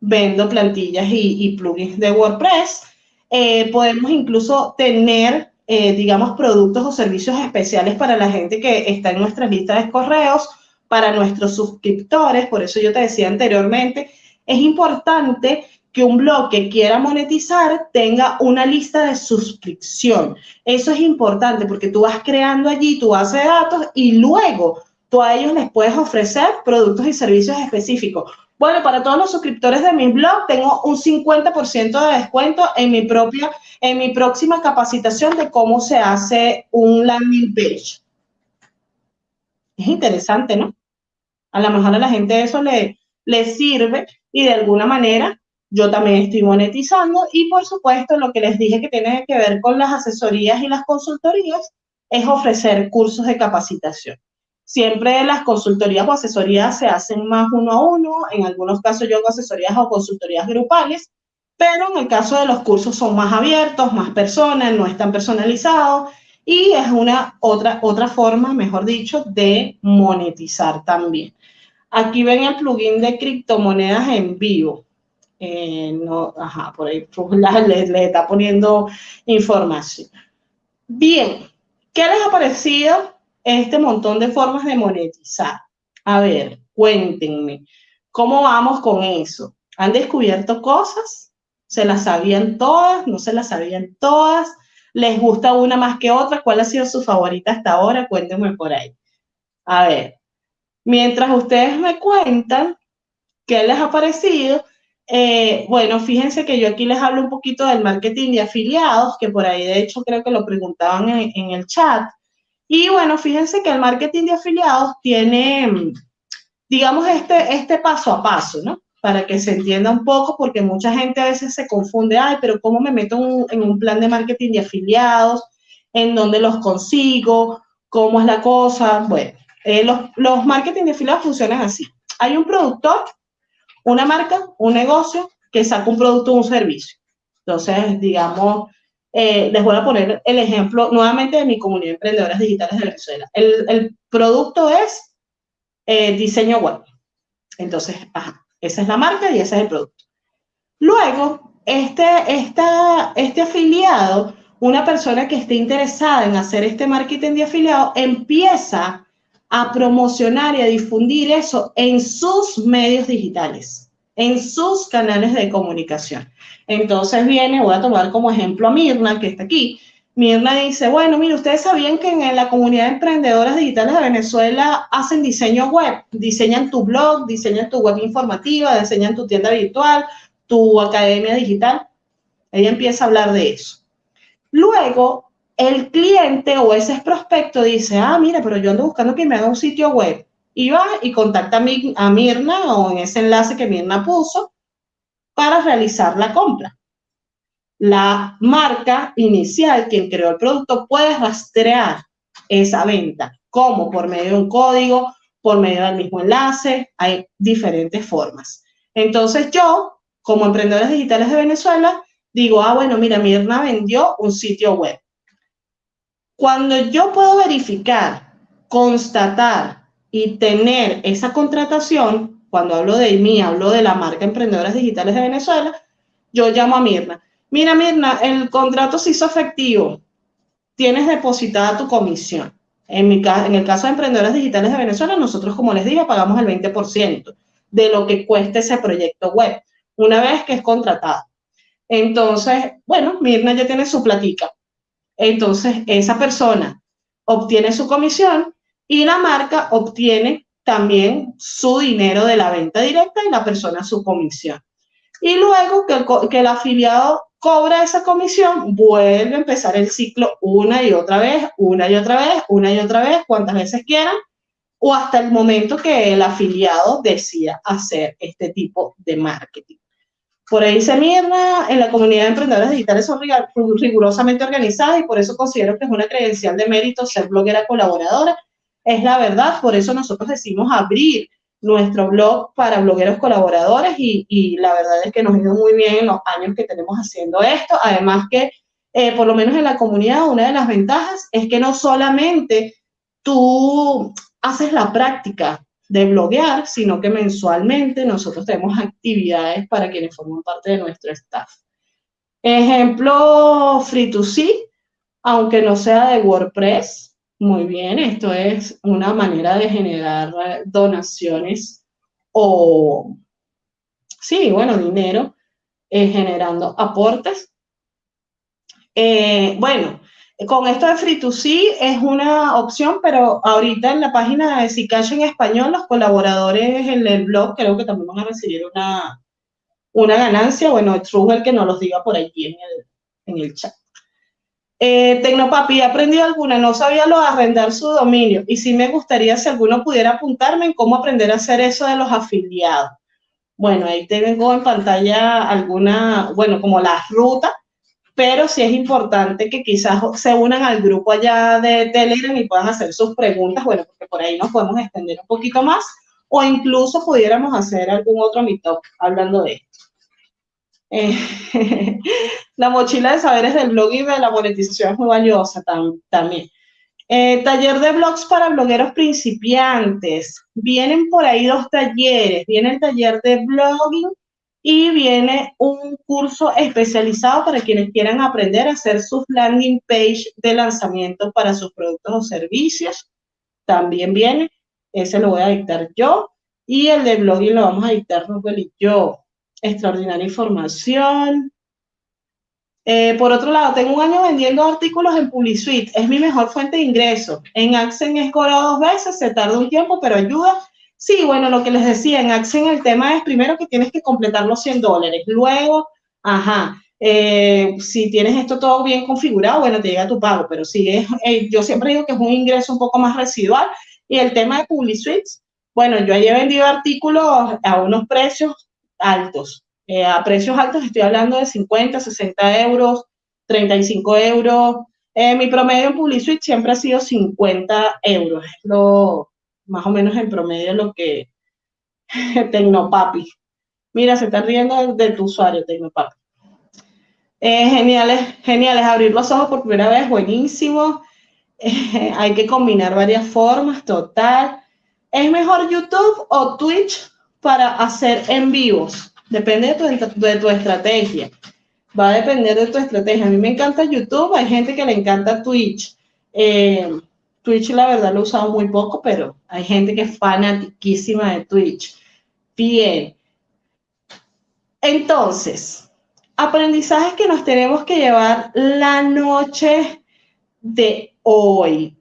Vendo plantillas y, plugins de WordPress. Eh, podemos incluso tener, eh, digamos, productos o servicios especiales para la gente que está en nuestra lista de correos para nuestros suscriptores. Por eso yo te decía anteriormente, es importante que un blog que quiera monetizar tenga una lista de suscripción. Eso es importante porque tú vas creando allí tu base de datos y luego tú a ellos les puedes ofrecer productos y servicios específicos. Bueno, para todos los suscriptores de mi blog tengo un 50% de descuento en mi propia, en mi próxima capacitación de cómo se hace un landing page. Es interesante, ¿no? A lo mejor a la gente eso le, le sirve y de alguna manera yo también estoy monetizando y por supuesto lo que les dije que tiene que ver con las asesorías y las consultorías es ofrecer cursos de capacitación. Siempre las consultorías o asesorías se hacen más uno a uno, en algunos casos yo hago asesorías o consultorías grupales, pero en el caso de los cursos son más abiertos, más personas, no están personalizados y es una otra, otra forma, mejor dicho, de monetizar también. Aquí ven el plugin de criptomonedas en vivo. Eh, no, ajá, por ahí [LAUGHS] les, está poniendo información. Bien, ¿qué les ha parecido este montón de formas de monetizar? A ver, cuéntenme, ¿cómo vamos con eso? ¿Han descubierto cosas? ¿Se las sabían todas? ¿No se las sabían todas? ¿Les gusta una más que otra? ¿Cuál ha sido su favorita hasta ahora? Cuéntenme por ahí. A ver, Mientras ustedes me cuentan qué les ha parecido, eh, bueno, fíjense que yo aquí les hablo un poquito del marketing de afiliados, que por ahí de hecho creo que lo preguntaban en, el chat. Y bueno, fíjense que el marketing de afiliados tiene, digamos, este, este paso a paso, ¿no? Para que se entienda un poco, porque mucha gente a veces se confunde, ay, pero ¿cómo me meto en un plan de marketing de afiliados? ¿En dónde los consigo? ¿Cómo es la cosa? Bueno, eh, los, los marketing de afiliados funcionan así. Hay un productor, una marca, un negocio que saca un producto o un servicio. Entonces, digamos, eh, les voy a poner el ejemplo nuevamente de mi comunidad de emprendedoras digitales de Venezuela. El, el producto es eh, diseño web. Entonces, esa es la marca y ese es el producto. Luego, este, esta, este afiliado, una persona que esté interesada en hacer este marketing de afiliado, empieza a promocionar y a difundir eso en sus medios digitales, en sus canales de comunicación. Entonces viene, voy a tomar como ejemplo a Mirna, que está aquí. Mirna dice, bueno, mire, ustedes sabían que en la comunidad de emprendedoras digitales de Venezuela hacen diseño web, diseñan tu blog, diseñan tu web informativa, diseñan tu tienda virtual, tu academia digital. Ella empieza a hablar de eso. Luego, el cliente o ese prospecto dice, ah, mira, pero yo ando buscando que me haga un sitio web. Y va y contacta a, Mirna o en ese enlace que Mirna puso para realizar la compra. La marca inicial, quien creó el producto, puede rastrear esa venta. como Por medio de un código, por medio del mismo enlace, hay diferentes formas. Entonces yo, como emprendedores digitales de Venezuela, digo, ah, bueno, mira, Mirna vendió un sitio web. Cuando yo puedo verificar, constatar y tener esa contratación, cuando hablo de mí, hablo de la marca Emprendedoras Digitales de Venezuela, yo llamo a Mirna. Mira, Mirna, el contrato se hizo efectivo. Tienes depositada tu comisión. En, mi, en el caso de emprendedoras digitales de Venezuela, nosotros, como les dije, pagamos el 20% de lo que cueste ese proyecto web, una vez que es contratado. Entonces, bueno, Mirna ya tiene su platica. Entonces, esa persona obtiene su comisión y la marca obtiene también su dinero de la venta directa y la persona su comisión. Y luego que el, que el afiliado cobra esa comisión, vuelve a empezar el ciclo una y otra vez, una y otra vez, una y otra vez, cuantas veces quieran, o hasta el momento que el afiliado decida hacer este tipo de marketing. Por ahí se mierda, en la comunidad de emprendedores digitales son rigurosamente organizadas y por eso considero que es una credencial de mérito ser bloguera colaboradora. Es la verdad, por eso nosotros decimos abrir nuestro blog para blogueros colaboradores y, la verdad es que nos ha ido muy bien en los años que tenemos haciendo esto. Además que, eh, por lo menos en la comunidad, una de las ventajas es que no solamente tú haces la práctica de bloguear, sino que mensualmente nosotros tenemos actividades para quienes forman parte de nuestro staff. Ejemplo, Free2C, aunque no sea de WordPress, muy bien, esto es una manera de generar donaciones o, sí, bueno, dinero, eh, generando aportes. Eh, bueno, con esto de Free2C es una opción, pero ahorita en la página de Zcash en español, los colaboradores en el blog creo que también van a recibir una, una ganancia. Bueno, es el que nos los diga por allí en el, en el chat. Eh, Tecnopapi, ¿he aprendido alguna? No sabía lo de arrendar su dominio y sí me gustaría si alguno pudiera apuntarme en cómo aprender a hacer eso de los afiliados. Bueno, ahí tengo en pantalla alguna, bueno, como las rutas, pero sí es importante que quizás se unan al grupo allá de Telegram y puedan hacer sus preguntas, bueno, porque por ahí nos podemos extender un poquito más o incluso pudiéramos hacer algún otro meetup hablando de esto. Eh, [LAUGHS] la mochila de saberes del blog y de la monetización es muy valiosa también. Eh, taller de blogs para blogueros principiantes. Vienen por ahí dos talleres. Viene el taller de blogging y viene un curso especializado para quienes quieran aprender a hacer sus landing page de lanzamiento para sus productos o servicios. También viene. Ese lo voy a dictar yo. Y el de blogging lo vamos a dictar Rubel y yo extraordinaria información. Eh, por otro lado, tengo un año vendiendo artículos en PubliSuite. Es mi mejor fuente de ingreso. En Accent es dos veces, se tarda un tiempo, pero ayuda. Sí, bueno, lo que les decía, en Accent el tema es primero que tienes que completar los 100 dólares. Luego, ajá, eh, si tienes esto todo bien configurado, bueno, te llega tu pago. Pero sí, es, eh, yo siempre digo que es un ingreso un poco más residual. Y el tema de PubliSuite, bueno, yo he vendido artículos a unos precios altos. Eh, a precios altos estoy hablando de 50, 60 euros, 35 euros. Mi promedio en PubliSuite siempre ha sido 50 euros. Lo, más o menos en promedio lo que [LAUGHS] Tecnopapi. Mira, se está riendo de, tu usuario, Tecnopapi. Eh, geniales, geniales. Abrir los ojos por primera vez, buenísimo. hay que combinar varias formas, total. ¿Es mejor YouTube o Twitch para hacer en vivos. Depende de tu, estrategia. Va a depender de tu estrategia. A mí me encanta YouTube, hay gente que le encanta Twitch. Eh, Twitch, la verdad, lo he usado muy poco, pero hay gente que es fanatiquísima de Twitch. Bien. Entonces, aprendizajes que nos tenemos que llevar la noche de hoy.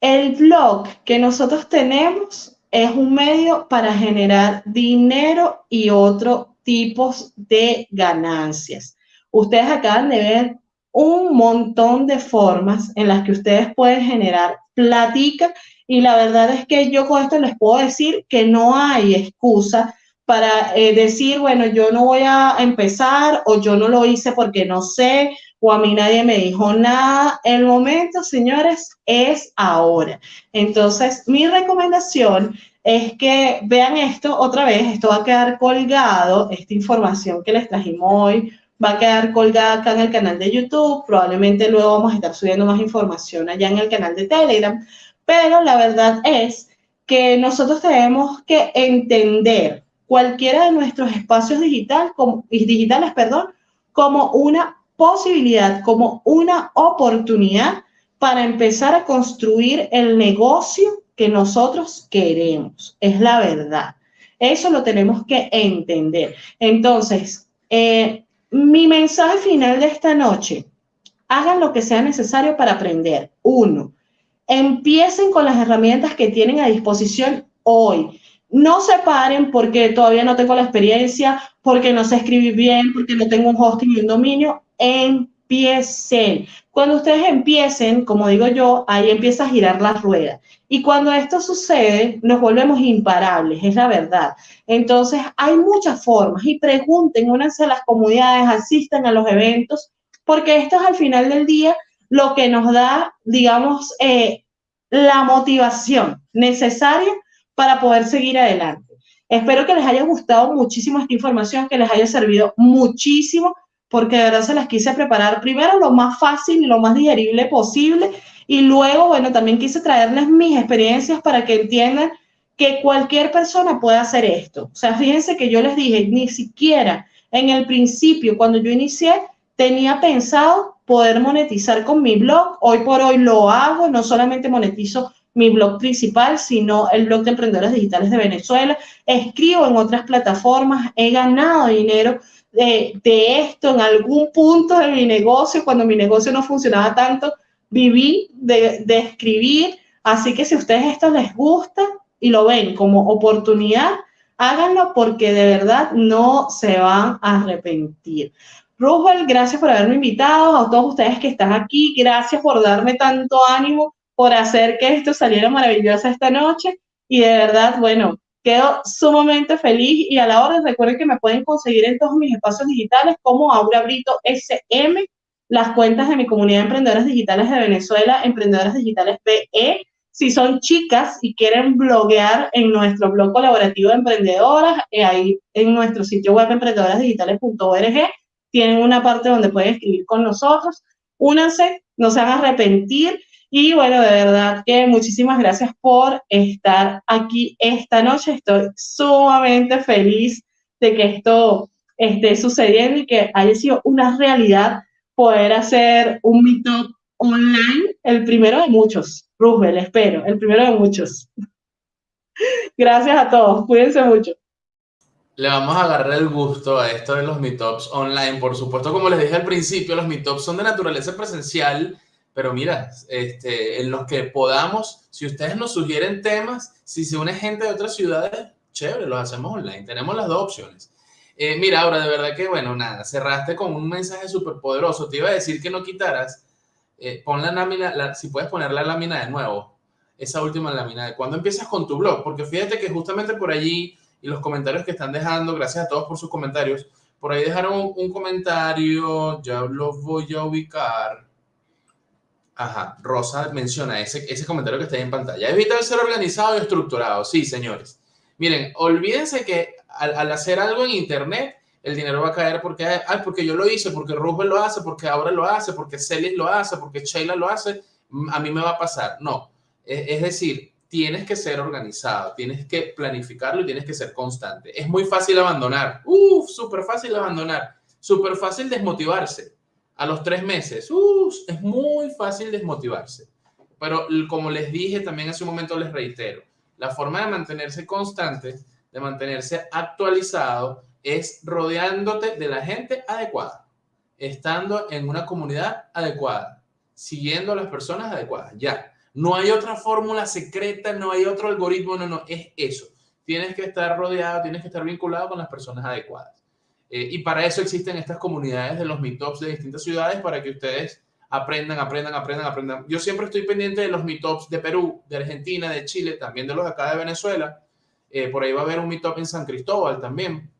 El blog que nosotros tenemos es un medio para generar dinero y otros tipos de ganancias. Ustedes acaban de ver un montón de formas en las que ustedes pueden generar platica y la verdad es que yo con esto les puedo decir que no hay excusa para eh, decir, bueno, yo no voy a empezar o yo no lo hice porque no sé o a mí nadie me dijo nada. El momento, señores, es ahora. Entonces, mi recomendación es que vean esto otra vez, esto va a quedar colgado, esta información que les trajimos hoy va a quedar colgada acá en el canal de YouTube, probablemente luego vamos a estar subiendo más información allá en el canal de Telegram, pero la verdad es que nosotros tenemos que entender cualquiera de nuestros espacios digital, como, digitales perdón, como una posibilidad, como una oportunidad para empezar a construir el negocio que nosotros queremos. Es la verdad. Eso lo tenemos que entender. Entonces, eh, mi mensaje final de esta noche, hagan lo que sea necesario para aprender. Uno, empiecen con las herramientas que tienen a disposición hoy. No se paren porque todavía no tengo la experiencia, porque no sé escribir bien, porque no tengo un hosting y un dominio. Empiecen. Cuando ustedes empiecen, como digo yo, ahí empieza a girar la rueda. Y cuando esto sucede, nos volvemos imparables, es la verdad. Entonces, hay muchas formas y pregunten, únanse a las comunidades, asistan a los eventos, porque esto es al final del día lo que nos da, digamos, eh, la motivación necesaria para poder seguir adelante. Espero que les haya gustado muchísimo esta información, que les haya servido muchísimo, porque de verdad se las quise preparar primero lo más fácil y lo más digerible posible, y luego, bueno, también quise traerles mis experiencias para que entiendan que cualquier persona puede hacer esto. O sea, fíjense que yo les dije, ni siquiera en el principio, cuando yo inicié, tenía pensado poder monetizar con mi blog. Hoy por hoy lo hago, no solamente monetizo mi blog principal, sino el blog de emprendedores digitales de Venezuela. Escribo en otras plataformas, he ganado dinero de, esto en algún punto de mi negocio, cuando mi negocio no funcionaba tanto, viví de, escribir. Así que si a ustedes esto les gusta y lo ven como oportunidad, háganlo porque de verdad no se van a arrepentir. Rubel, gracias por haberme invitado, a todos ustedes que están aquí, gracias por darme tanto ánimo, por hacer que esto saliera maravilloso esta noche y de verdad, bueno, quedo sumamente feliz y a la hora recuerden que me pueden conseguir en todos mis espacios digitales como Aura Brito SM, las cuentas de mi comunidad de emprendedoras digitales de Venezuela, emprendedoras digitales PE. Si son chicas y quieren bloguear en nuestro blog colaborativo de emprendedoras, eh, ahí en nuestro sitio web emprendedorasdigitales.org tienen una parte donde pueden escribir con nosotros. Únanse, no se van a arrepentir. Y bueno, de verdad que muchísimas gracias por estar aquí esta noche. Estoy sumamente feliz de que esto esté sucediendo y que haya sido una realidad poder hacer un meetup online, el primero de muchos. Roosevelt, espero, el primero de muchos. Gracias a todos, cuídense mucho le vamos a agarrar el gusto a esto de los meetups online. Por supuesto, como les dije al principio, los meetups son de naturaleza presencial, pero mira, este, en los que podamos, si ustedes nos sugieren temas, si se une gente de otras ciudades, chévere, los hacemos online. Tenemos las dos opciones. Eh, mira, ahora de verdad que, bueno, nada, cerraste con un mensaje súper poderoso. Te iba a decir que no quitaras, eh, pon la lámina, si puedes poner la lámina de nuevo, esa última lámina de cuando empiezas con tu blog, porque fíjate que justamente por allí y los comentarios que están dejando. Gracias a todos por sus comentarios. Por ahí dejaron un, comentario, ya los voy a ubicar. Ajá, Rosa menciona ese, ese comentario que está ahí en pantalla. Evitar ser organizado y estructurado. Sí, señores. Miren, olvídense que al, hacer algo en Internet, el dinero va a caer porque, ay, porque yo lo hice, porque Rubén lo hace, porque ahora lo hace, porque Celis lo hace, porque Sheila lo hace, a mí me va a pasar. No. es decir, tienes que ser organizado, tienes que planificarlo y tienes que ser constante. Es muy fácil abandonar. Uf, súper fácil abandonar. Súper fácil desmotivarse. A los tres meses, uf, es muy fácil desmotivarse. Pero como les dije también hace un momento, les reitero, la forma de mantenerse constante, de mantenerse actualizado, es rodeándote de la gente adecuada, estando en una comunidad adecuada, siguiendo a las personas adecuadas. Ya, no hay otra fórmula secreta, no hay otro algoritmo, no, no, es eso. Tienes que estar rodeado, tienes que estar vinculado con las personas adecuadas. Eh, y para eso existen estas comunidades de los meetups de distintas ciudades para que ustedes aprendan, aprendan, aprendan, aprendan. Yo siempre estoy pendiente de los meetups de Perú, de Argentina, de Chile, también de los acá de Venezuela. Eh, por ahí va a haber un meetup en San Cristóbal también.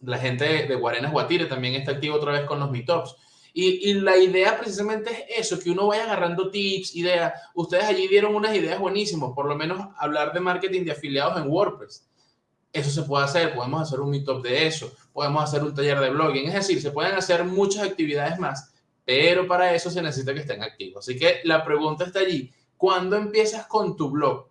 La gente de, Guarenas Guatire también está activa otra vez con los meetups. Y, la idea precisamente es eso, que uno vaya agarrando tips, ideas. Ustedes allí dieron unas ideas buenísimas, por lo menos hablar de marketing de afiliados en WordPress. Eso se puede hacer, podemos hacer un meetup de eso, podemos hacer un taller de blogging, es decir, se pueden hacer muchas actividades más, pero para eso se necesita que estén activos. Así que la pregunta está allí, ¿cuándo empiezas con tu blog?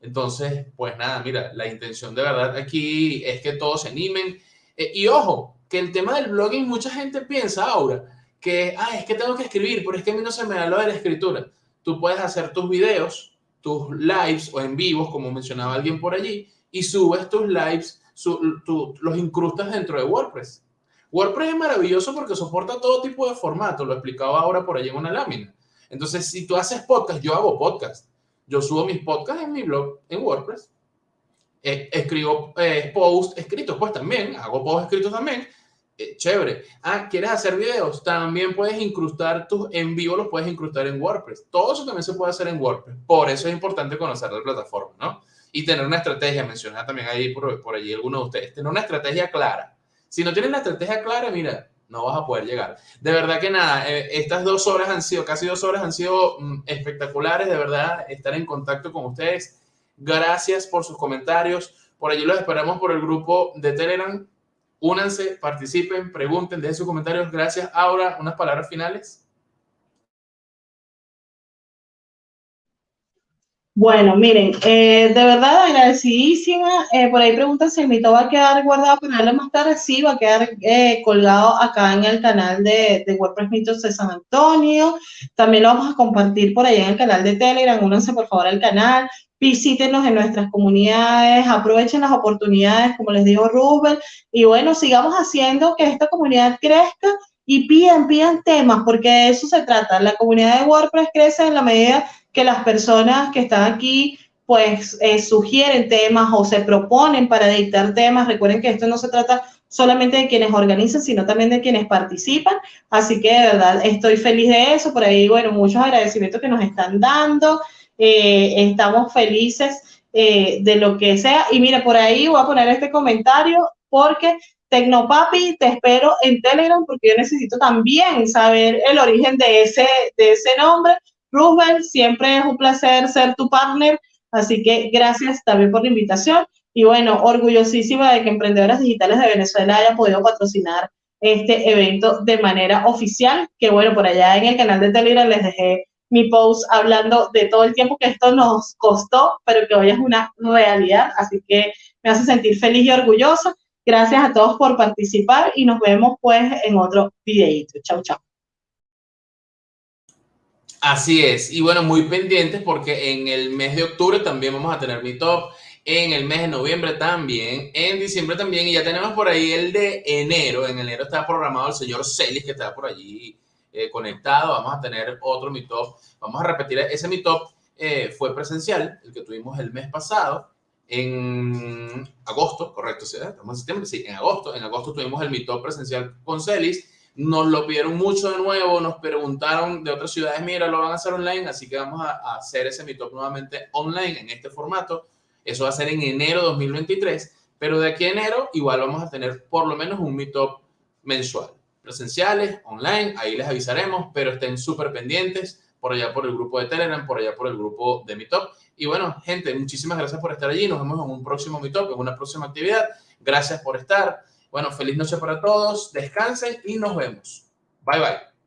Entonces, pues nada, mira, la intención de verdad aquí es que todos se animen. Eh, y ojo, que el tema del blogging, mucha gente piensa ahora, que, ah, es que tengo que escribir, pero es que a mí no se me da lo de la escritura. tú puedes hacer tus videos, tus lives o en vivos, como mencionaba alguien por allí, y subes tus lives, los incrustas dentro de WordPress. WordPress es maravilloso porque soporta todo tipo de formato, lo explicaba ahora por allí en una lámina. Entonces, si tú haces podcast, yo hago podcast. Yo subo mis podcasts en mi blog en WordPress. Eh, escribo eh, posts escritos, pues también, hago posts escritos también. Eh, chévere. Ah, ¿quieres hacer videos? También puedes incrustar tus en vivo, los puedes incrustar en WordPress. Todo eso también se puede hacer en WordPress. Por eso es importante conocer la plataforma, ¿no? Y tener una estrategia, mencionar también ahí por, por allí algunos de ustedes, tener una estrategia clara. Si no tienes la estrategia clara, mira, no vas a poder llegar. De verdad que nada, eh, estas dos horas han sido, casi dos horas han sido mm, espectaculares, de verdad, estar en contacto con ustedes. Gracias por sus comentarios. Por allí los esperamos por el grupo de Telegram. Únanse, participen, pregunten, dejen sus comentarios. Gracias. Ahora, unas palabras finales. Bueno, miren, eh, de verdad agradecidísima. Eh, por ahí preguntan si el mito va a quedar guardado para darle más tarde. Sí, va a quedar eh, colgado acá en el canal de, de, WordPress Mitos de San Antonio. También lo vamos a compartir por ahí en el canal de Telegram. Únanse por favor al canal. Visítenos en nuestras comunidades, aprovechen las oportunidades, como les dijo Rubén, y bueno, sigamos haciendo que esta comunidad crezca y pidan, pidan temas, porque de eso se trata. La comunidad de WordPress crece en la medida que las personas que están aquí pues eh, sugieren temas o se proponen para dictar temas. Recuerden que esto no se trata solamente de quienes organizan, sino también de quienes participan. Así que de verdad estoy feliz de eso. Por ahí, bueno, muchos agradecimientos que nos están dando. Eh, estamos felices eh, de lo que sea. Y mira, por ahí voy a poner este comentario porque Tecnopapi, te espero en Telegram porque yo necesito también saber el origen de ese, de ese nombre Rubén, siempre es un placer ser tu partner, así que gracias también por la invitación. Y bueno, orgullosísima de que Emprendedoras Digitales de Venezuela haya podido patrocinar este evento de manera oficial, que bueno, por allá en el canal de Telegram les dejé mi post hablando de todo el tiempo que esto nos costó, pero que hoy es una realidad, así que me hace sentir feliz y orgullosa. Gracias a todos por participar y nos vemos pues en otro videito. Chau, chau. Así es. Y bueno, muy pendientes porque en el mes de octubre también vamos a tener mi top. En el mes de noviembre también. En diciembre también. Y ya tenemos por ahí el de enero. En enero está programado el señor Celis que está por allí eh, conectado. Vamos a tener otro mi top. Vamos a repetir. Ese mi top eh, fue presencial, el que tuvimos el mes pasado. En agosto, correcto. Estamos en septiembre, sí, en agosto. En agosto tuvimos el mi top presencial con Celis nos lo pidieron mucho de nuevo, nos preguntaron de otras ciudades, mira, lo van a hacer online, así que vamos a, hacer ese Meetup nuevamente online en este formato. Eso va a ser en enero 2023, pero de aquí a enero igual vamos a tener por lo menos un Meetup mensual. Presenciales, online, ahí les avisaremos, pero estén súper pendientes por allá por el grupo de Telegram, por allá por el grupo de Meetup. Y bueno, gente, muchísimas gracias por estar allí. Nos vemos en un próximo Meetup, en una próxima actividad. Gracias por estar. Bueno, feliz noche para todos, descansen y nos vemos. Bye bye.